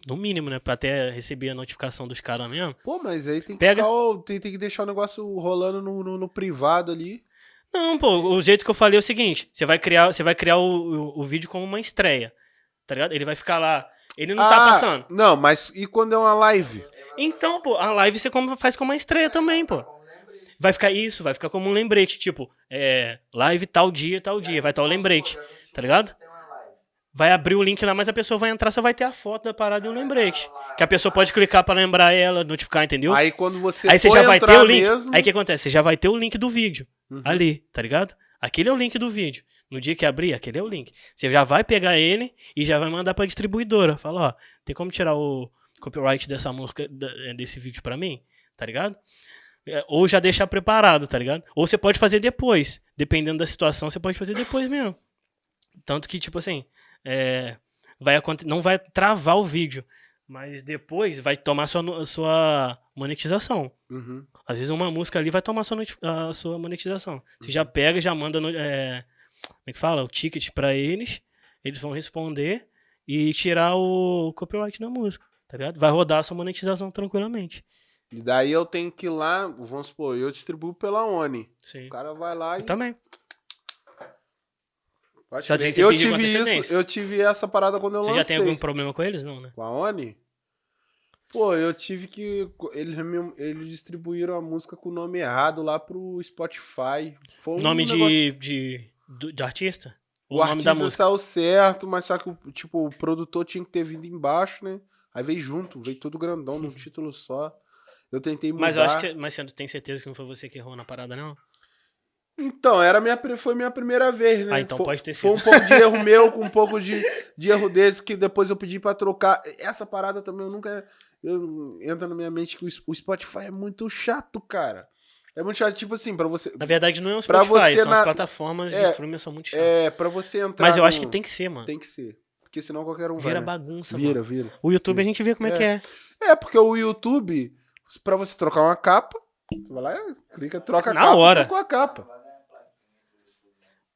no mínimo, né? Pra até receber a notificação dos caras mesmo. Pô, mas aí tem que, Pega- ficar tem, tem que deixar o negócio rolando no, no, no privado ali. Não, pô, o jeito que eu falei é o seguinte: você vai criar, você vai criar o, o, o vídeo como uma estreia. Tá ligado? Ele vai ficar lá. Ele não tá Ah, passando. Não, mas e quando é uma live? Então, pô, a live você faz como uma estreia também, pô. Vai ficar isso, vai ficar como um lembrete, tipo, é, live tal dia, tal dia, vai estar o lembrete, tá ligado? Vai abrir o link lá, mas a pessoa vai entrar, só vai ter a foto da parada e o lembrete. Que a pessoa pode clicar pra lembrar ela, notificar, entendeu? Aí quando você Aí você já vai ter o link. mesmo- Aí o que acontece? Você já vai ter o link do vídeo Uhum. ali, tá ligado? Aquele é o link do vídeo. No dia que abrir, aquele é o link. Você já vai pegar ele e já vai mandar pra distribuidora. Fala, ó, tem como tirar o copyright dessa música, eh, desse vídeo pra mim? Tá ligado? É, Ou já deixar preparado, tá ligado? Ou você pode fazer depois. Dependendo da situação, você pode fazer depois mesmo. Tanto que, tipo assim, é, vai não vai travar o vídeo. Mas depois vai tomar sua, sua monetização. Uhum. Às vezes uma música ali vai tomar sua, a sua monetização. Você Uhum. já pega, já manda no, é, como é que fala? O ticket pra eles, eles vão responder e tirar o copyright da música, tá ligado? Vai rodar a sua monetização tranquilamente. E daí eu tenho que ir lá, vamos supor, eu distribuo pela ONI. Sim. O cara vai lá e. Eu também. Pode Só eu tive isso, eu tive essa parada quando eu Você lancei. já tem algum problema com eles? Não, né? Com a ONI? Pô, eu tive que. Eles, eles distribuíram a música com o nome errado lá pro Spotify. Foi um nome negócio- de, de, do- de artista? O, o artista saiu certo, mas só que o, tipo, o produtor tinha que ter vindo embaixo, né? Aí veio junto, veio tudo grandão num título só. Eu tentei mudar. Mas eu acho que. Mas você tem certeza que não foi você que errou na parada, não? Então, era minha, foi minha primeira vez, né? Ah, então foi, pode ter Foi sido. um pouco de erro meu, com um pouco de, de erro desse, porque depois eu pedi pra trocar. Essa parada também eu nunca. Eu, entra na minha mente que o, o Spotify é muito chato, cara. É muito chato, tipo assim, pra você. Na verdade, não é Pra Spotify, você são na- as plataformas de É, streaming são muito chatas. É, pra você entrar. Mas eu acho no- que tem que ser, mano. Tem que ser. Porque senão qualquer um Vira vai. né? bagunça, Vira, mano. vira. O YouTube a gente vê como é, É. que é. É, porque o YouTube, pra você trocar uma capa, você vai lá, clica, troca a Na capa, hora. trocou a capa.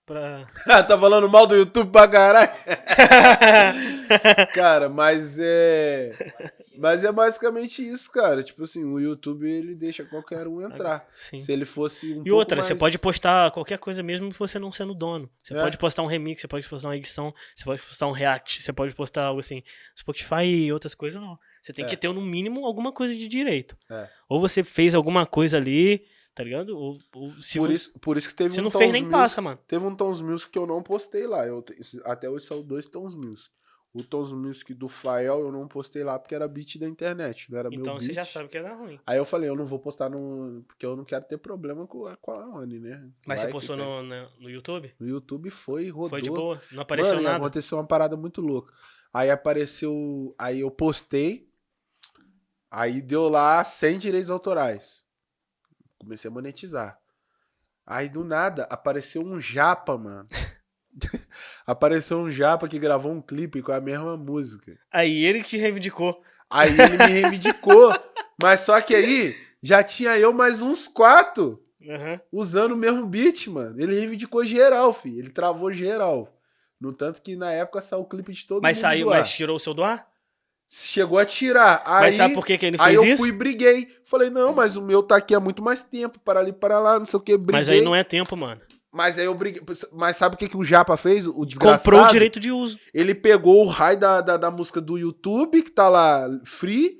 Pra... tá falando mal do YouTube pra caralho? cara, mas é. Mas é basicamente isso, cara. Tipo assim, o YouTube ele deixa qualquer um entrar. Sim. Se ele fosse um E outra, pouco você mais- pode postar qualquer coisa mesmo você não sendo dono. Você É. pode postar um remix, você pode postar uma edição, você pode postar um react, você pode postar algo assim. Spotify e outras coisas não. Você tem É. que ter no mínimo alguma coisa de direito. É. Ou você fez alguma coisa ali, tá ligado? Ou, ou se Por você, isso, por isso que teve se um não fez nem Music- passa, mano. Teve um Tons Music que eu não postei lá. Eu, até hoje são dois Tons Music. O Tons Music do Fael eu não postei lá porque era beat da internet, não era meu Então beat. você já sabe que ia dar ruim. Aí eu falei, eu não vou postar no. Porque eu não quero ter problema com a, com a Oni, né? Mas Vai você postou no, no, no YouTube? No YouTube foi, rodou. Foi de boa? Não apareceu Mano, nada? aconteceu uma parada muito louca. Aí apareceu. Aí eu postei. Aí deu lá 100 direitos autorais. Comecei a monetizar. Aí do nada apareceu um japa, mano. apareceu um japa que gravou um clipe com a mesma música. Aí ele que te reivindicou. Aí ele me reivindicou. mas só que aí já tinha eu mais uns quatro Aham. usando o mesmo beat, mano. Ele reivindicou geral, filho. Ele travou geral. No tanto que na época saiu o clipe de todo Mas mundo. saiu, do ar. mas tirou o seu do ar? Chegou a tirar. Aí, mas sabe por que, que ele aí fez eu isso? fui e briguei. Falei, não, mas o meu tá aqui há muito mais tempo. Para ali, para lá, não sei o que. Briguei. Mas aí não é tempo, mano. Mas aí eu briguei. Mas sabe o que, que o Japa fez? O desgraçado. Comprou o direito de uso. Ele pegou o raio da, da, da música do YouTube, que tá lá free,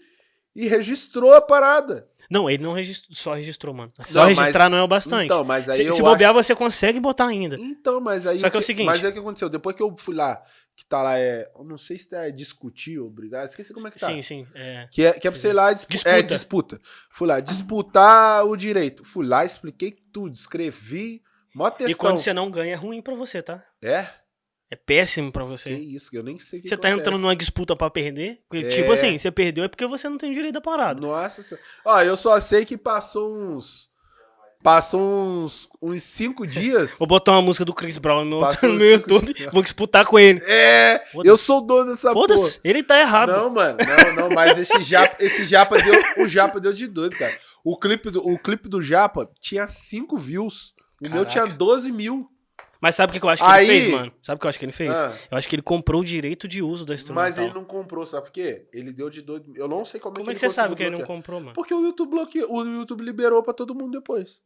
e registrou a parada. Não, ele não registrou, só registrou, mano. Só Não, mas- registrar não é o bastante. Então, mas aí se eu se acho- bobear, você consegue botar ainda. Então, mas aí. Só que é o seguinte- Mas aí o que aconteceu? Depois que eu fui lá, que tá lá, é. Eu não sei se é discutir ou brigar, esqueci como é que tá. Sim, sim. É. Que é, que é pra ir lá dispu Disputa. É, disputa. Fui lá, disputar o direito. Fui lá, expliquei tudo, escrevi. Mó textão. E quando você não ganha, é ruim pra você, tá? É? É péssimo pra Que você. isso, que eu nem sei o que Você tá acontece. entrando numa disputa pra perder. porque, É. Tipo assim, você perdeu é porque você não tem direito da parada. Nossa senhora. Ó, eu só sei que passou uns. Passou uns. Uns cinco dias. Vou botar uma música do Chris Brown no meu, no meu cinco YouTube, dias. vou disputar com ele. É! Eu sou o dono dessa porra. Foda-se, ele tá errado. Não, mano, não, não, mas esse japa, esse japa deu, o japa deu de doido, cara. O clipe do, o clipe do japa tinha 5 views. O meu tinha 12 mil. Mas sabe o que eu acho que Aí- ele fez, mano? Sabe o que eu acho que ele fez? Ah. Eu acho que ele comprou o direito de uso da instrumental. Mas ele não comprou, sabe por quê? Ele deu de doido. Eu não sei como, Como é é que que ele você sabe que ele não comprou, mano? Porque o YouTube bloqueou, o YouTube liberou pra todo mundo depois.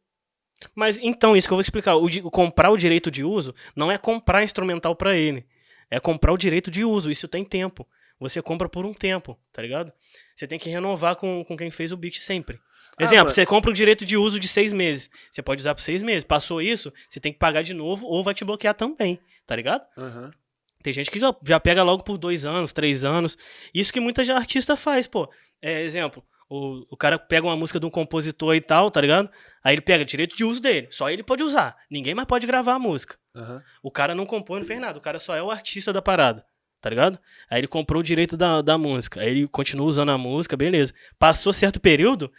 Mas então, isso que eu vou explicar. O, o comprar o direito de uso não é comprar instrumental pra ele. É comprar o direito de uso. Isso tem tempo. Você compra por um tempo, tá ligado? Você tem que renovar com, com quem fez o beat sempre. Ah, Exemplo, mas- você compra o direito de uso de seis meses. Você pode usar por seis meses. Passou isso, você tem que pagar de novo ou vai te bloquear também, tá ligado? Tem gente que já- pega logo por dois anos, três anos. Isso que muita artista faz, pô. É, exemplo, o, o cara pega uma música de um compositor e tal, tá ligado? Aí ele pega direito de uso dele. Só ele pode usar. Ninguém mais pode gravar a música. Aham. O cara não compõe, não fez nada. O cara só é o artista da parada. Tá ligado? Aí ele comprou o direito da, da música. Aí ele continua usando a música, beleza. Passou certo período,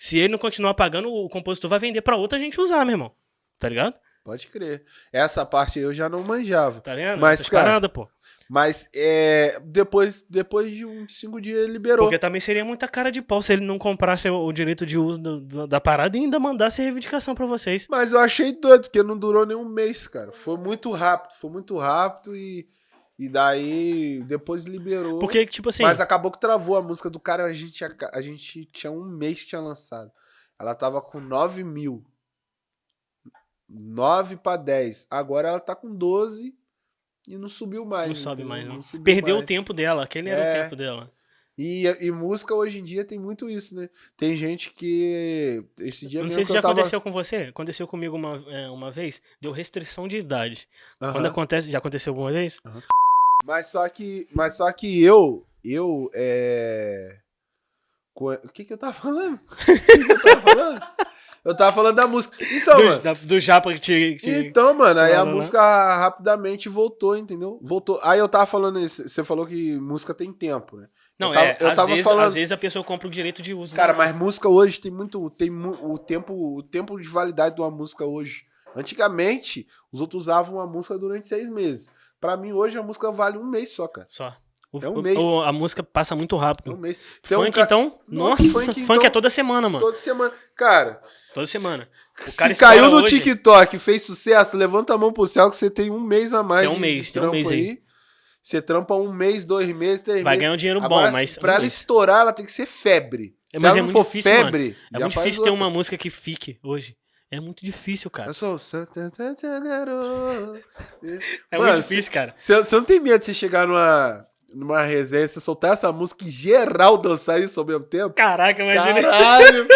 se ele não continuar pagando, o compositor vai vender pra outra gente usar, meu irmão. Tá ligado? Pode crer. Essa parte eu já não manjava. Tá vendo? Mas, cara, paradas, pô. Mas é, depois, depois de uns cinco dias ele liberou. Porque também seria muita cara de pau se ele não comprasse o o direito de uso do- do- da parada e ainda mandasse reivindicação pra vocês. Mas eu achei doido, porque não durou nem um mês, cara. Foi muito rápido, foi muito rápido e, e daí depois liberou. Porque, tipo assim. Mas acabou que travou a música do cara, a gente, tinha- a gente tinha um mês que tinha lançado. Ela tava com 9 mil. 9 pra 10. Agora ela tá com 12 e não subiu mais. Não sobe entendeu? mais, não. subiu Perdeu mais. o tempo dela. Aquele era É. o tempo dela. E, e música hoje em dia tem muito isso, né? Tem gente que. Esse dia Não sei se já tava... aconteceu com você. Aconteceu comigo uma, é, uma vez. Deu restrição de idade. Quando acontece. Já aconteceu alguma vez? Mas só que, mas só que eu, eu, é... O que que eu tava falando? O que que eu tava falando? Eu tava falando da música. Então, do, mano, da- do Japa que te. que- então, mano, aí a Não, não, não. música rapidamente voltou, entendeu? Voltou. Aí eu tava falando isso, você falou que música tem tempo, né? Não, eu tava- é. eu às, vezes, falando- às vezes a pessoa compra o direito de uso. Cara, da mas música. hoje tem muito, tem o tempo, o tempo de validade de uma música hoje. Antigamente, os outros usavam a música durante seis meses. Pra mim, hoje, a música vale um mês só, cara. Só. O- É um mês. o- a música passa muito É um rápido. mês. Tem um funk, ca- então? Nossa, Nossa, funk, funk, então- é toda semana, mano. Toda semana. Cara, Toda semana. O se cara caiu estoura no hoje. TikTok, fez sucesso, levanta a mão pro céu que você tem um mês a mais Tem um de, mês, de tem um mês aí. Você trampa um mês, dois meses, três Vai meses. ganhar um dinheiro Agora, bom, mas. pra ela mas estourar, ela tem que ser febre. É, Se mas ela é não muito for difícil, mano. febre, é já muito difícil ter outra. uma música que fique hoje. É muito difícil, cara. Eu sou o Santa Santa Garoto. É Mano, muito difícil, cara. Você não tem medo de você chegar numa, numa resenha, você soltar essa música e geral dançar isso ao mesmo tempo? Caraca, imagina isso. Caralho!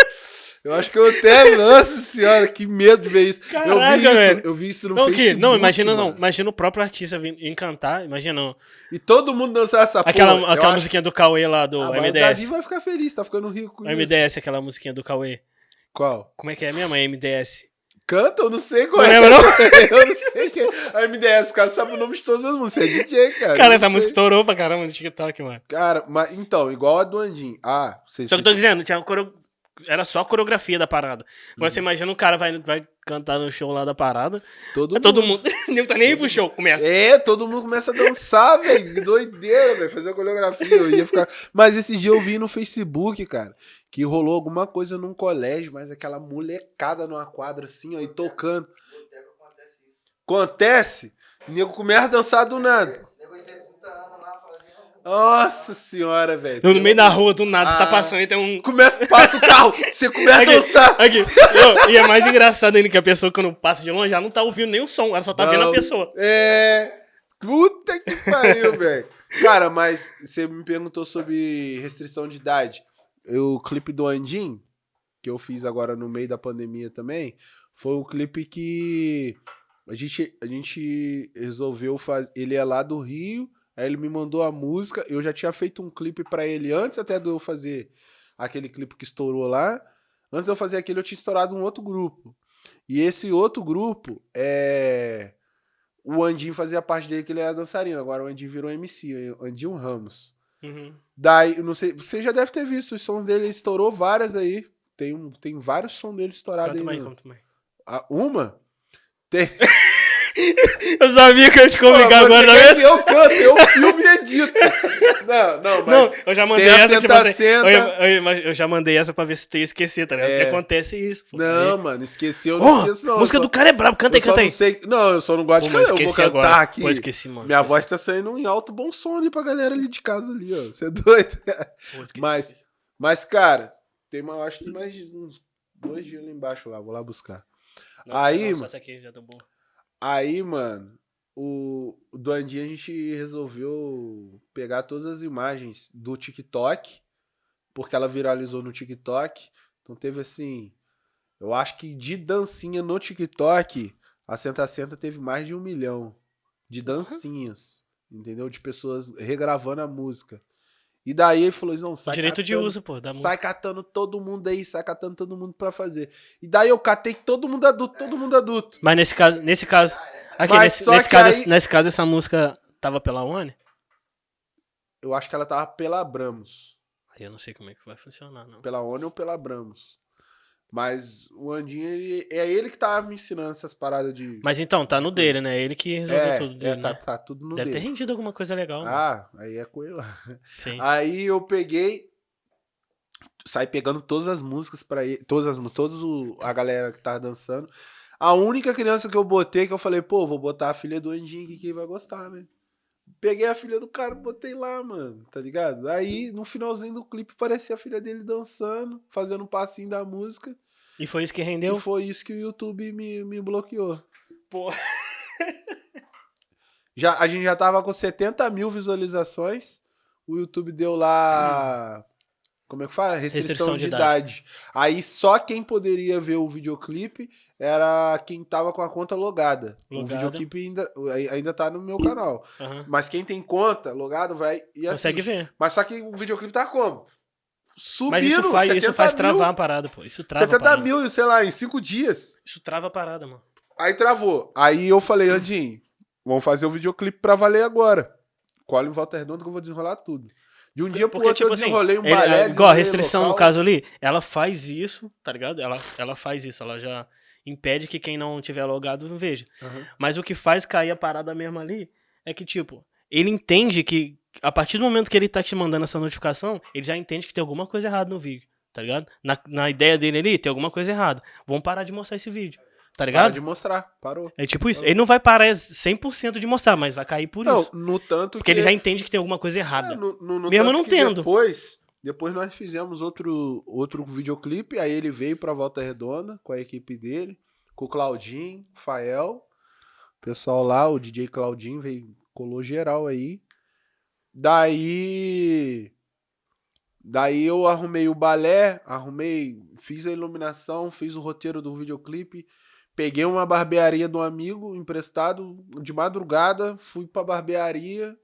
Eu acho que eu até. Nossa senhora, que medo de ver isso. eu Caraca, vi isso, velho. eu vi isso no Não, que, Facebook. não, imagina, não, imagina o próprio artista vir- em cantar, imagina não. E todo mundo dançar essa aquela, porra. eu aquela acho- musiquinha do Cauê lá, do Ah, mas o Davi MDS. vai ficar feliz, tá ficando rico com O isso. MDS, aquela musiquinha do Cauê. Qual? Como é que é mesmo? É MDS. Canta, eu não sei qual Não é. lembra, não? eu não sei quem é. A MDS, cara, sabe o nome de todas as músicas. É DJ, cara. Cara, essa não música sei. estourou pra caramba no TikTok, mano. Cara, mas então, igual a do Andim. Ah, vocês. Só que eu tô dizendo, tinha uma coreo- era só a coreografia da parada. Agora você imagina um cara vai, vai cantar no show lá da parada. todo É todo mundo. Não tá nem aí pro show, começa. É, todo mundo começa a dançar, velho. Que doideira, velho. Fazer a coreografia. Eu ia ficar. Mas esse dia eu vi no Facebook, cara, que rolou alguma coisa num colégio, mas aquela molecada numa quadra assim, ó, e tocando. Boteco acontece isso. Acontece, o nego começa a dançar do nada. Nego tem 30 anos lá fazendo. Nossa senhora, velho. No meio da rua, do nada, você tá Ah. passando e tem um. Começa, passa o carro, você começa a Aqui, dançar. aqui. E é mais engraçado ainda que a pessoa, quando passa de longe, já não tá ouvindo nenhum som, ela só tá vendo a Não. pessoa. É. Puta que pariu, velho. Cara, mas você me perguntou sobre restrição de idade. O clipe do Andim, que eu fiz agora no meio da pandemia também, foi um clipe que a gente, a gente resolveu fazer. Ele é lá do Rio, aí ele me mandou a música. Eu já tinha feito um clipe pra ele antes até de eu fazer aquele clipe que estourou lá. Antes de eu fazer aquele, eu tinha estourado um outro grupo. E esse outro grupo é. O Andinho fazia parte dele, que ele era dançarino. Agora o Andinho virou MC, o Andinho Ramos. Uhum. Daí, não sei, você já deve ter visto os sons dele, ele estourou várias aí. Tem, um, tem vários sons dele estourados aí. mais, canta mais. Uma? Tem. Eu sabia que eu ia te Pô, agora, tá que eu canto, eu filme e edito. Não, não, mas. Não, eu já mandei a essa, tipo assim. senta. Eu, eu- eu- já mandei essa pra ver se tu ia esquecer, tá ligado? É. Porque acontece isso. pô. Não, mano, esqueci, eu não Ó, esqueço, não. música eu do só- cara é brabo, canta aí, só canta não aí. sei. Não, eu só não gosto Pô, de cantar. Eu vou cantar agora. aqui. Pô, esqueci, mano. Minha voz tá saindo em alto bom som ali pra galera ali de casa ali, ó. Você é doido? Pô, esqueci, mas- esqueci. Mas, cara, tem uma, acho que mais de uns dois dias ali embaixo lá, vou lá buscar. Não, aí, não, só essa aqui já tá bom. Aí, mano, o, do a gente resolveu pegar todas as imagens do TikTok, porque ela viralizou no TikTok. Então teve assim, eu acho que de dancinha no TikTok, a Senta Senta teve mais de um milhão de dancinhas, entendeu? De pessoas regravando a música. E daí ele falou, não, sai Direito de catando- uso, pô, da sai música. catando todo mundo aí, sai catando todo mundo pra fazer. E daí eu catei todo mundo adulto, todo mundo adulto. Mas nesse caso, nesse caso. Aqui, Mas nesse, só nesse que caso, aí- nesse caso, essa música tava pela One? Eu acho que ela tava pela Abramos. Aí eu não sei como é que vai funcionar, não. Pela ONU ou pela Abramos. Mas o Andinho, ele, é ele que tava me ensinando essas paradas de. Mas então, tá no dele, né? Ele que resolveu é, tudo é, dele, tá, né? tá tudo no Deve ter dele. rendido alguma coisa legal. né? Ah, aí é com ele lá. Sim. Aí eu peguei, saí pegando todas as músicas pra ele, todas as músicas, todos o- a galera que tava dançando. A única criança que eu botei, que eu falei, pô, vou botar a filha do Andinho aqui que ele vai gostar, né? Peguei a filha do cara, botei lá, mano, tá ligado? Aí, no finalzinho do clipe, parecia a filha dele dançando, fazendo um passinho da música. E foi isso que rendeu? E foi isso que o YouTube me, me bloqueou. Pô. Já, a gente já tava com 70 mil visualizações. O YouTube deu lá. Como é que fala? Restrição, Restrição de, de idade. Aí só quem poderia ver o videoclipe era quem tava com a conta logada. O Logada. videoclipe ainda, ainda tá no meu canal. Aham. Mas quem tem conta logado vai e Consegue assiste. ver. Mas só que o videoclipe tá como? Subindo, Mas isso faz, isso 70 faz mil, travar a parada, pô. Isso trava a 70 parada. mil, sei lá, em 5 dias. Isso trava a parada, mano. Aí travou. Aí eu falei, Andinho, vamos fazer o videoclipe pra valer agora. Colhe em volta redonda que eu vou desenrolar tudo. De um dia pro Porque, outro tipo eu assim, desenrolei um ele- balé. igual a restrição no local. caso ali, ela faz isso, tá ligado? Ela, ela faz isso, ela já impede que quem não tiver logado não veja. Aham. Mas o que faz cair a parada mesmo ali é que, tipo, ele entende que a partir do momento que ele tá te mandando essa notificação, ele já entende que tem alguma coisa errada no vídeo, tá ligado? Na, na ideia dele ali, tem alguma coisa errada. Vamos parar de mostrar esse vídeo, tá Para ligado? de mostrar, parou. É tipo isso. Ele não vai parar 100% de mostrar, mas vai cair por Não, isso. no tanto Porque que... ele já entende que tem alguma coisa É, errada. no, no, no Mesmo não tendo. Depois, depois nós fizemos outro, outro videoclipe, aí ele veio pra Volta Redonda com a equipe dele, com o Claudinho, Fael, o pessoal lá, o DJ Claudinho veio, colou geral aí. Daí Daí eu arrumei o balé, arrumei, fiz a iluminação, fiz o roteiro do videoclipe, peguei uma barbearia um amigo emprestado de madrugada, fui pra barbearia,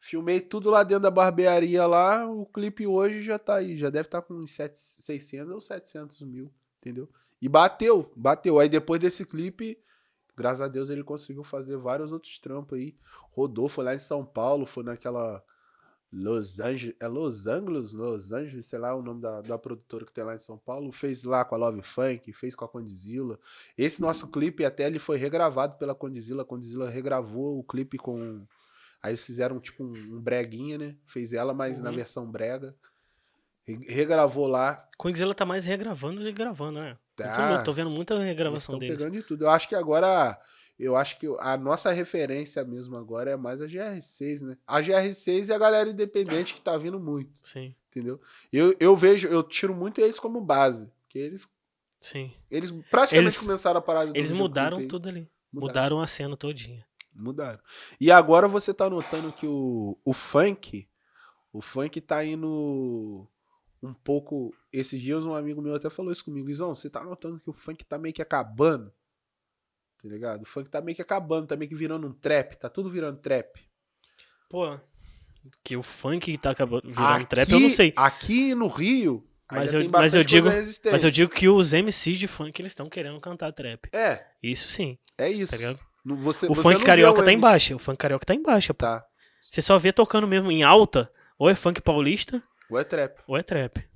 filmei tudo lá dentro da barbearia lá, o clipe hoje já tá aí, já deve estar tá com uns 600 ou 700 mil, entendeu? E bateu, bateu. Aí depois desse clipe, graças a Deus ele conseguiu fazer vários outros trampos aí. Rodou, foi lá em São Paulo, foi naquela Los Angeles, é Los Angeles, Los Angeles, sei lá o nome da, da produtora que tem lá em São Paulo, fez lá com a Love Funk, fez com a Condizila. Esse nosso clipe até ele foi regravado pela Condizila, a Condizila regravou o clipe com aí eles fizeram tipo um, um breguinha, né? Fez ela mas uhum. na versão brega. Regravou lá. Condizila tá mais regravando do que gravando, né? Tá. Tô, tô vendo muita regravação deles. pegando de tudo. Eu acho que agora eu acho que a nossa referência mesmo agora é mais a GR6, né? A GR6 e a galera independente que tá vindo muito. Sim. Entendeu? Eu, eu vejo, eu tiro muito eles como base. Que eles. Sim. Eles praticamente eles, começaram a parar Eles mudaram tudo ali. Mudaram. mudaram a cena todinha. Mudaram. E agora você tá notando que o, o funk. O funk tá indo um pouco. Esses dias um amigo meu até falou isso comigo. Izão, você tá notando que o funk tá meio que acabando? Tá ligado? O funk tá meio que acabando, tá meio que virando um trap, tá tudo virando trap. Pô, que o funk tá acabando virando aqui, trap, eu não sei. Aqui no Rio, mas eu, mas eu digo, mas eu digo que os MCs de funk eles estão querendo cantar trap. É. Isso sim. É isso. Tá você, o você funk carioca tá embaixo. O funk carioca tá embaixo, pô. Tá. Você só vê tocando mesmo em alta, ou é funk paulista, ou é trap. Ou é trap.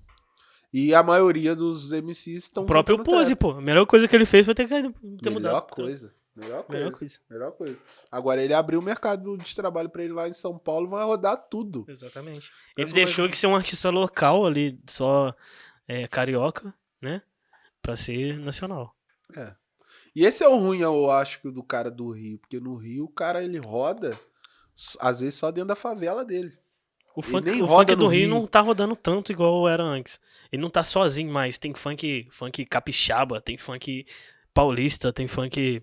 E a maioria dos MCs estão. O próprio Pose, pô. A melhor coisa que ele fez foi ter, ter melhor mudado. Coisa. Melhor coisa. Melhor coisa. Melhor coisa. Agora ele abriu o mercado de trabalho para ele lá em São Paulo, vai rodar tudo. Exatamente. Ele deixou de ser um artista local ali, só é, carioca, né? Pra ser nacional. É. E esse é o ruim, eu acho, do cara do Rio. Porque no Rio o cara ele roda, às vezes, só dentro da favela dele. O funk, o funk do Rio, Rio, não tá rodando tanto igual era antes. Ele não tá sozinho mais. Tem funk, funk capixaba, tem funk paulista, tem funk.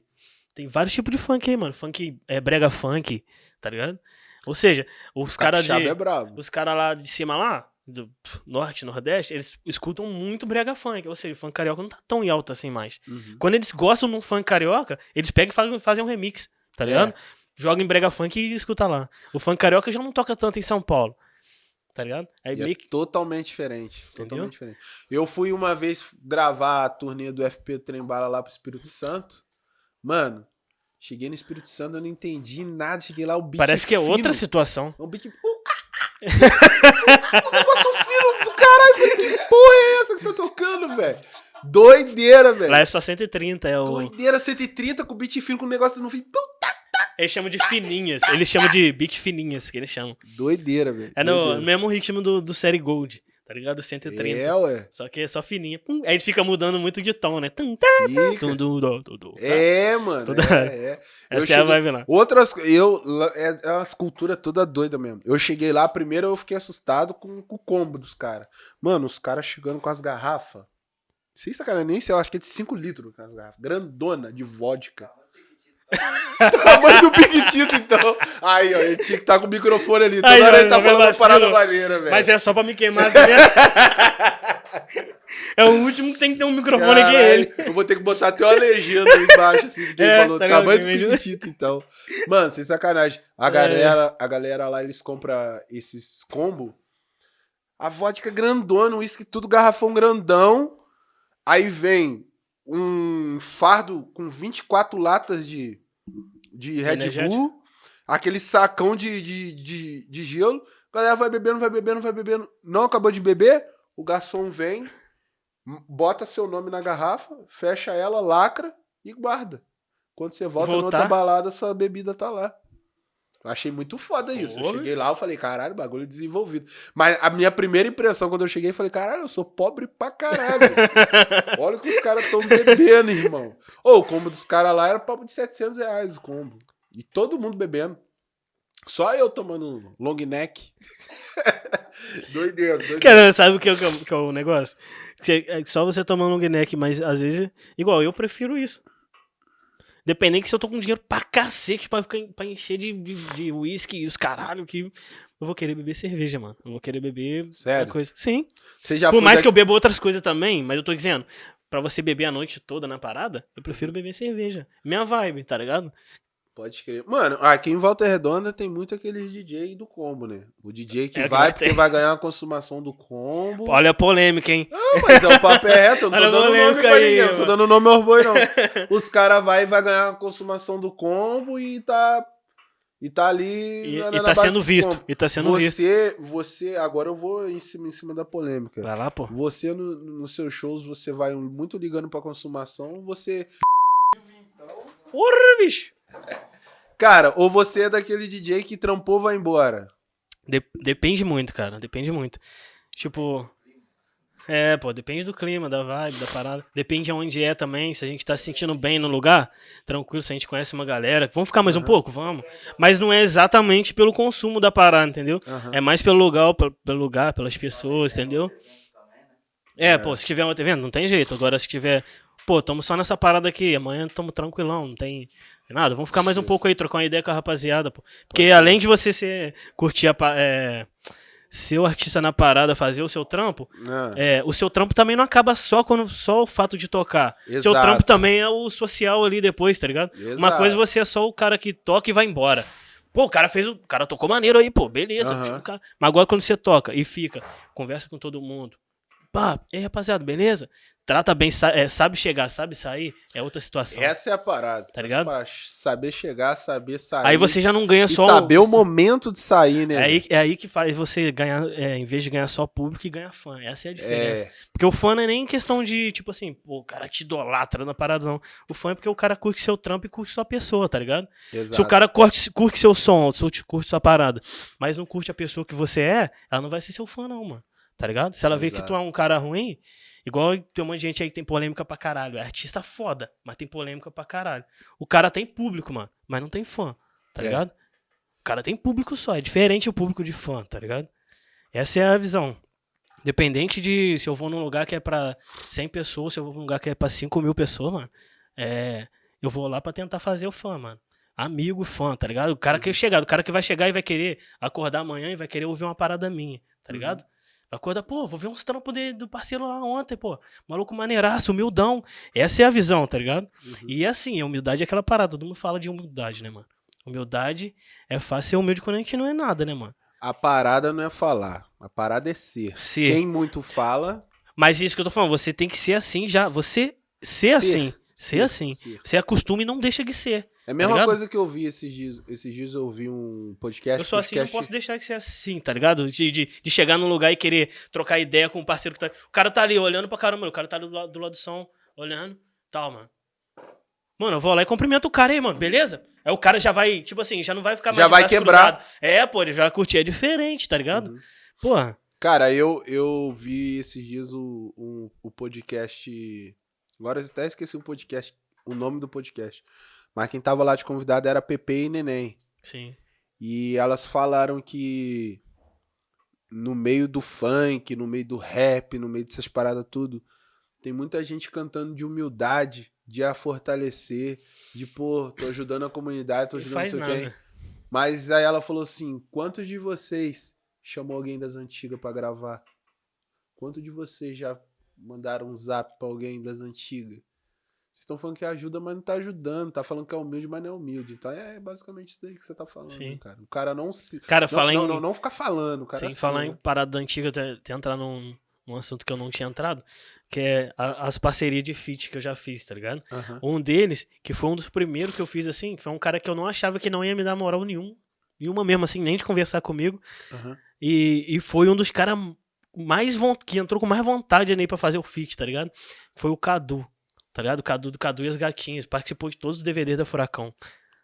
Tem vários tipos de funk aí, mano. Funk é brega funk, tá ligado? Ou seja, os caras de. É os caras lá de cima lá, do norte, nordeste, eles escutam muito brega funk. Ou seja, o funk carioca não tá tão em alta assim mais. Uhum. Quando eles gostam de um funk carioca, eles pegam e fazem um remix, tá ligado? É joga em brega funk e escuta lá. O funk carioca já não toca tanto em São Paulo. Tá ligado? Aí é meio totalmente diferente. Entendeu? Totalmente diferente. Eu fui uma vez gravar a turnê do FP Trembala lá pro Espírito Santo. Mano, cheguei no Espírito Santo, eu não entendi nada. Cheguei lá, o beat Parece que é fino. outra situação. O beat... O negócio fino do caralho. Que porra é essa que você tá tocando, velho? Doideira, velho. Lá é só 130, é o... Doideira, 130 com beat fino, com o negócio no fim. Puta eles chamam de fininhas. Eles chamam de beat fininhas, que eles chamam. Doideira, velho. É no mesmo ritmo do, do série Gold, tá ligado? 130. É, ué. Só que é só fininha. Pum, aí fica mudando muito de tom, né? Tum, tá, tum, tum, tum, é, mano. Toda... É, é. Essa cheguei... é a vibe lá. Outras. Eu, é, é uma cultura toda doida mesmo. Eu cheguei lá, primeiro eu fiquei assustado com, com o combo dos caras. Mano, os caras chegando com as garrafas. Sem sacanagem, nem sei, eu acho que é de 5 litros as garrafas. Grandona de vodka. Tamanho do Big Tito, então. Aí, ó, ele tinha que estar tá com o microfone ali. Toda Aí, hora ele tá falando uma parada maneira, velho. Mas é só pra me queimar, tá É o último que tem que ter um microfone aqui, ele. Eu vou ter que botar até uma legenda aí embaixo, assim, que ele é, falou. Tá tamanho do Big Tito, então. Mano, sem sacanagem. A é. galera, a galera lá, eles compram esses combo. A vodka grandona, o uísque tudo garrafão grandão. Aí vem um fardo com 24 latas de, de Red Bull, aquele sacão de, de, de, de gelo. A galera vai bebendo, vai bebendo, vai bebendo. Não acabou de beber, o garçom vem, bota seu nome na garrafa, fecha ela, lacra e guarda. Quando você volta Voltar. na outra balada, sua bebida tá lá. Eu achei muito foda isso. Porra. Eu cheguei lá, eu falei, caralho, bagulho desenvolvido. Mas a minha primeira impressão quando eu cheguei, eu falei, caralho, eu sou pobre pra caralho. Olha o que os caras estão bebendo, irmão. Oh, o combo dos caras lá era papo de 700 reais o combo. E todo mundo bebendo. Só eu tomando long neck. doideira, doideira. Cara, sabe o que é, que é o negócio? É só você tomando long neck, mas às vezes, igual, eu prefiro isso. Dependendo que se eu tô com dinheiro pra cacete pra, ficar, pra encher de de de uísque e os caralho que. Eu vou querer beber cerveja, mano. Eu vou querer beber Sério? coisa. Sim. Você já Por mais que eu beba outras coisas também, mas eu tô dizendo, pra você beber a noite toda na parada, eu prefiro beber cerveja. Minha vibe, tá ligado? Pode crer. Mano, aqui em Volta Redonda tem muito aquele DJ do combo, né? O DJ que É, vai vai porque vai ganhar a consumação do combo. Olha a polêmica, hein? Não, mas é o papo é reto, eu não tô Olha dando nome pra aí, ninguém, eu não tô mano. dando nome aos boi, não. Os caras vai e vai ganhar a consumação do combo e tá. E tá ali. E, na- e tá base sendo do visto. E tá sendo visto. você, você, agora eu vou em cima, em cima da polêmica. Vai lá, pô. Você, no, nos seus shows, você vai muito ligando pra consumação, você. Porra, bicho! Cara, ou você é daquele DJ que trampou, vai embora. De- depende muito, cara. Depende muito. Tipo. É, pô, depende do clima, da vibe, da parada. Depende aonde é também. Se a gente tá se sentindo bem no lugar, tranquilo, se a gente conhece uma galera. Vamos ficar mais um pouco? Vamos. Mas não é exatamente pelo consumo da parada, entendeu? Aham. É mais pelo lugar, pelo lugar, pelas pessoas, entendeu? É, pô, se tiver, tá vendo? Não tem jeito. Agora, se tiver, pô, tamo só nessa parada aqui, amanhã tamo tranquilão, não tem nada. Vamos ficar mais um pouco aí, trocar uma ideia com a rapaziada, pô. Porque além de você ser, curtir a, é, ser o artista na parada, fazer o seu trampo, Ah, é, o seu trampo também não acaba só quando só o fato de tocar. Seu Exato. trampo também é o social ali depois, tá ligado? Uma Exato. coisa você é só o cara que toca e vai embora. Pô, o cara fez o. O cara tocou maneiro aí, pô, beleza. Aham. tipo, cara- Mas agora quando você toca e fica, conversa com todo mundo. Pá, e aí, rapaziada, beleza? Trata bem, é, sabe chegar, sabe sair, é outra situação. Essa é a parada. Tá ligado? parada. Saber chegar, saber sair. Aí você já não ganha só. saber o momento de sair, né? É aí, é aí que faz você ganhar, é, em vez de ganhar só público e ganhar fã. Essa é a diferença. É, Porque o fã não é nem questão de, tipo assim, pô, o cara te idolatra na parada, não. O fã é porque o cara curte seu trampo e curte sua pessoa, tá ligado? exato. Se o cara curte, curte seu som, se curte sua parada, mas não curte a pessoa que você é, ela não vai ser seu fã, não, mano. Tá ligado? Se ela vê que tu é um cara ruim, igual tem um monte de gente aí que tem polêmica pra caralho. É artista foda, mas tem polêmica pra caralho. O cara tem público, mano, mas não tem fã, tá É. ligado? O cara tem público só, é diferente o público de fã, tá ligado? Essa é a visão. Dependente de se eu vou num lugar que é pra 100 pessoas, se eu vou num lugar que é pra 5 mil pessoas, mano, é, eu vou lá pra tentar fazer o fã, mano. Amigo, fã, tá ligado? O cara que chegar, o cara que vai chegar e vai querer acordar amanhã e vai querer ouvir uma parada minha, tá ligado? Vai acordar, pô, vou ver uns trampos do parceiro lá ontem, pô. Maluco maneiraço, humildão. Essa é a visão, tá ligado? E assim, a humildade é aquela parada, todo mundo fala de humildade, né, mano? Humildade é fácil ser humilde quando a gente não é nada, né, mano? A parada não é falar. A parada é ser. Ser. Quem muito fala. Mas isso que eu tô falando, você tem que ser assim já. Você ser, assim. Ser assim. ser. Você acostuma e não deixa de ser. É a mesma ligado? coisa que eu vi esses dias. Esses dias eu ouvi um podcast. Eu sou assim, não podcast- posso deixar de ser assim, tá ligado? De, de, de chegar num lugar e querer trocar ideia com o parceiro que tá. O cara tá ali olhando pra caramba, o cara tá do lado do, lado do som, olhando, tal, mano. Mano, eu vou lá e cumprimento o cara aí, mano, beleza? Aí o cara já vai, tipo assim, já não vai ficar mais Já vai quebrar. cruzado. É, pô, ele já vai curtir, é diferente, tá ligado? Uhum. Porra. Cara, eu, eu vi esses dias o, o, o podcast. Agora eu até esqueci o podcast, o nome do podcast. Mas quem tava lá de convidado era Pepe e Neném. Sim. E elas falaram que no meio do funk, no meio do rap, no meio dessas paradas tudo, tem muita gente cantando de humildade, de a fortalecer, de pô, tô ajudando a comunidade, tô ajudando não sei nada. quem. Mas aí ela falou assim: quantos de vocês chamou alguém das antigas pra gravar? Quantos de vocês já mandaram um zap pra alguém das antigas? Vocês estão falando que ajuda, mas não tá ajudando. Tá falando que é humilde, mas não é humilde. Então é basicamente isso daí que você tá falando, né, cara. O cara não se. Cara, Não, falar não, em. não, não ficar falando, cara. Sem assim, falar em parada antiga, até, até entrar num, num assunto que eu não tinha entrado, que é a- as parcerias de feat que eu já fiz, tá ligado? Um deles, que foi um dos primeiros que eu fiz assim, que foi um cara que eu não achava que não ia me dar moral nenhum, nenhuma mesmo, assim, nem de conversar comigo. E, e foi um dos caras mais que entrou com mais vontade ali pra fazer o feat, tá ligado? Foi o Cadu, tá ligado? Cadu do Cadu e as Gatinhas, participou de todos os DVDs da Furacão.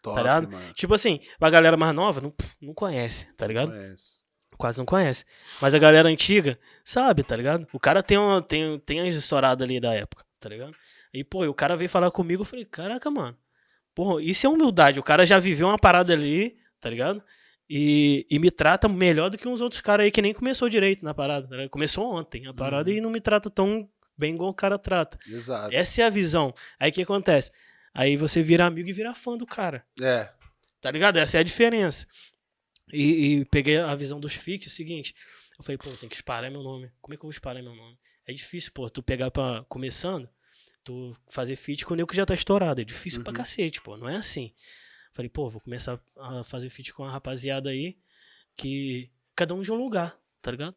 Top, Tá ligado? mano. Tipo assim, a galera mais nova não, não conhece, tá ligado? Conhece. quase não conhece. Mas a galera antiga sabe, tá ligado? O cara tem, uma, tem, tem as estouradas ali da época, tá ligado? E, pô, e o cara veio falar comigo, eu falei, caraca, mano. Porra, isso é humildade. O cara já viveu uma parada ali, tá ligado? E, e me trata melhor do que uns outros caras aí que nem começou direito na parada. tá? Começou ontem a parada Uhum. e não me trata tão bem igual o cara trata. Exato. Essa é a visão. Aí o que acontece? Aí você vira amigo e vira fã do cara. É. Tá ligado? Essa é a diferença. E, e peguei a visão dos feats, é o seguinte. Eu falei, pô, tem que espalhar meu nome. Como é que eu vou espalhar meu nome? É difícil, pô, tu pegar pra. começando, tu fazer feat com o nego que já tá estourado. É difícil pra Uhum. cacete, pô. Não é assim. Falei, pô, vou começar a fazer feat com uma rapaziada aí que. Cada um de um lugar, tá ligado?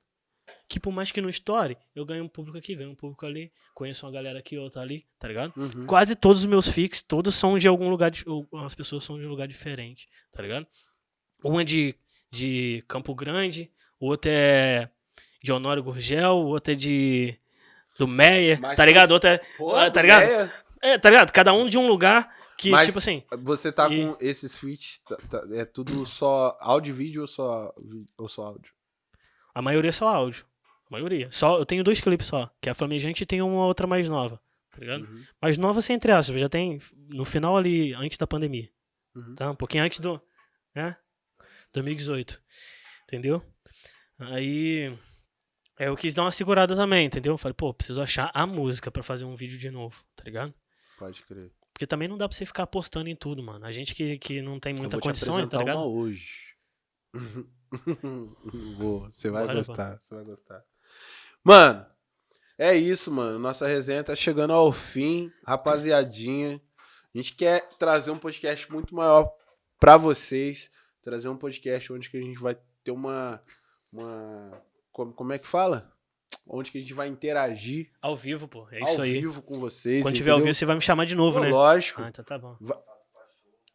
Que por mais que não estoure, eu ganho um público aqui, ganho um público ali, conheço uma galera aqui, outra ali, tá ligado? Uhum. Quase todos os meus fix, todos são de algum lugar, ou as pessoas são de um lugar diferente, tá ligado? Um é de, de Campo Grande, o outro é de Honório Gurgel, o outro é de do Meyer, Mas tá ligado? O outro é, Pô, Ah, tá ligado? é, tá ligado? Cada um de um lugar que, Mas- tipo assim, Você tá E- com esses feats, tá- tá- é tudo só áudio e vídeo ou só, ou só áudio? A maioria é só áudio. A maioria. Só, eu tenho dois clipes só, que é a Flamejante e tem uma outra mais nova, tá ligado? Uhum. Mais nova sem entre aspas, já tem no final ali, antes da pandemia. Uhum. Tá? Um pouquinho antes do. Né? 2018. Entendeu? Aí. é, Eu quis dar uma segurada também, entendeu? Falei, pô, preciso achar a música pra fazer um vídeo de novo, tá ligado? Pode crer. Porque também não dá pra você ficar apostando em tudo, mano. A gente que, que não tem Eu muita vou te condição, tá apresentar ligado? uma hoje. Vou, você vai Bora, gostar, você vai gostar. Mano, é isso, mano. Nossa resenha tá chegando ao fim, rapaziadinha. A gente quer trazer um podcast muito maior pra vocês, trazer um podcast onde que a gente vai ter uma uma como, como é que fala? Onde que a gente vai interagir Ao vivo, pô. É ao isso aí. vivo com vocês. Quando tiver ao entendeu? vivo, você vai me chamar de novo, Pô, né? Lógico. Ah, então tá bom.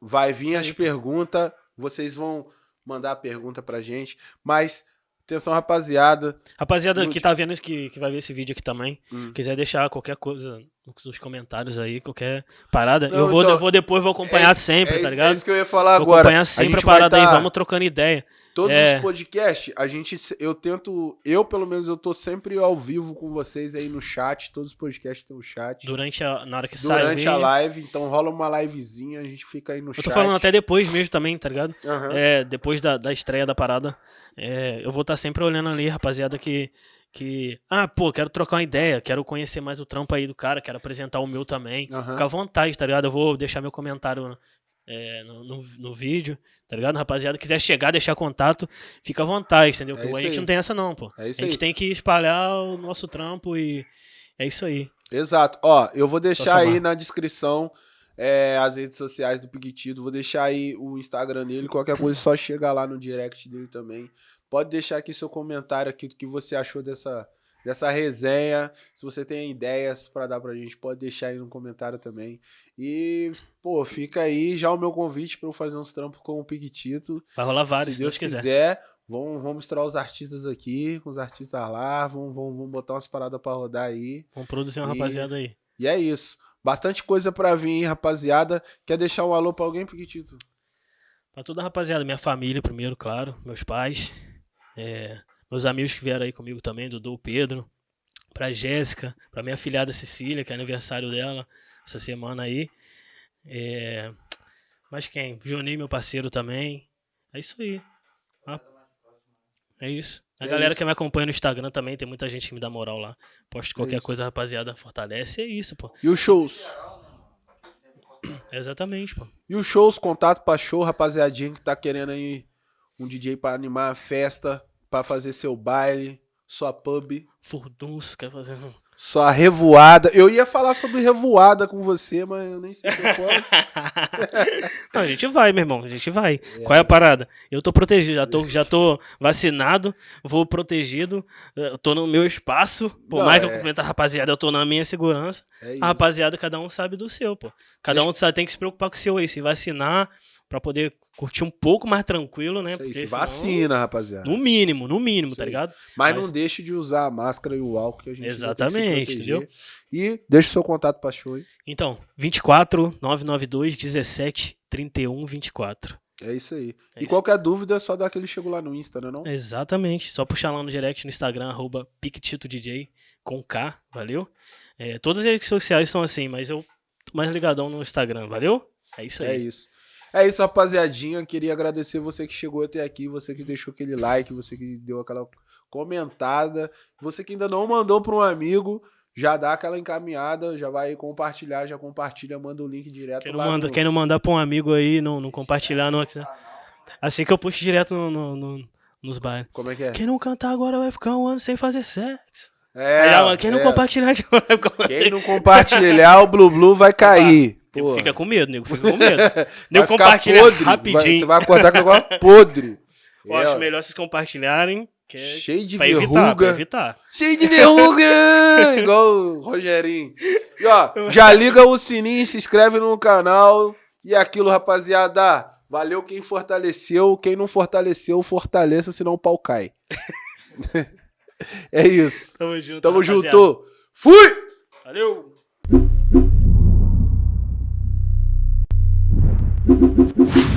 Vai vir Isso as perguntas, vocês vão mandar a pergunta pra gente. Mas, atenção, rapaziada. Rapaziada Lute. que tá vendo isso, que, que vai ver esse vídeo aqui também, Hum. quiser deixar qualquer coisa nos comentários aí, qualquer parada, Não, eu, vou, então, eu vou depois, vou acompanhar é, sempre, é tá ligado? É isso que eu ia falar Vou agora. acompanhar sempre a, parada aí, tá- vamos trocando ideia. Todos É. os podcasts, a gente, eu tento, eu pelo menos, eu tô sempre ao vivo com vocês aí no chat. Todos os podcasts tem o chat. Durante a, na hora que sai o Durante a live, então rola uma livezinha, a gente fica aí no Eu chat. tô falando até depois mesmo também, tá ligado? Aham. É, depois da, da estreia da parada, é, eu vou estar sempre olhando ali, rapaziada, que, que. Ah, pô, quero trocar uma ideia, quero conhecer mais o trampo aí do cara, quero apresentar o meu também. Aham. Fica à vontade, tá ligado? Eu vou deixar meu comentário é, no, no, no vídeo, tá ligado? Rapaziada, quiser chegar, deixar contato, fica à vontade, entendeu? É a gente aí. não tem essa, não, pô. É isso a gente aí. tem que espalhar o nosso trampo e é isso aí. Exato. Ó, eu vou deixar aí na descrição é, as redes sociais do Piquetito. Vou deixar aí o Instagram dele. Qualquer coisa, é só chegar lá no direct dele também. Pode deixar aqui seu comentário aqui do que você achou dessa, dessa resenha. Se você tem ideias pra dar pra gente, pode deixar aí no comentário também. E, pô, fica aí já o meu convite pra eu fazer uns trampos com o Piquetito. Vai rolar vários, se se Deus Deus quiser. quiser, vamos, vamos mostrar os artistas aqui, com os artistas lá. Vamos, vamos, vamos botar umas paradas pra rodar aí. Vamos produzir uma E- rapaziada aí. E é isso. Bastante coisa pra vir, hein, rapaziada. Quer deixar um alô pra alguém, Piquetito? Pra toda a rapaziada, minha família primeiro, claro, meus pais, é, meus amigos que vieram aí comigo também, Dudu, Pedro, pra Jéssica, pra minha filhada Cecília, que é aniversário dela essa semana aí. É, mas quem? Juninho, meu parceiro também. É isso aí. Ah, É isso. A É galera isso. que me acompanha no Instagram também, tem muita gente que me dá moral lá. Posto qualquer isso. coisa, rapaziada, fortalece. É isso, pô. E os shows? Exatamente, pô. E os shows, contato pra show, rapaziadinha que tá querendo aí um DJ pra animar a festa, pra fazer seu baile, sua pub, Furdunço, quer fazer sua revoada. Eu ia falar sobre revoada com você, mas eu nem sei se eu posso. Não, a gente vai, meu irmão, a gente vai. É. Qual é a parada? Eu tô protegido, já tô, já tô vacinado, vou protegido, eu tô no meu espaço. Por Não, mais que eu é- cumprimento a rapaziada, eu tô na minha segurança. É. A rapaziada, cada um sabe do seu, pô. Cada Deixa- um sabe, tem que se preocupar com o seu aí, se vacinar, pra poder curtir um pouco mais tranquilo, né? Isso aí, se senão- vacina, rapaziada. No mínimo, no mínimo, Isso tá aí. ligado? Mas, Mas- não deixe de usar a máscara e o álcool que a gente Exatamente, entendeu? E deixa o seu contato pra show aí. Então, 24 992 17 31 24. É isso aí. É e isso. qualquer dúvida é só dar aquele chego lá no Insta, né não? Exatamente. Só puxar lá no direct no Instagram, arroba PictitoDJ, com K, valeu? É, todas as redes sociais são assim, mas eu tô mais ligadão no Instagram, valeu? É isso aí. É isso. É isso, rapaziadinha. Queria agradecer você que chegou até aqui, você que deixou aquele like, você que deu aquela comentada, você que ainda não mandou para um amigo, já dá aquela encaminhada, já vai compartilhar, já compartilha, manda o link direto Quem não, lá manda, no- quem não mandar pra um amigo aí, não, não compartilhar, não. Assim que eu puxo direto no, no- no- nos bailes. Como é que é? Quem não cantar agora vai ficar um ano sem fazer sexo. É, quem não é. compartilhar Quem não compartilhar, o Blu Blu vai cair. Nego fica com medo, nego fica com medo. Nego compartilha podre, rapidinho. vai- você vai acordar com negócio podre. Eu É, acho melhor vocês compartilharem. É Cheio de pra evitar, verruga. pra evitar. Cheio de verruga! Igual o Rogerinho. E ó, já liga o sininho, se inscreve no canal. E aquilo, rapaziada. Valeu quem fortaleceu. Quem não fortaleceu, fortaleça, senão o pau cai. é isso. Tamo junto. Tamo rapaziada. junto. Fui! Valeu! Thank you.